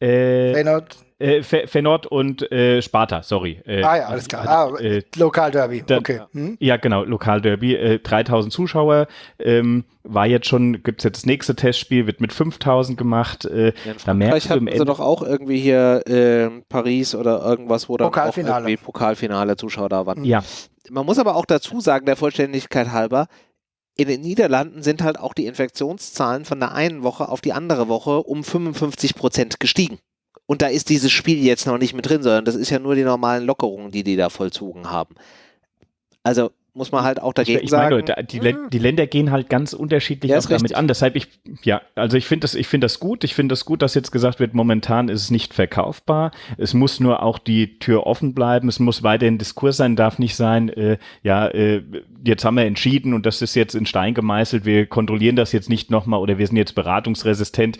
Äh, Feyenoord, äh, Fe Feyenoord und äh, Sparta, sorry. Äh, ah ja, alles klar. Ah, Äh, Lokalderby, dann- okay. Hm? ja, genau, Lokalderby, äh, 3000 Zuschauer, ähm, war jetzt schon, gibt's jetzt das nächste Testspiel, wird mit 5000 gemacht, äh, Ja, in da merkst du im Ende, doch auch irgendwie hier ähm, Paris oder irgendwas, wo dann auch Pokalfinale. irgendwie Pokalfinale Zuschauer da waren. ja, Man muss aber auch dazu sagen, der Vollständigkeit halber, in den Niederlanden sind halt auch die Infektionszahlen von der einen Woche auf die andere Woche um 55 Prozent gestiegen. Und da ist dieses Spiel jetzt noch nicht mit drin, sondern das ist ja nur die normalen Lockerungen, die die da vollzogen haben. Also muss man halt auch dagegen ich meine, sagen. Die, Län- die Länder gehen halt ganz unterschiedlich Ja, auch damit richtig. an. Deshalb ich, ja, also ich finde das, ich finde das gut. Ich finde das gut, dass jetzt gesagt wird, momentan ist es nicht verkaufbar. Es muss nur auch die Tür offen bleiben. Es muss weiterhin Diskurs sein, darf nicht sein, äh, ja, äh, jetzt haben wir entschieden und das ist jetzt in Stein gemeißelt. Wir kontrollieren das jetzt nicht nochmal oder wir sind jetzt beratungsresistent.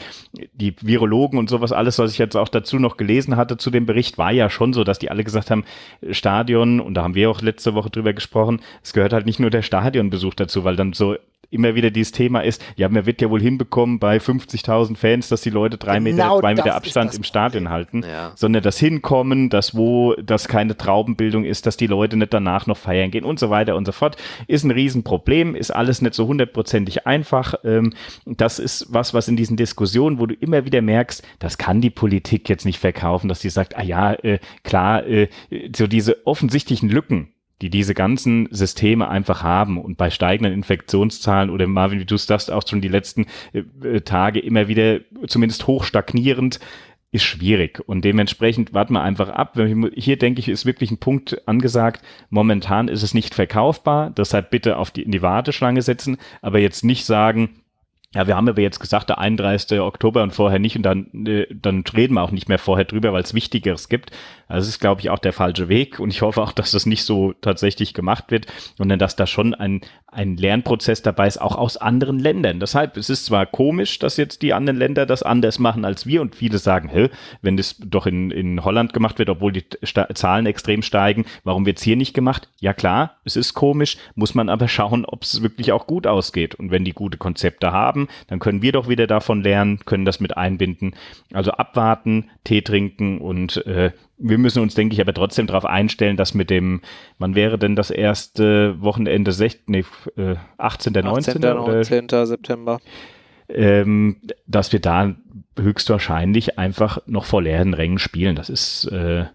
Die Virologen und sowas, alles, was ich jetzt auch dazu noch gelesen hatte zu dem Bericht, war ja schon so, dass die alle gesagt haben, Stadion, und da haben wir auch letzte Woche drüber gesprochen, es gehört halt nicht nur der Stadionbesuch dazu, weil dann so immer wieder dieses Thema ist, ja, man wird ja wohl hinbekommen bei 50.000 Fans, dass die Leute drei Meter, Genau zwei das Meter Abstand das im Stadion Problem. halten, Ja. sondern das Hinkommen, das wo, dass keine Traubenbildung ist, dass die Leute nicht danach noch feiern gehen und so weiter und so fort, ist ein Riesenproblem, ist alles nicht so hundertprozentig einfach. Ähm, das ist was, was in diesen Diskussionen, wo du immer wieder merkst, das kann die Politik jetzt nicht verkaufen, dass sie sagt, ah ja, äh, klar, äh, so diese offensichtlichen Lücken, die diese ganzen Systeme einfach haben und bei steigenden Infektionszahlen oder Marvin, wie du es sagst, auch schon die letzten äh, äh, Tage immer wieder zumindest hoch stagnierend, ist schwierig. Und dementsprechend warten wir einfach ab. Hier denke ich, ist wirklich ein Punkt angesagt. Momentan ist es nicht verkaufbar. Deshalb bitte auf die, in die Warteschlange setzen, aber jetzt nicht sagen, ja, wir haben aber jetzt gesagt, der 31. Oktober und vorher nicht und dann, äh, dann reden wir auch nicht mehr vorher drüber, weil es Wichtigeres gibt. Also das ist, glaube ich, auch der falsche Weg und ich hoffe auch, dass das nicht so tatsächlich gemacht wird, sondern dass da schon ein, ein Lernprozess dabei ist, auch aus anderen Ländern. Deshalb, es ist zwar komisch, dass jetzt die anderen Länder das anders machen als wir und viele sagen, hä, wenn das doch in, in Holland gemacht wird, obwohl die Sta Zahlen extrem steigen, warum wird es hier nicht gemacht? Ja klar, es ist komisch, muss man aber schauen, ob es wirklich auch gut ausgeht. Und wenn die gute Konzepte haben, dann können wir doch wieder davon lernen, können das mit einbinden. Also abwarten, Tee trinken und äh, wir müssen uns, denke ich, aber trotzdem darauf einstellen, dass mit dem, wann wäre denn das erste Wochenende, 16, nee, äh, 18. 19. 18. oder 19. September. ähm, dass wir da höchstwahrscheinlich einfach noch vor leeren Rängen spielen. Das ist, äh,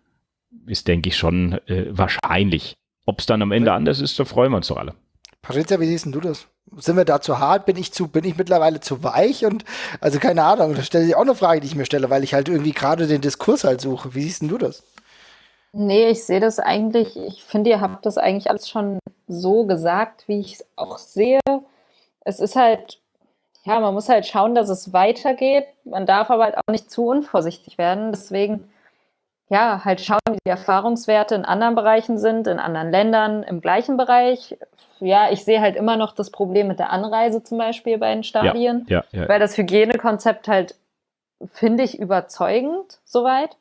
ist denke ich, schon äh, wahrscheinlich. Ob es dann am Ende anders ist, da freuen wir uns doch alle. Patricia, wie siehst denn du das? Sind wir da zu hart? Bin ich zu, bin ich mittlerweile zu weich? Und also keine Ahnung, da stelle ich auch eine Frage, die ich mir stelle, weil ich halt irgendwie gerade den Diskurs halt suche. Wie siehst denn du das? Nee, ich sehe das eigentlich, ich finde, ihr habt das eigentlich alles schon so gesagt, wie ich es auch sehe. Es ist halt, ja, man muss halt schauen, dass es weitergeht. Man darf aber halt auch nicht zu unvorsichtig werden. Deswegen, ja, halt schauen, wie die Erfahrungswerte in anderen Bereichen sind, in anderen Ländern, im gleichen Bereich. Ja, ich sehe halt immer noch das Problem mit der Anreise zum Beispiel bei den Stadien, ja, ja, ja. weil das Hygienekonzept halt, finde ich, überzeugend soweit.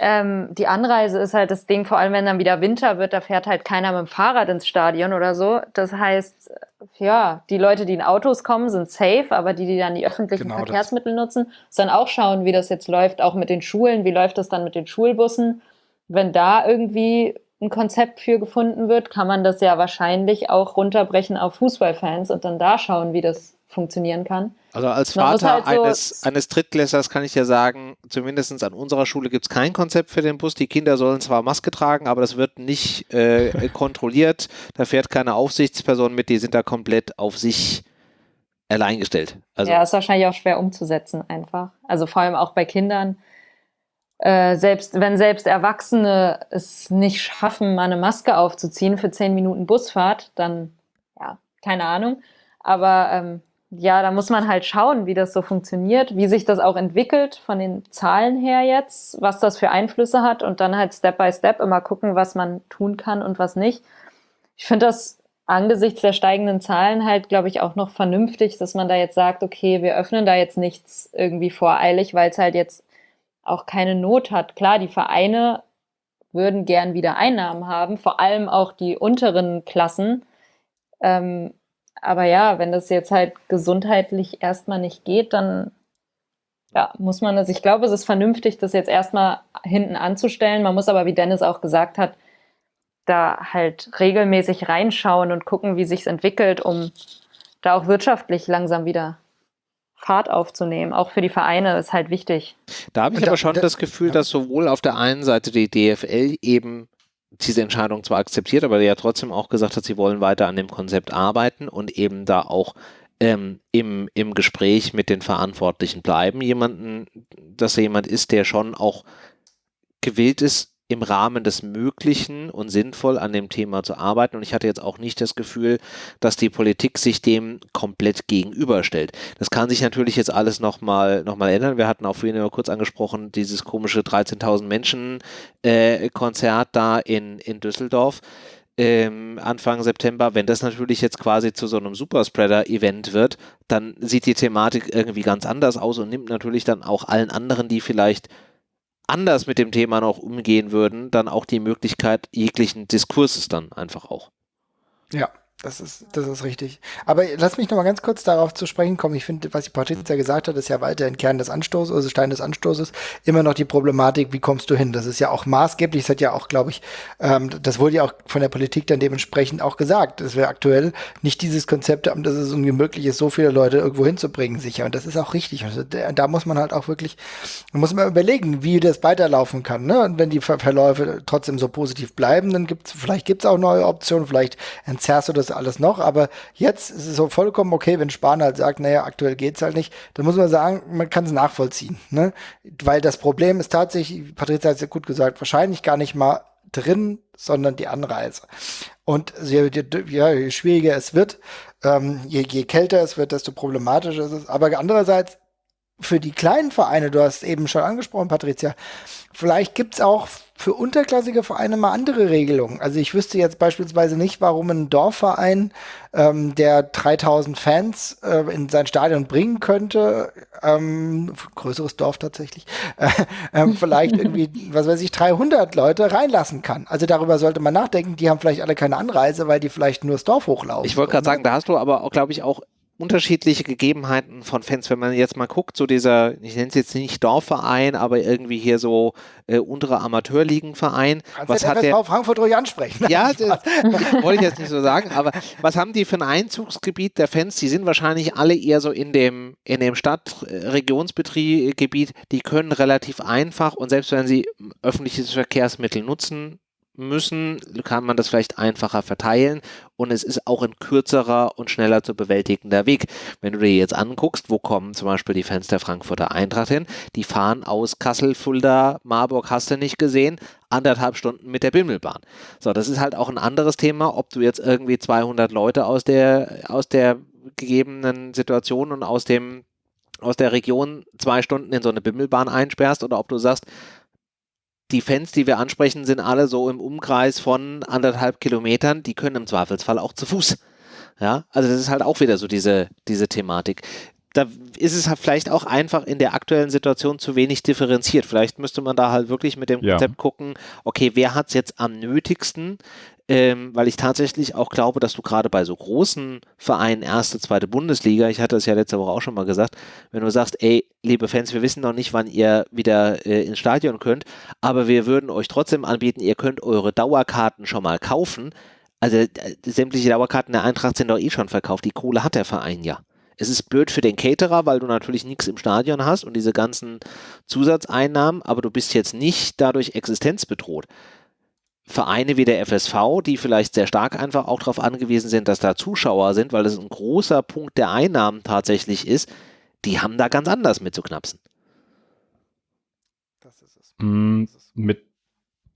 Ähm, die Anreise ist halt das Ding, vor allem wenn dann wieder Winter wird, da fährt halt keiner mit dem Fahrrad ins Stadion oder so. Das heißt, ja, die Leute, die in Autos kommen, sind safe, aber die, die dann die öffentlichen Genau das. Verkehrsmittel nutzen, sollen auch schauen, wie das jetzt läuft, auch mit den Schulen, wie läuft das dann mit den Schulbussen. Wenn da irgendwie ein Konzept für gefunden wird, kann man das ja wahrscheinlich auch runterbrechen auf Fußballfans und dann da schauen, wie das funktionieren kann. Also als Vater halt so- eines, eines Drittklässlers kann ich ja sagen, zumindest an unserer Schule gibt es kein Konzept für den Bus. Die Kinder sollen zwar Maske tragen, aber das wird nicht äh, kontrolliert. Da fährt keine Aufsichtsperson mit, die sind da komplett auf sich allein gestellt. Also ja, ist wahrscheinlich auch schwer umzusetzen einfach. Also vor allem auch bei Kindern. Äh, selbst wenn selbst Erwachsene es nicht schaffen, mal eine Maske aufzuziehen für zehn Minuten Busfahrt, dann ja, keine Ahnung. Aber ähm, ja, da muss man halt schauen, wie das so funktioniert, wie sich das auch entwickelt von den Zahlen her jetzt, was das für Einflüsse hat und dann halt Step by Step immer gucken, was man tun kann und was nicht. Ich finde das angesichts der steigenden Zahlen halt, glaube ich, auch noch vernünftig, dass man da jetzt sagt, okay, wir öffnen da jetzt nichts irgendwie voreilig, weil es halt jetzt auch keine Not hat. Klar, die Vereine würden gern wieder Einnahmen haben, vor allem auch die unteren Klassen. Ähm, aber ja, wenn das jetzt halt gesundheitlich erstmal nicht geht, dann ja, muss man das, ich glaube, es ist vernünftig, das jetzt erstmal hinten anzustellen. Man muss aber, wie Dennis auch gesagt hat, da halt regelmäßig reinschauen und gucken, wie sich's entwickelt, um da auch wirtschaftlich langsam wieder Fahrt aufzunehmen. Auch für die Vereine ist halt wichtig. Da habe ich da- aber schon da- das Gefühl, dass sowohl auf der einen Seite die DFL eben diese Entscheidung zwar akzeptiert, aber ja trotzdem auch gesagt hat, sie wollen weiter an dem Konzept arbeiten und eben da auch ähm, im, im Gespräch mit den Verantwortlichen bleiben. Jemanden, dass er jemand ist, der schon auch gewillt ist, im Rahmen des Möglichen und sinnvoll an dem Thema zu arbeiten. Und ich hatte jetzt auch nicht das Gefühl, dass die Politik sich dem komplett gegenüberstellt. Das kann sich natürlich jetzt alles nochmal noch mal ändern. Wir hatten auch vorhin kurz angesprochen, dieses komische 13.000 Menschen äh, Konzert da in, in Düsseldorf ähm, Anfang September. Wenn das natürlich jetzt quasi zu so einem Superspreader-Event wird, dann sieht die Thematik irgendwie ganz anders aus und nimmt natürlich dann auch allen anderen, die vielleicht anders mit dem Thema noch umgehen würden, dann auch die Möglichkeit jeglichen Diskurses dann einfach auch. Ja, das ist, das ist richtig. Aber lass mich noch mal ganz kurz darauf zu sprechen kommen. Ich finde, was die Patricia gesagt hat, ist ja weiterhin Kern des Anstoßes, also Stein des Anstoßes, immer noch die Problematik, wie kommst du hin? Das ist ja auch maßgeblich, das hat ja auch, glaube ich, ähm, das wurde ja auch von der Politik dann dementsprechend auch gesagt, dass wir aktuell nicht dieses Konzept haben, dass es irgendwie möglich ist, so viele Leute irgendwo hinzubringen, sicher. Und das ist auch richtig. Also da, muss man halt auch wirklich, muss man überlegen, wie das weiterlaufen kann. Ne? Und wenn die Ver Verläufe trotzdem so positiv bleiben, dann gibt's, vielleicht gibt's auch neue Optionen, vielleicht entzerrst du das alles noch, aber jetzt ist es so vollkommen okay, wenn Spahn halt sagt, naja, aktuell geht's halt nicht, dann muss man sagen, man kann es nachvollziehen, ne? Weil das Problem ist tatsächlich, Patricia hat es ja gut gesagt, wahrscheinlich gar nicht mal drin, sondern die Anreise. Und je, je, ja, je schwieriger es wird, ähm, je, je kälter es wird, desto problematischer ist es. Aber andererseits für die kleinen Vereine, du hast eben schon angesprochen, Patricia, vielleicht gibt's auch für unterklassige Vereine mal andere Regelungen. Also ich wüsste jetzt beispielsweise nicht, warum ein Dorfverein, ähm, der 3000 Fans äh, in sein Stadion bringen könnte, ähm, größeres Dorf tatsächlich, äh, ähm, vielleicht irgendwie, was weiß ich, 300 Leute reinlassen kann. Also darüber sollte man nachdenken. Die haben vielleicht alle keine Anreise, weil die vielleicht nur das Dorf hochlaufen. Ich wollte gerade ne? sagen, da hast du aber auch, glaube ich, auch unterschiedliche Gegebenheiten von Fans. Wenn man jetzt mal guckt, so dieser, ich nenne es jetzt nicht Dorfverein, aber irgendwie hier so äh, untere Amateurligenverein, Kannst was hat der, Frankfurt ruhig ansprechen. Ja, das wollte ich jetzt nicht so sagen, aber was haben die für ein Einzugsgebiet der Fans? Die sind wahrscheinlich alle eher so in dem, in dem Stadt-Regionsgebiet, die können relativ einfach und selbst wenn sie öffentliches Verkehrsmittel nutzen müssen, kann man das vielleicht einfacher verteilen und es ist auch ein kürzerer und schneller zu bewältigender Weg. Wenn du dir jetzt anguckst, wo kommen zum Beispiel die Fans der Frankfurter Eintracht hin, die fahren aus Kassel, Fulda, Marburg, hast du nicht gesehen, anderthalb Stunden mit der Bimmelbahn. So, das ist halt auch ein anderes Thema, ob du jetzt irgendwie 200 Leute aus der, aus der gegebenen Situation und aus dem, aus der Region zwei Stunden in so eine Bimmelbahn einsperrst oder ob du sagst, die Fans, die wir ansprechen, sind alle so im Umkreis von anderthalb Kilometern. Die können im Zweifelsfall auch zu Fuß. Ja, also das ist halt auch wieder so diese, diese Thematik. Da ist es halt vielleicht auch einfach in der aktuellen Situation zu wenig differenziert. Vielleicht müsste man da halt wirklich mit dem Ja. Konzept gucken, okay, wer hat es jetzt am nötigsten? Ähm, weil ich tatsächlich auch glaube, dass du gerade bei so großen Vereinen, erste, zweite Bundesliga, ich hatte es ja letzte Woche auch schon mal gesagt, wenn du sagst, ey, liebe Fans, wir wissen noch nicht, wann ihr wieder äh, ins Stadion könnt, aber wir würden euch trotzdem anbieten, ihr könnt eure Dauerkarten schon mal kaufen. Also äh, sämtliche Dauerkarten der Eintracht sind doch eh schon verkauft. Die Kohle hat der Verein ja. Es ist blöd für den Caterer, weil du natürlich nichts im Stadion hast und diese ganzen Zusatzeinnahmen, aber du bist jetzt nicht dadurch existenzbedroht. Vereine wie der FSV, die vielleicht sehr stark einfach auch darauf angewiesen sind, dass da Zuschauer sind, weil das ein großer Punkt der Einnahmen tatsächlich ist, die haben da ganz anders mit zu knapsen. Das ist es. Mm, Mit,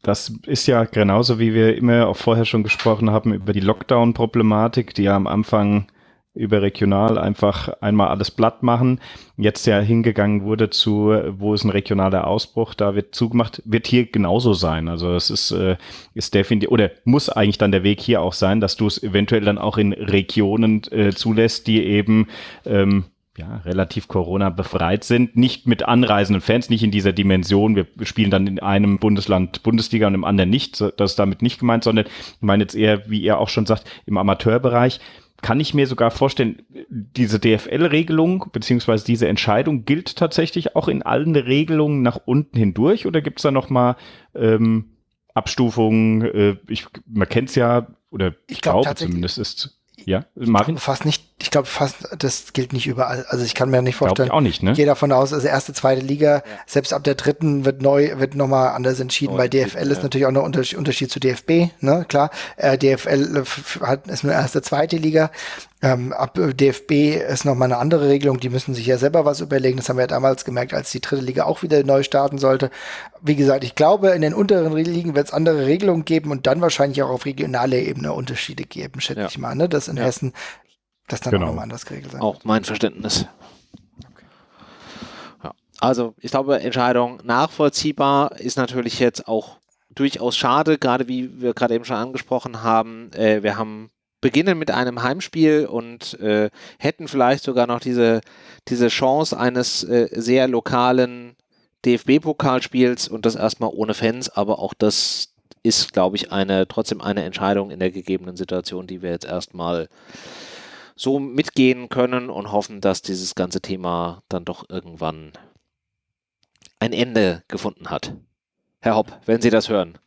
das ist ja genauso, wie wir immer auch vorher schon gesprochen haben, über die Lockdown-Problematik, die ja am Anfang überregional einfach einmal alles platt machen. Jetzt ja hingegangen wurde zu, wo ist ein regionaler Ausbruch, da wird zugemacht, wird hier genauso sein. Also es ist, äh, ist definitiv, oder muss eigentlich dann der Weg hier auch sein, dass du es eventuell dann auch in Regionen äh, zulässt, die eben ähm, ja, relativ Corona befreit sind, nicht mit anreisenden Fans, nicht in dieser Dimension, wir spielen dann in einem Bundesland Bundesliga und im anderen nicht, das ist damit nicht gemeint, sondern ich meine jetzt eher, wie ihr auch schon sagt, im Amateurbereich kann ich mir sogar vorstellen, diese DFL-Regelung beziehungsweise diese Entscheidung gilt tatsächlich auch in allen Regelungen nach unten hindurch oder gibt es da nochmal ähm, Abstufungen? Äh, ich, man kennt es ja, oder Ich glaub glaube tatsächlich- zumindest ist, ja, Marvin? fast nicht, ich glaube fast, das gilt nicht überall. Also ich kann mir nicht Glaube vorstellen. ich auch nicht, ne? Ich gehe davon aus, also erste, zweite Liga, selbst ab der dritten wird neu, wird nochmal anders entschieden, Neu weil DFL ist natürlich auch noch Unterschied, Unterschied zu DFB, ne, klar. Äh, DFL f- hat, ist nur erste, zweite Liga. Ähm, ab äh, DFB ist nochmal eine andere Regelung, die müssen sich ja selber was überlegen. Das haben wir ja damals gemerkt, als die dritte Liga auch wieder neu starten sollte. Wie gesagt, ich glaube, in den unteren Ligen wird es andere Regelungen geben und dann wahrscheinlich auch auf regionaler Ebene Unterschiede geben, schätze Ja. ich mal, ne, dass in Ja. Hessen das dann Genau. auch nochmal anders geregelt sein Auch mein Verständnis. Ja. Also, ich glaube, Entscheidung nachvollziehbar ist natürlich jetzt auch durchaus schade, gerade wie wir gerade eben schon angesprochen haben. Äh, wir haben beginnen mit einem Heimspiel und äh, hätten vielleicht sogar noch diese, diese Chance eines äh, sehr lokalen DFB-Pokalspiels und das erstmal ohne Fans, aber auch das ist, glaube ich, eine trotzdem eine Entscheidung in der gegebenen Situation, die wir jetzt erstmal so mitgehen können und hoffen, dass dieses ganze Thema dann doch irgendwann ein Ende gefunden hat. Herr Hopp, wenn Sie das hören.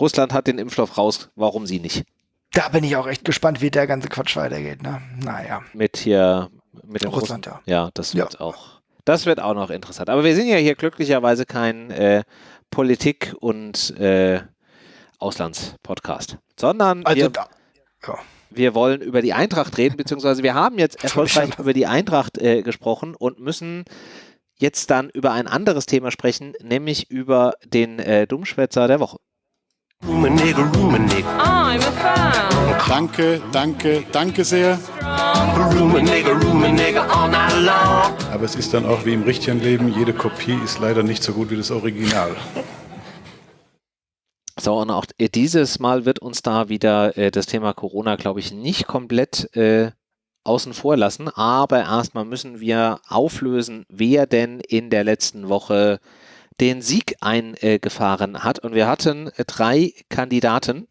Russland hat den Impfstoff raus, warum Sie nicht? Da bin ich auch echt gespannt, wie der ganze Quatsch weitergeht. Ne? Naja, Mit hier, mit dem Russland, Russen- ja. Ja, das Ja. wird auch, das wird auch noch interessant. Aber wir sind ja hier glücklicherweise kein äh, Politik- und äh, Auslandspodcast, sondern Also wir, da, ja. Wir wollen über die Eintracht reden, beziehungsweise wir haben jetzt erfolgreich über die Eintracht äh, gesprochen und müssen jetzt dann über ein anderes Thema sprechen, nämlich über den äh, Dummschwätzer der Woche. Room a nigga, room a nigga, I'm a fan. Danke, danke, danke sehr. a nigga all night long. Aber es ist dann auch wie im richtigen Leben, jede Kopie ist leider nicht so gut wie das Original. So, und auch äh, dieses Mal wird uns da wieder äh, das Thema Corona, glaube ich, nicht komplett äh, außen vor lassen. Aber erstmal müssen wir auflösen, wer denn in der letzten Woche den Sieg eingefahren hat. Und wir hatten äh, drei Kandidaten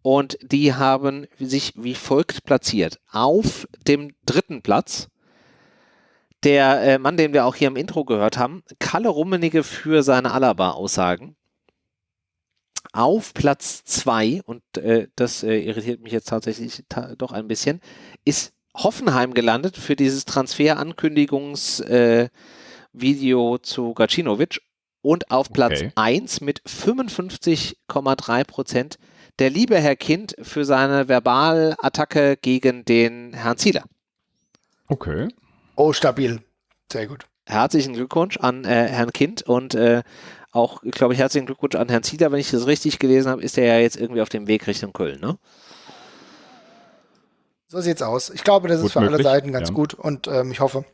und die haben sich wie folgt platziert. Auf dem dritten Platz der äh, Mann, den wir auch hier im Intro gehört haben, Kalle Rummenigge für seine Alaba-Aussagen auf Platz 2, und äh, das äh, irritiert mich jetzt tatsächlich ta doch ein bisschen, ist Hoffenheim gelandet für dieses Transfer-Ankündigungs-Video äh, Video zu Gacinovic. Und auf Platz Okay. 1 mit 55,3 Prozent der liebe Herr Kind für seine Verbalattacke gegen den Herrn Zieler. Okay. Oh, stabil. Sehr gut. Herzlichen Glückwunsch an äh, Herrn Kind und äh, auch, glaube ich, herzlichen Glückwunsch an Herrn Zieler. Wenn ich das richtig gelesen habe, ist er ja jetzt irgendwie auf dem Weg Richtung Köln, ne? So sieht's aus. Ich glaube, das ist Gut für alle möglich, Seiten ganz ja. gut und ähm, ich hoffe,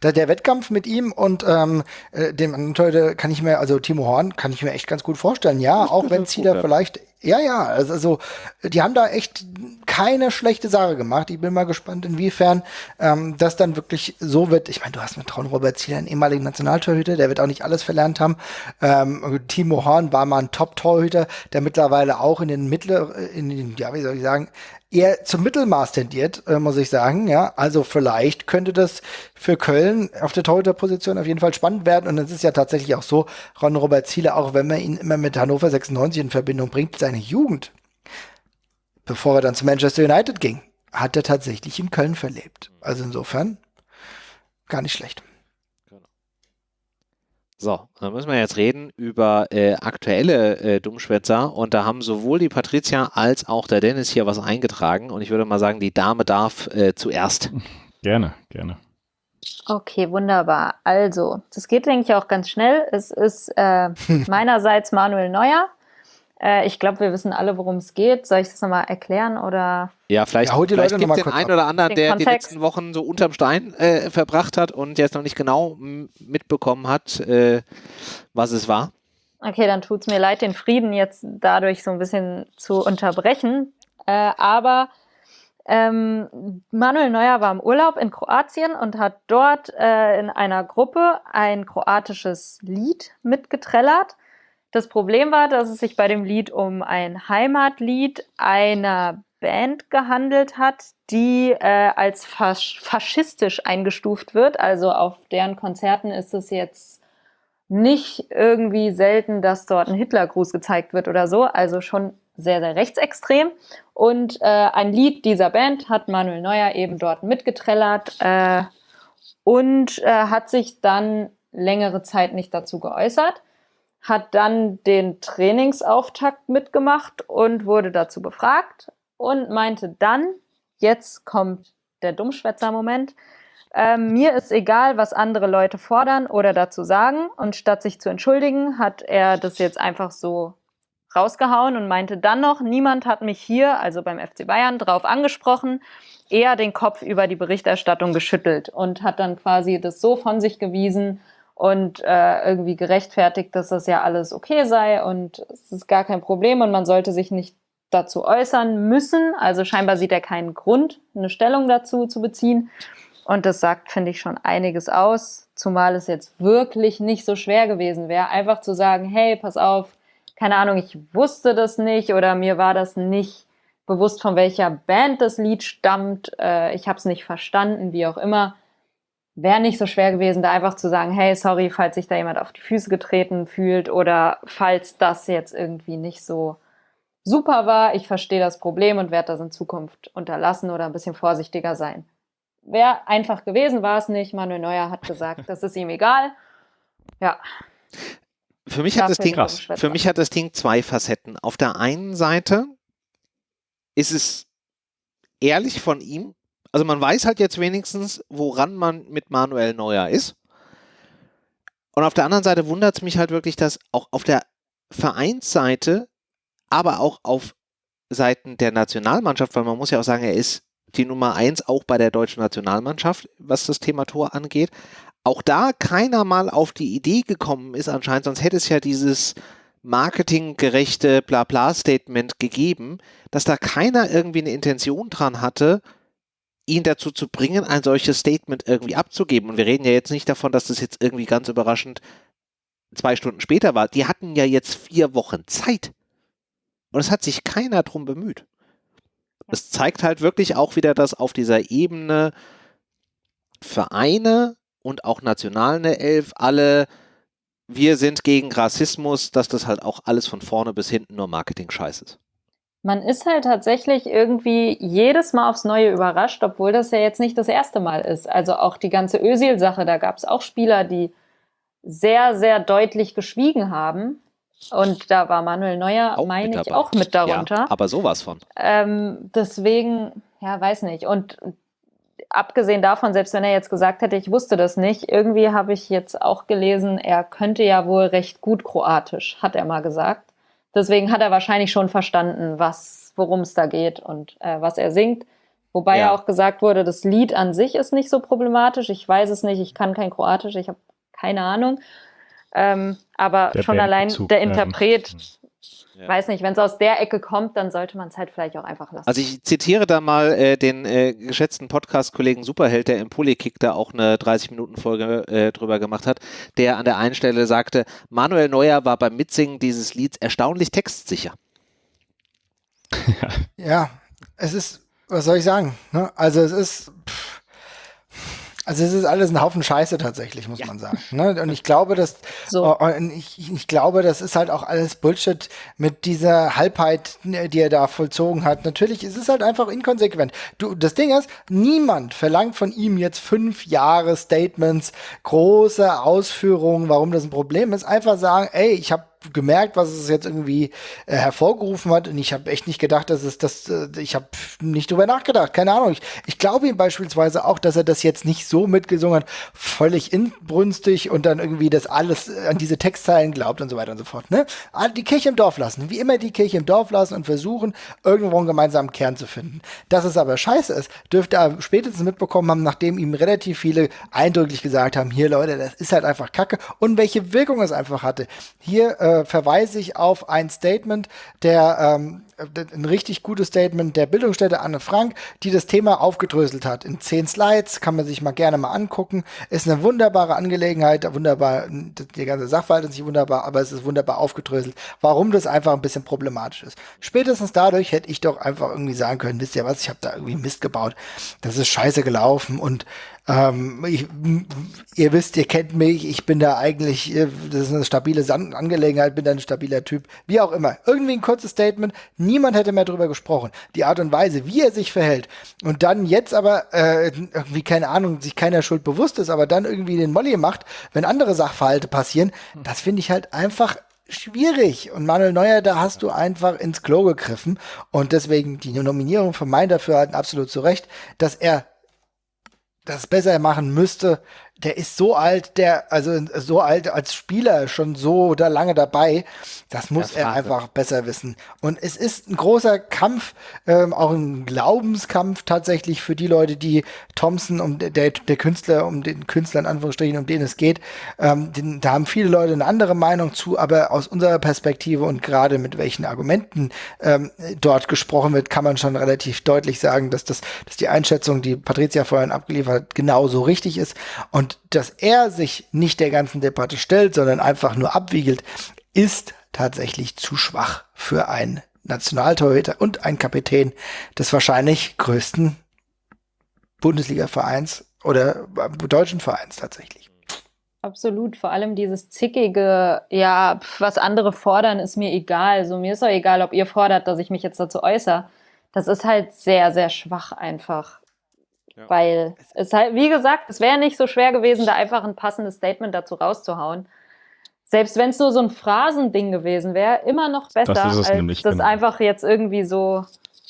Da, der Wettkampf mit ihm und ähm, äh, dem anderen Torhüter kann ich mir, also Timo Horn, kann ich mir echt ganz gut vorstellen. Ja, auch wenn Zieler vielleicht, ja, ja, also, also die haben da echt keine schlechte Sache gemacht. Ich bin mal gespannt, inwiefern ähm, das dann wirklich so wird. Ich meine, du hast mit Traun Robert Zieler einen ehemaligen Nationaltorhüter, der wird auch nicht alles verlernt haben. Ähm, Timo Horn war mal ein Top-Torhüter, der mittlerweile auch in den mittleren, in den, ja, wie soll ich sagen, eher zum Mittelmaß tendiert, äh, muss ich sagen. Ja, also vielleicht könnte das für Köln auf der Torhüterposition auf jeden Fall spannend werden. Und es ist ja tatsächlich auch so, Ron Robert Ziele, auch wenn man ihn immer mit Hannover 96 in Verbindung bringt, seine Jugend, bevor er dann zu Manchester United ging, hat er tatsächlich in Köln verlebt. Also insofern gar nicht schlecht. So, dann müssen wir jetzt reden über äh, aktuelle äh, Dummschwätzer und da haben sowohl die Patricia als auch der Dennis hier was eingetragen und ich würde mal sagen, die Dame darf äh, zuerst. Gerne, gerne. Okay, wunderbar. Also, das geht, denke ich, auch ganz schnell. Es ist äh, meinerseits Manuel Neuer. Äh, ich glaube, wir wissen alle, worum es geht. Soll ich das nochmal erklären oder? Ja, vielleicht, Ja, hol die vielleicht Leute gibt mal den einen oder anderen, Den der die Kontext. letzten Wochen so unterm Stein äh, verbracht hat und jetzt noch nicht genau mitbekommen hat, äh, was es war. Okay, dann tut's mir leid, den Frieden jetzt dadurch so ein bisschen zu unterbrechen. Äh, aber ähm, Manuel Neuer war im Urlaub in Kroatien und hat dort äh, in einer Gruppe ein kroatisches Lied mitgetrellert. Das Problem war, dass es sich bei dem Lied um ein Heimatlied einer Band gehandelt hat, die äh, als fasch faschistisch eingestuft wird. Also auf deren Konzerten ist es jetzt nicht irgendwie selten, dass dort ein Hitlergruß gezeigt wird oder so. Also schon sehr, sehr rechtsextrem. Und äh, ein Lied dieser Band hat Manuel Neuer eben dort mitgetrellert äh, und äh, hat sich dann längere Zeit nicht dazu geäußert, hat dann den Trainingsauftakt mitgemacht und wurde dazu befragt und meinte dann, jetzt kommt der Dummschwätzer-Moment, ähm, mir ist egal, was andere Leute fordern oder dazu sagen. Und statt sich zu entschuldigen, hat er das jetzt einfach so rausgehauen und meinte dann noch, niemand hat mich hier, also beim FC Bayern, drauf angesprochen, eher den Kopf über die Berichterstattung geschüttelt und hat dann quasi das so von sich gewiesen und äh, irgendwie gerechtfertigt, dass das ja alles okay sei und es ist gar kein Problem und man sollte sich nicht dazu äußern müssen. Also scheinbar sieht er keinen Grund, eine Stellung dazu zu beziehen. Und das sagt, finde ich, schon einiges aus, zumal es jetzt wirklich nicht so schwer gewesen wäre, einfach zu sagen, hey, pass auf, keine Ahnung, ich wusste das nicht oder mir war das nicht bewusst, von welcher Band das Lied stammt, äh, ich habe es nicht verstanden, wie auch immer. Wäre nicht so schwer gewesen, da einfach zu sagen, hey, sorry, falls sich da jemand auf die Füße getreten fühlt oder falls das jetzt irgendwie nicht so super war, ich verstehe das Problem und werde das in Zukunft unterlassen oder ein bisschen vorsichtiger sein. Wäre einfach gewesen, war es nicht. Manuel Neuer hat gesagt, das ist ihm egal. Ja, Für mich, hat das Ding, für mich hat das Ding zwei Facetten. Auf der einen Seite ist es ehrlich von ihm. Also man weiß halt jetzt wenigstens, woran man mit Manuel Neuer ist. Und auf der anderen Seite wundert es mich halt wirklich, dass auch auf der Vereinsseite, aber auch auf Seiten der Nationalmannschaft, weil man muss ja auch sagen, er ist die Nummer eins auch bei der deutschen Nationalmannschaft, was das Thema Tor angeht. Auch da keiner mal auf die Idee gekommen ist anscheinend, sonst hätte es ja dieses marketinggerechte Blabla-Statement gegeben, dass da keiner irgendwie eine Intention dran hatte, ihn dazu zu bringen, ein solches Statement irgendwie abzugeben. Und wir reden ja jetzt nicht davon, dass das jetzt irgendwie ganz überraschend zwei Stunden später war. Die hatten ja jetzt vier Wochen Zeit. Und es hat sich keiner drum bemüht. Es zeigt halt wirklich auch wieder, dass auf dieser Ebene Vereine und auch nationale Elf alle, wir sind gegen Rassismus, dass das halt auch alles von vorne bis hinten nur Marketing-Scheiß ist. Man ist halt tatsächlich irgendwie jedes Mal aufs Neue überrascht, obwohl das ja jetzt nicht das erste Mal ist. Also auch die ganze Özil-Sache, da gab es auch Spieler, die sehr, sehr deutlich geschwiegen haben. Und da war Manuel Neuer, Auch meine ich, auch mit darunter. Ja, aber sowas von. Ähm, deswegen, ja, weiß nicht. Und abgesehen davon, selbst wenn er jetzt gesagt hätte, ich wusste das nicht, irgendwie habe ich jetzt auch gelesen, er könnte ja wohl recht gut Kroatisch, hat er mal gesagt. Deswegen hat er wahrscheinlich schon verstanden, was, worum es da geht und äh, was er singt. Wobei Ja. ja auch gesagt wurde, das Lied an sich ist nicht so problematisch. Ich weiß es nicht, ich kann kein Kroatisch, ich habe keine Ahnung. Ähm, aber Der schon allein der Interpret, Ja. weiß nicht, wenn es aus der Ecke kommt, dann sollte man es halt vielleicht auch einfach lassen. Also ich zitiere da mal äh, den äh, geschätzten Podcast-Kollegen Superheld, der im Polykick da auch eine 30-Minuten-Folge äh, drüber gemacht hat, der an der einen Stelle sagte, Manuel Neuer war beim Mitsingen dieses Lieds erstaunlich textsicher. Ja, es ist, was soll ich sagen? Ne? Also es ist, pff, also es ist alles ein Haufen Scheiße tatsächlich, muss man sagen. Ne? Und ich glaube, dass, So. oh, und ich, ich glaube, das ist halt auch alles Bullshit mit dieser Halbheit, ne, die er da vollzogen hat. Natürlich ist es halt einfach inkonsequent. Du, das Ding ist, niemand verlangt von ihm jetzt fünf Jahre Statements, große Ausführungen, warum das ein Problem ist. Einfach sagen, ey, ich habe gemerkt, was es jetzt irgendwie äh, hervorgerufen hat und ich habe echt nicht gedacht, dass es das, äh, ich habe nicht drüber nachgedacht, keine Ahnung. Ich, ich glaube ihm beispielsweise auch, dass er das jetzt nicht so mitgesungen hat, völlig inbrünstig und dann irgendwie das alles an diese Textzeilen glaubt und so weiter und so fort. Ne? Die Kirche im Dorf lassen, wie immer die Kirche im Dorf lassen und versuchen, irgendwo einen gemeinsamen Kern zu finden. Dass es aber scheiße ist, dürfte er spätestens mitbekommen haben, nachdem ihm relativ viele eindrücklich gesagt haben, hier Leute, das ist halt einfach Kacke und welche Wirkung es einfach hatte. Hier äh, verweise ich auf ein Statement der ähm, ein richtig gutes Statement der Bildungsstätte Anne Frank, die das Thema aufgedröselt hat. In zehn Slides kann man sich mal gerne mal angucken. Ist eine wunderbare Angelegenheit, wunderbar, die ganze Sachverhalt ist nicht wunderbar, aber es ist wunderbar aufgedröselt, warum das einfach ein bisschen problematisch ist. Spätestens dadurch hätte ich doch einfach irgendwie sagen können, wisst ihr was, ich habe da irgendwie Mist gebaut. Das ist scheiße gelaufen und ähm, ich, ihr wisst, ihr kennt mich, ich bin da eigentlich, äh, das ist eine stabile San Angelegenheit, bin da ein stabiler Typ, wie auch immer. Irgendwie ein kurzes Statement, niemand hätte mehr drüber gesprochen. Die Art und Weise, wie er sich verhält und dann jetzt aber äh, irgendwie, keine Ahnung, sich keiner Schuld bewusst ist, aber dann irgendwie den Molly macht, wenn andere Sachverhalte passieren, das finde ich halt einfach schwierig. Und Manuel Neuer, da hast du einfach ins Klo gegriffen. Und deswegen die Nominierung von Mein Dafürhalten absolut zu Recht, dass er das besser machen müsste. Der ist so alt, der, also so alt als Spieler, schon so da lange dabei. Das muss Ja, er Wahnsinn. einfach besser wissen. Und es ist ein großer Kampf, ähm, auch ein Glaubenskampf tatsächlich für die Leute, die Thompson, um der, der Künstler, um den Künstler in Anführungsstrichen, um den es geht, ähm, den, da haben viele Leute eine andere Meinung zu, aber aus unserer Perspektive und gerade mit welchen Argumenten ähm, dort gesprochen wird, kann man schon relativ deutlich sagen, dass das, dass die Einschätzung, die Patricia vorhin abgeliefert hat, genauso richtig ist. Und dass er sich nicht der ganzen Debatte stellt, sondern einfach nur abwiegelt, ist tatsächlich zu schwach für einen Nationaltorhüter und einen Kapitän des wahrscheinlich größten Bundesliga-Vereins oder äh, deutschen Vereins tatsächlich. Absolut, vor allem dieses zickige, ja, was andere fordern, ist mir egal. So, mir ist auch egal, ob ihr fordert, dass ich mich jetzt dazu äußere. Das ist halt sehr, sehr schwach einfach. Ja. Weil es halt, wie gesagt, es wäre nicht so schwer gewesen, da einfach ein passendes Statement dazu rauszuhauen. Selbst wenn es nur so ein Phrasending gewesen wäre, immer noch besser, Das als nämlich, das genau. einfach jetzt irgendwie so,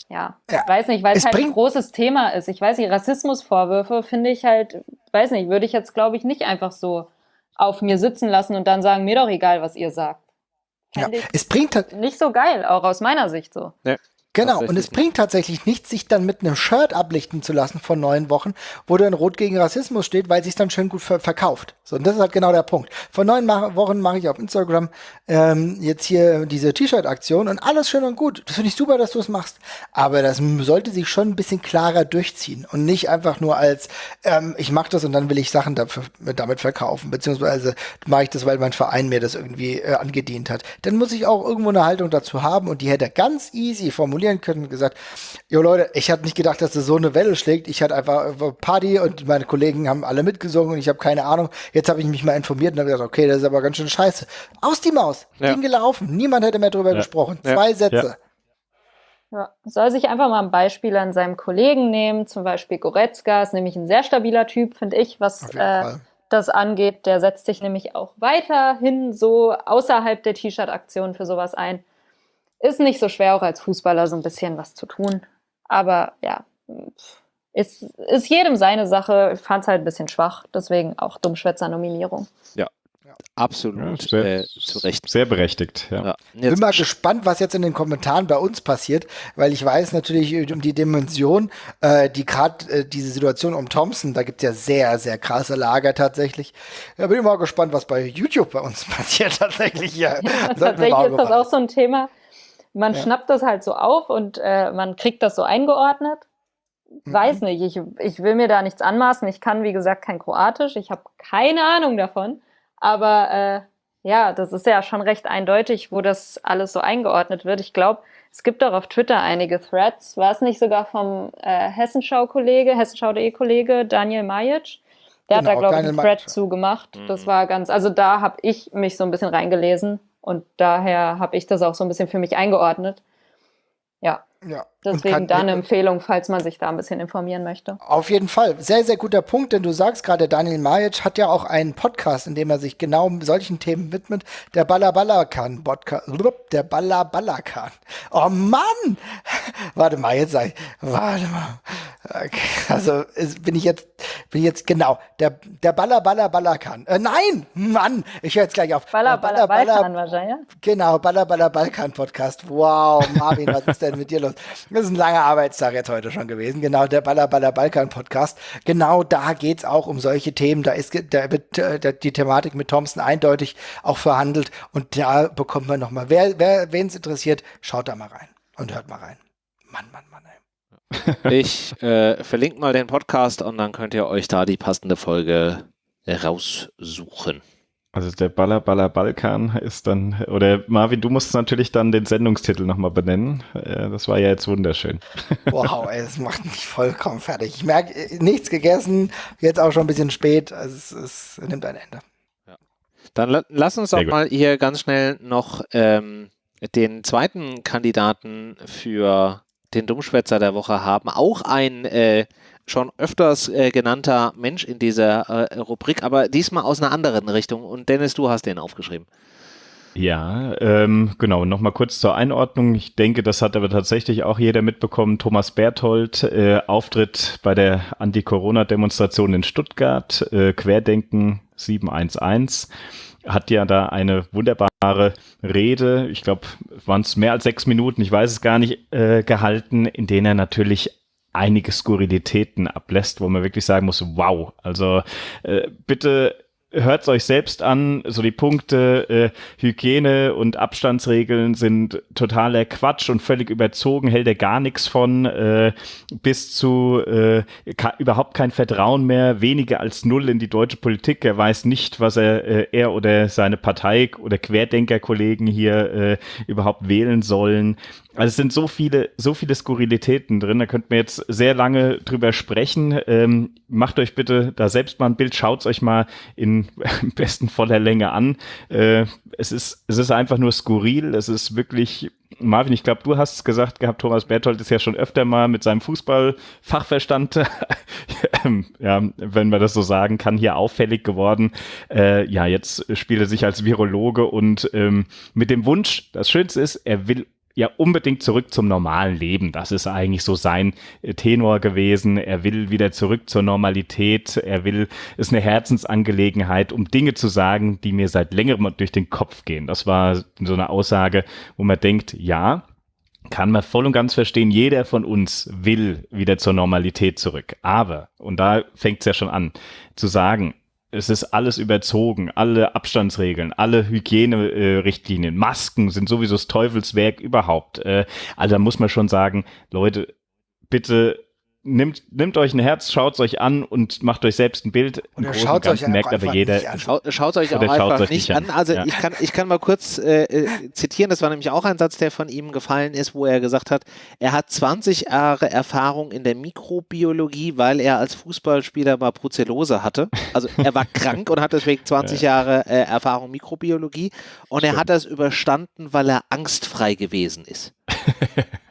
ja, Ja, ich weiß nicht, weil es halt ein großes Thema ist. Ich weiß nicht, Rassismusvorwürfe finde ich halt, weiß nicht, würde ich jetzt, glaube ich, nicht einfach so auf mir sitzen lassen und dann sagen, mir doch egal, was ihr sagt. Ja, es bringt halt, nicht so geil, auch aus meiner Sicht so. Genau, und es bringt tatsächlich nichts, sich dann mit einem Shirt ablichten zu lassen von neun Wochen, wo dann Rot gegen Rassismus steht, weil sich dann schön gut ver verkauft. So, und das ist halt genau der Punkt. Vor neun Mach Wochen mache ich auf Instagram ähm, jetzt hier diese T-Shirt-Aktion und alles schön und gut. Das finde ich super, dass du es machst. Aber das sollte sich schon ein bisschen klarer durchziehen und nicht einfach nur als ähm, ich mache das und dann will ich Sachen dafür, damit verkaufen, beziehungsweise mache ich das, weil mein Verein mir das irgendwie äh, angedient hat. Dann muss ich auch irgendwo eine Haltung dazu haben und die hätte er ganz easy formulieren können und gesagt, jo Leute, ich hatte nicht gedacht, dass das so eine Welle schlägt. Ich hatte einfach äh, Party und meine Kollegen haben alle mitgesungen und ich habe keine Ahnung. Jetzt habe ich mich mal informiert und habe gesagt, okay, das ist aber ganz schön scheiße. Aus die Maus, Ja. Ding gelaufen. Niemand hätte mehr drüber Ja. gesprochen. Ja. Zwei Sätze. Ja, soll sich einfach mal ein Beispiel an seinem Kollegen nehmen, zum Beispiel Goretzka, ist nämlich ein sehr stabiler Typ, finde ich, was äh, das angeht. Der setzt sich nämlich auch weiterhin so außerhalb der T-Shirt-Aktion für sowas ein. Ist nicht so schwer, auch als Fußballer so ein bisschen was zu tun. Aber ja, ist, ist jedem seine Sache. Ich fand es halt ein bisschen schwach, deswegen auch Dummschwätzer-Nominierung. absolut Ja, sehr, äh, zu Recht. Sehr berechtigt, ja. Ja. Bin mal gespannt, was jetzt in den Kommentaren bei uns passiert, weil ich weiß natürlich um die Dimension, äh, die gerade äh, diese Situation um Thompson, da gibt's ja sehr, sehr krasse Lager tatsächlich. Ja, bin ich mal gespannt, was bei YouTube bei uns passiert tatsächlich. Ja, Tatsächlich ist das auch so ein Thema. Man Ja. schnappt das halt so auf und äh, man kriegt das so eingeordnet. Mhm. Weiß nicht, ich, ich will mir da nichts anmaßen. Ich kann, wie gesagt, kein Kroatisch. Ich habe keine Ahnung davon. Aber äh, ja, das ist ja schon recht eindeutig, wo das alles so eingeordnet wird. Ich glaube, es gibt auch auf Twitter einige Threads. War es nicht sogar vom äh, Hessenschau-Kollege, Hessenschau.de-Kollege Daniel Majic? Der hat da, Genau, glaube ich, einen Thread zugemacht. Mhm. Das war ganz, also da habe ich mich so ein bisschen reingelesen und daher habe ich das auch so ein bisschen für mich eingeordnet. Ja, Ja. Deswegen da eine Empfehlung, falls man sich da ein bisschen informieren möchte. Auf jeden Fall. Sehr, sehr guter Punkt, denn du sagst gerade, Daniel Majic hat ja auch einen Podcast, in dem er sich genau solchen Themen widmet. Der Ballabalakan Podcast. Der Ballabalakan. Oh Mann! Warte mal, jetzt sag ich. Warte mal. Okay, Also bin ich jetzt, bin ich jetzt genau. Der, der Ballabalakan. Äh, nein! Mann! Ich höre jetzt gleich auf. Baller, Der Baller, Balkan wahrscheinlich. Genau, Baller Baller Balkan Podcast. Wow, Marvin, was ist denn mit dir los? Das ist ein langer Arbeitstag jetzt heute schon gewesen. Genau, der Baller Baller Balkan Podcast. Genau da geht's auch um solche Themen. Da ist da wird äh, da- die Thematik mit Thompson eindeutig auch verhandelt. Und da bekommt man nochmal, wer, wer, wen es interessiert, schaut da mal rein und hört mal rein. Mann, Mann, Mann, ey. ich äh, verlinke mal den Podcast und dann könnt ihr euch da die passende Folge raussuchen. Also der Baller Baller Balkan ist dann, oder Marvin, du musst natürlich dann den Sendungstitel nochmal benennen. Äh, Das war ja jetzt wunderschön. Wow, ey, das macht mich vollkommen fertig. Ich merke, äh, nichts gegessen, jetzt auch schon ein bisschen spät. Also es, es nimmt ein Ende. Dann la lass uns doch Sehr gut. mal hier ganz schnell noch ähm, den zweiten Kandidaten für den Dummschwätzer der Woche haben. Auch ein äh, schon öfters äh, genannter Mensch in dieser äh, Rubrik, aber diesmal aus einer anderen Richtung. Und Dennis, du hast den aufgeschrieben. Ja, ähm, genau. Nochmal kurz zur Einordnung. Ich denke, das hat aber tatsächlich auch jeder mitbekommen. Thomas Berthold, äh, Auftritt bei der Anti-Corona-Demonstration in Stuttgart, äh, Querdenken 711, hat ja da eine wunderbare Rede, ich glaube, waren es mehr als sechs Minuten, ich weiß es gar nicht, äh, gehalten, in denen er natürlich einige Skurrilitäten ablässt, wo man wirklich sagen muss, wow, also äh, bitte hört's euch selbst an, so die Punkte äh, Hygiene und Abstandsregeln sind totaler Quatsch und völlig überzogen, hält er gar nichts von, äh, bis zu äh, überhaupt kein Vertrauen mehr, weniger als null in die deutsche Politik. Er weiß nicht, was er, äh, er oder seine Partei oder Querdenkerkollegen hier äh, überhaupt wählen sollen. Also es sind so viele, so viele Skurrilitäten drin, da könnt ihr jetzt sehr lange drüber sprechen. Ähm, macht euch bitte da selbst mal ein Bild, schaut's euch mal in am besten voller Länge an. Äh, es ist, es ist einfach nur skurril, es ist wirklich, Marvin, ich glaube, du hast es gesagt gehabt, Thomas Berthold ist ja schon öfter mal mit seinem Fußballfachverstand, ja, wenn man das so sagen kann, hier auffällig geworden. Äh, ja, jetzt spielt er sich als Virologe und ähm, mit dem Wunsch, das Schönste ist, er will ja unbedingt zurück zum normalen Leben. Das ist eigentlich so sein äh, Tenor gewesen. Er will wieder zurück zur Normalität. Er will, ist eine Herzensangelegenheit, um Dinge zu sagen, die mir seit längerem durch den Kopf gehen. Das war so eine Aussage, wo man denkt, ja, kann man voll und ganz verstehen, jeder von uns will wieder zur Normalität zurück. Aber, und da fängt es ja schon an, zu sagen, es ist alles überzogen, alle Abstandsregeln, alle Hygienerichtlinien, Masken sind sowieso das Teufelswerk überhaupt. Äh, also da muss man schon sagen, Leute, bitte nimmt, nimmt euch ein Herz, schaut es euch an und macht euch selbst ein Bild. Im Großen und euch Ganzen merkt aber jeder, nicht an. Schau, schaut euch auch einfach euch nicht an. an. Also Ja. ich, kann, ich kann mal kurz äh, äh, zitieren, das war nämlich auch ein Satz, der von ihm gefallen ist, wo er gesagt hat, er hat 20 Jahre Erfahrung in der Mikrobiologie, weil er als Fußballspieler mal Brucellose hatte. Also er war krank und hat deswegen 20 Jahre äh, Erfahrung Mikrobiologie und er hat das überstanden, weil er angstfrei gewesen ist.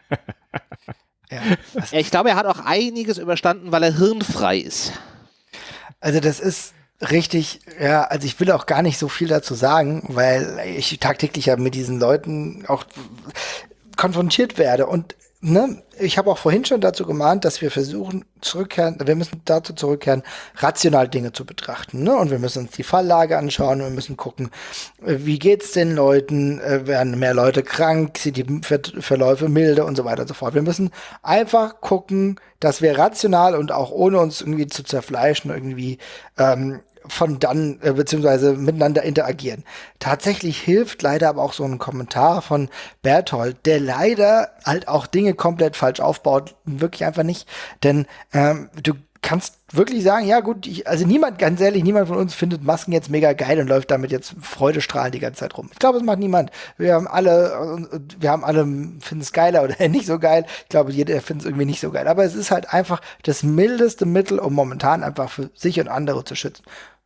Ja, Ich glaube, er hat auch einiges überstanden, weil er hirnfrei ist. Also das ist richtig, ja, also ich will auch gar nicht so viel dazu sagen, weil ich tagtäglich ja mit diesen Leuten auch konfrontiert werde und ne, ich habe auch vorhin schon dazu gemahnt, dass wir versuchen, zurückkehren, wir müssen dazu zurückkehren, rational Dinge zu betrachten. Ne? Und wir müssen uns die Falllage anschauen, wir müssen gucken, äh, wie geht's den Leuten, äh, werden mehr Leute krank, sind die Ver Verläufe milde und so weiter und so fort. Wir müssen einfach gucken, dass wir rational und auch ohne uns irgendwie zu zerfleischen, irgendwie ähm, von dann äh, beziehungsweise miteinander interagieren. Tatsächlich hilft leider aber auch so ein Kommentar von Berthold, der leider halt auch Dinge komplett falsch aufbaut, wirklich einfach nicht, denn ähm, du kannst wirklich sagen, ja gut, ich, also niemand, ganz ehrlich, niemand von uns findet Masken jetzt mega geil und läuft damit jetzt freudestrahlend die ganze Zeit rum. Ich glaube, es macht niemand. Wir haben alle, wir haben alle, finden es geiler oder nicht so geil. Ich glaube, jeder findet es irgendwie nicht so geil. Aber es ist halt einfach das mildeste Mittel, um momentan einfach für sich und andere zu schützen.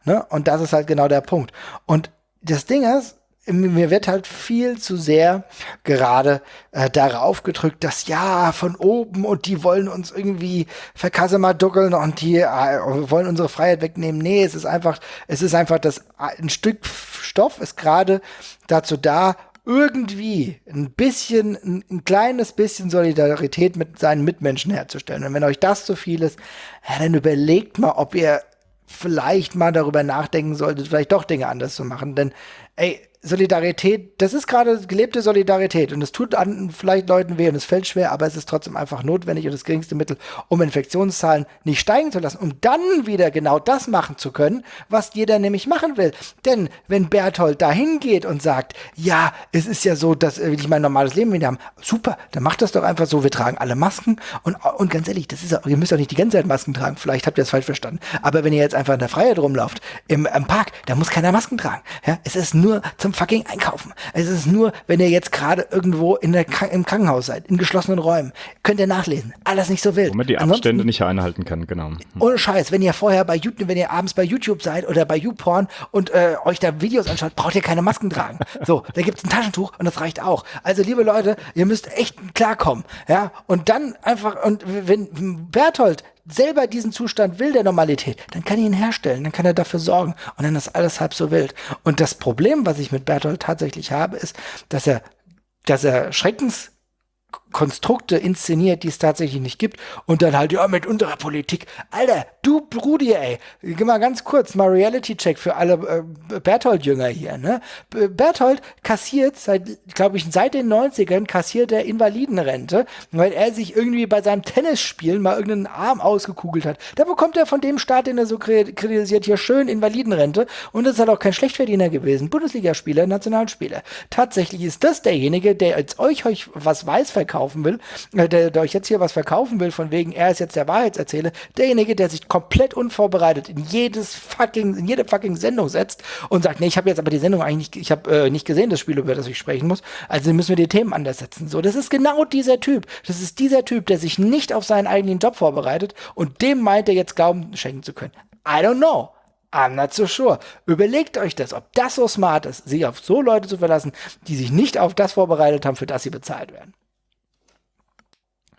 Ne? Und das ist halt genau der Punkt. Und das Ding ist, mir wird halt viel zu sehr gerade äh, darauf gedrückt, dass ja von oben und die wollen uns irgendwie verkassemaduckeln und die äh, wollen unsere Freiheit wegnehmen. Nee, es ist einfach, es ist einfach das ein Stück Stoff ist gerade dazu da, irgendwie ein bisschen, ein, ein, kleines bisschen Solidarität mit seinen Mitmenschen herzustellen. Und wenn euch das zu viel ist, ja, dann überlegt mal, ob ihr vielleicht mal darüber nachdenken solltet, vielleicht doch Dinge anders zu machen. Denn, ey, Solidarität, das ist gerade gelebte Solidarität und es tut an vielleicht Leuten weh und es fällt schwer, aber es ist trotzdem einfach notwendig und das geringste Mittel, um Infektionszahlen nicht steigen zu lassen, um dann wieder genau das machen zu können, was jeder nämlich machen will. Denn wenn Berthold dahin geht und sagt, ja, es ist ja so, dass will ich mein normales Leben wieder haben, super, dann macht das doch einfach so, wir tragen alle Masken und, und ganz ehrlich, das ist ihr müsst auch nicht die ganze Zeit Masken tragen, vielleicht habt ihr das falsch verstanden, aber wenn ihr jetzt einfach in der Freiheit rumlauft, im, im Park, da muss keiner Masken tragen. Ja, es ist nur zum fucking Einkaufen. Es ist nur, wenn ihr jetzt gerade irgendwo in der, im Krankenhaus seid, in geschlossenen Räumen, könnt ihr nachlesen. Alles nicht so wild. Wo man die Abstände Ansonsten, nicht einhalten kann, genau. Hm. Ohne Scheiß, wenn ihr vorher bei YouTube, wenn ihr abends bei YouTube seid oder bei YouPorn und äh, euch da Videos anschaut, braucht ihr keine Masken tragen. So, da gibt's ein Taschentuch und das reicht auch. Also, liebe Leute, ihr müsst echt klarkommen. Ja, und dann einfach, und wenn Berthold selber diesen Zustand will der Normalität, dann kann ich ihn herstellen, dann kann er dafür sorgen und dann ist alles halb so wild. Und das Problem, was ich mit Bertolt tatsächlich habe, ist, dass er, dass er Schreckens Konstrukte inszeniert, die es tatsächlich nicht gibt und dann halt, ja, mit unserer Politik. Alter, du Brudi, ey, geh mal ganz kurz, mal Reality-Check für alle äh, Berthold-Jünger hier, ne? Berthold kassiert seit, glaube ich, seit den 90ern kassiert er Invalidenrente, weil er sich irgendwie bei seinem Tennisspielen mal irgendeinen Arm ausgekugelt hat. Da bekommt er von dem Staat, den er so kritisiert, hier schön Invalidenrente und das ist halt auch kein Schlechtverdiener gewesen. Bundesligaspieler, Nationalspieler. Tatsächlich ist das derjenige, der als euch, euch was weiß verkaufen will, äh, der, der euch jetzt hier was verkaufen will, von wegen, er ist jetzt der Wahrheitserzähler, derjenige, der sich komplett unvorbereitet in jedes fucking, in jede fucking Sendung setzt und sagt, nee, ich habe jetzt aber die Sendung eigentlich nicht, ich habe äh, nicht gesehen, das Spiel, über das ich sprechen muss, also müssen wir die Themen anders setzen. So, das ist genau dieser Typ. Das ist dieser Typ, der sich nicht auf seinen eigenen Job vorbereitet und dem meint er jetzt Glauben schenken zu können. I don't know. I'm not so sure. Überlegt euch das, ob das so smart ist, sich auf so Leute zu verlassen, die sich nicht auf das vorbereitet haben, für das sie bezahlt werden.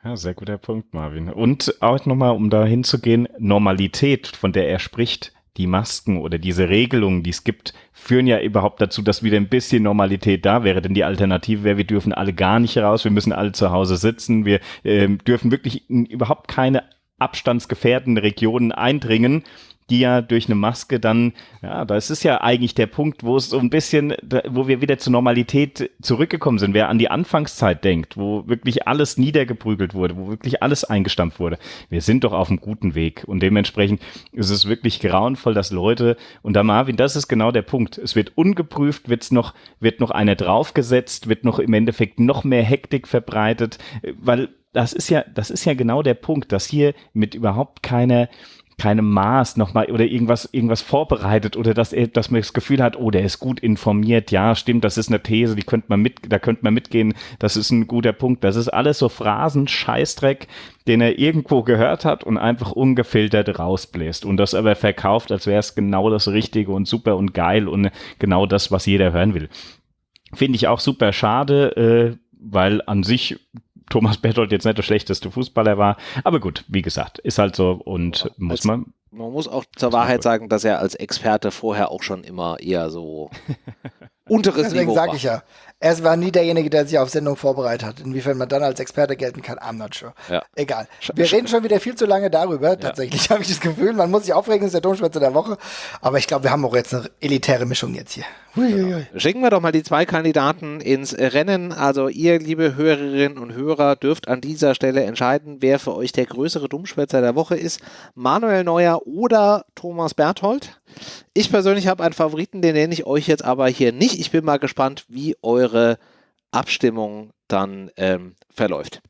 Ja, sehr guter Punkt, Marvin. Und auch nochmal, um da hinzugehen, Normalität, von der er spricht, die Masken oder diese Regelungen, die es gibt, führen ja überhaupt dazu, dass wieder ein bisschen Normalität da wäre. Denn die Alternative wäre, wir dürfen alle gar nicht raus, wir müssen alle zu Hause sitzen, wir äh, dürfen wirklich überhaupt keine abstandsgefährdenden Regionen eindringen die ja durch eine Maske dann, ja, das ist ja eigentlich der Punkt, wo es so ein bisschen, wo wir wieder zur Normalität zurückgekommen sind. Wer an die Anfangszeit denkt, wo wirklich alles niedergeprügelt wurde, wo wirklich alles eingestampft wurde, wir sind doch auf einem guten Weg. Und dementsprechend ist es wirklich grauenvoll, dass Leute, und da Marvin, das ist genau der Punkt. Es wird ungeprüft, wird's noch, wird noch einer draufgesetzt, wird noch im Endeffekt noch mehr Hektik verbreitet, weil das ist ja, das ist ja genau der Punkt, dass hier mit überhaupt keiner, keinem Maß nochmal oder irgendwas, irgendwas vorbereitet oder dass er, dass man das Gefühl hat, oh, der ist gut informiert, ja, stimmt, das ist eine These, die könnte man mit, da könnte man mitgehen, das ist ein guter Punkt. Das ist alles so Phrasen, Scheißdreck, den er irgendwo gehört hat und einfach ungefiltert rausbläst und das aber verkauft, als wäre es genau das Richtige und super und geil und genau das, was jeder hören will. Finde ich auch super schade, äh, weil an sich Thomas Berthold jetzt nicht der schlechteste Fußballer war. Aber gut, wie gesagt, ist halt so und ja, muss man. Man muss auch zur Wahrheit sagen, dass er als Experte vorher auch schon immer eher so unteres Deswegen Niveau sage war. ich ja, er war nie derjenige, der sich auf Sendung vorbereitet hat. Inwiefern man dann als Experte gelten kann, I'm not sure. Ja. Egal. Wir reden schon wieder viel zu lange darüber. Tatsächlich habe ich das Gefühl, man muss sich aufregen, das ist der Domschwätzer der Woche. Aber ich glaube, wir haben auch jetzt eine elitäre Mischung jetzt hier. Huiuiui. Schicken wir doch mal die zwei Kandidaten ins Rennen. Also ihr, liebe Hörerinnen und Hörer, dürft an dieser Stelle entscheiden, wer für euch der größere Dummschwätzer der Woche ist. Manuel Neuer oder Thomas Berthold. Ich persönlich habe einen Favoriten, den nenne ich euch jetzt aber hier nicht. Ich bin mal gespannt, wie eure Abstimmung dann ähm, verläuft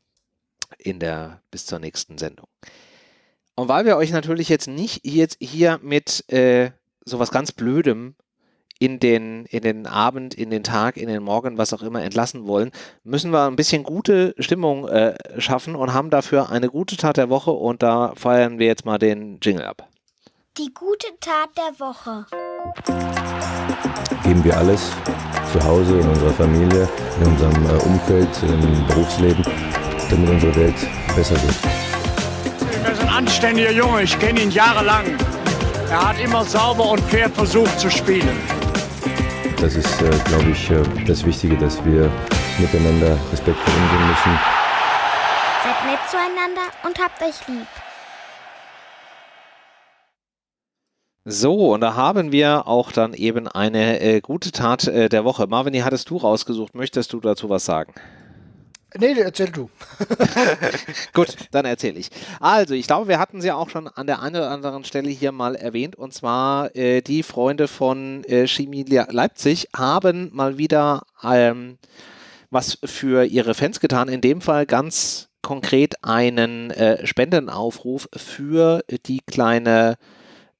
in der bis zur nächsten Sendung. Und weil wir euch natürlich jetzt nicht jetzt hier mit äh, sowas ganz Blödem in den, in den Abend, in den Tag, in den Morgen, was auch immer entlassen wollen, müssen wir ein bisschen gute Stimmung äh, schaffen und haben dafür eine gute Tat der Woche und da feiern wir jetzt mal den Jingle ab. Die gute Tat der Woche. geben wir alles zu Hause, in unserer Familie, in unserem äh, Umfeld, im Berufsleben, damit unsere Welt besser wird. Er ist ein anständiger Junge, ich kenne ihn jahrelang. Er hat immer sauber und fair versucht zu spielen. Das ist, äh, glaube ich, äh, das Wichtige, dass wir miteinander respektvoll umgehen müssen. Seid nett zueinander und habt euch lieb. So, und da haben wir auch dann eben eine äh, gute Tat äh, der Woche. Marvin, die hattest du rausgesucht. Möchtest du dazu was sagen? Nee, erzähl du. Gut, dann erzähle ich. Also, ich glaube, wir hatten sie auch schon an der einen oder anderen Stelle hier mal erwähnt. Und zwar äh, die Freunde von äh, Chemie Le- Leipzig haben mal wieder ähm, was für ihre Fans getan. In dem Fall ganz konkret einen äh, Spendenaufruf für die kleine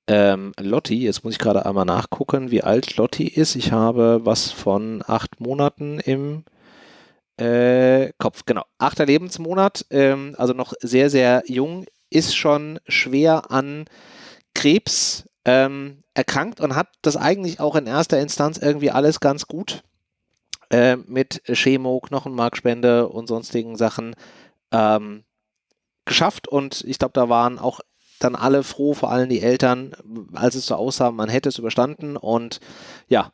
ähm, Lotti. Jetzt muss ich gerade einmal nachgucken, wie alt Lotti ist. Ich habe was von acht Monaten im äh, Kopf, genau. Achter Lebensmonat, ähm, also noch sehr, sehr jung, ist schon schwer an Krebs ähm, erkrankt und hat das eigentlich auch in erster Instanz irgendwie alles ganz gut äh, mit Chemo, Knochenmarkspende und sonstigen Sachen ähm, geschafft. Und ich glaube, da waren auch dann alle froh, vor allem die Eltern, als es so aussah, man hätte es überstanden. Und ja,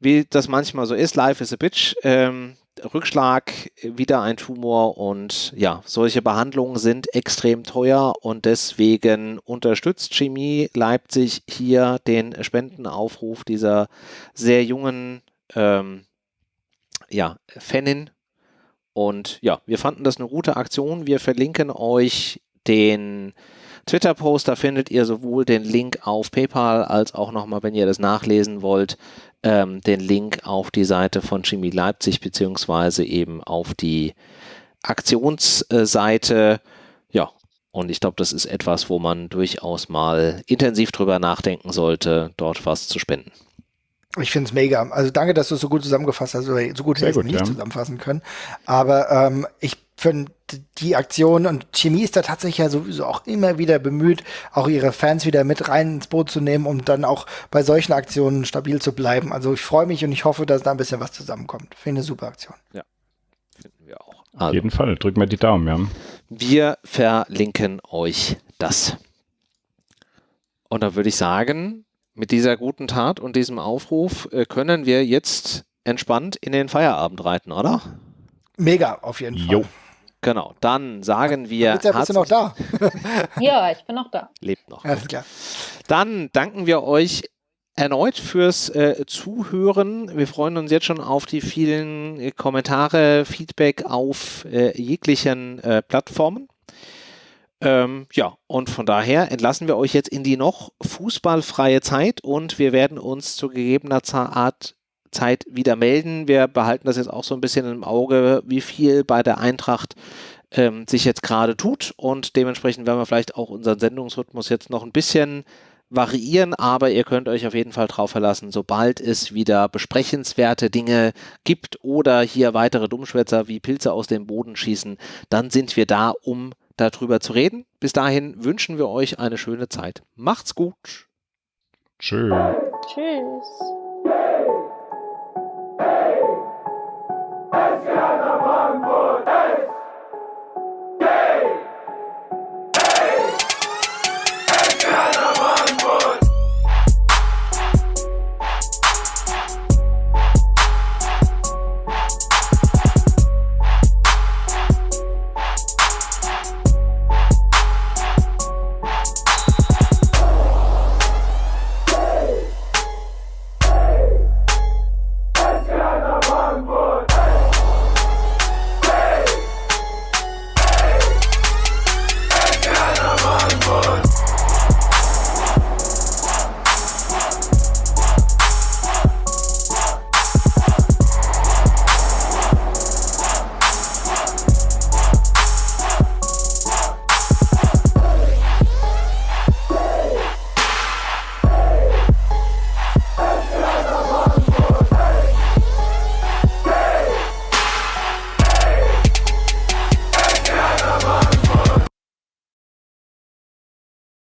wie das manchmal so ist, life is a bitch. Ähm, Rückschlag, wieder ein Tumor und ja, solche Behandlungen sind extrem teuer und deswegen unterstützt Chemie Leipzig hier den Spendenaufruf dieser sehr jungen ähm, ja, Fanin. Und ja, wir fanden das eine gute Aktion. Wir verlinken euch den Twitter-Post, da findet ihr sowohl den Link auf PayPal als auch nochmal, wenn ihr das nachlesen wollt, ähm, den Link auf die Seite von Chemie Leipzig beziehungsweise eben auf die Aktionsseite. Ja, und ich glaube, das ist etwas, wo man durchaus mal intensiv drüber nachdenken sollte, dort was zu spenden. Ich finde es mega. Also danke, dass du es so gut zusammengefasst hast. Also so gut hätte ich es nicht ja. zusammenfassen können. Aber ähm, ich finde die Aktion und Chemie ist da tatsächlich ja sowieso auch immer wieder bemüht, auch ihre Fans wieder mit rein ins Boot zu nehmen, um dann auch bei solchen Aktionen stabil zu bleiben. Also ich freue mich und ich hoffe, dass da ein bisschen was zusammenkommt. Finde eine super Aktion. Finden wir auch. Auf Also, jeden Fall. Drück mir die Daumen, ja. wir verlinken euch das. Und da würde ich sagen, mit dieser guten Tat und diesem Aufruf äh, können wir jetzt entspannt in den Feierabend reiten, oder? Mega, auf jeden Jo. Fall. Genau, dann sagen wir. Jetzt bist du noch da. Ja, ich bin noch da. Lebt noch. Alles klar. Dann danken wir euch erneut fürs äh, Zuhören. Wir freuen uns jetzt schon auf die vielen äh, Kommentare, Feedback auf äh, jeglichen äh, Plattformen. Ähm, ja, und von daher entlassen wir euch jetzt in die noch fußballfreie Zeit und wir werden uns zu gegebener Art Zeit wieder melden. Wir behalten das jetzt auch so ein bisschen im Auge, wie viel bei der Eintracht ähm, sich jetzt gerade tut und dementsprechend werden wir vielleicht auch unseren Sendungsrhythmus jetzt noch ein bisschen variieren, aber ihr könnt euch auf jeden Fall drauf verlassen, sobald es wieder besprechenswerte Dinge gibt oder hier weitere Dummschwätzer wie Pilze aus dem Boden schießen, dann sind wir da, um darüber zu reden. Bis dahin wünschen wir euch eine schöne Zeit. Macht's gut. Tschö. Tschüss. Let's go!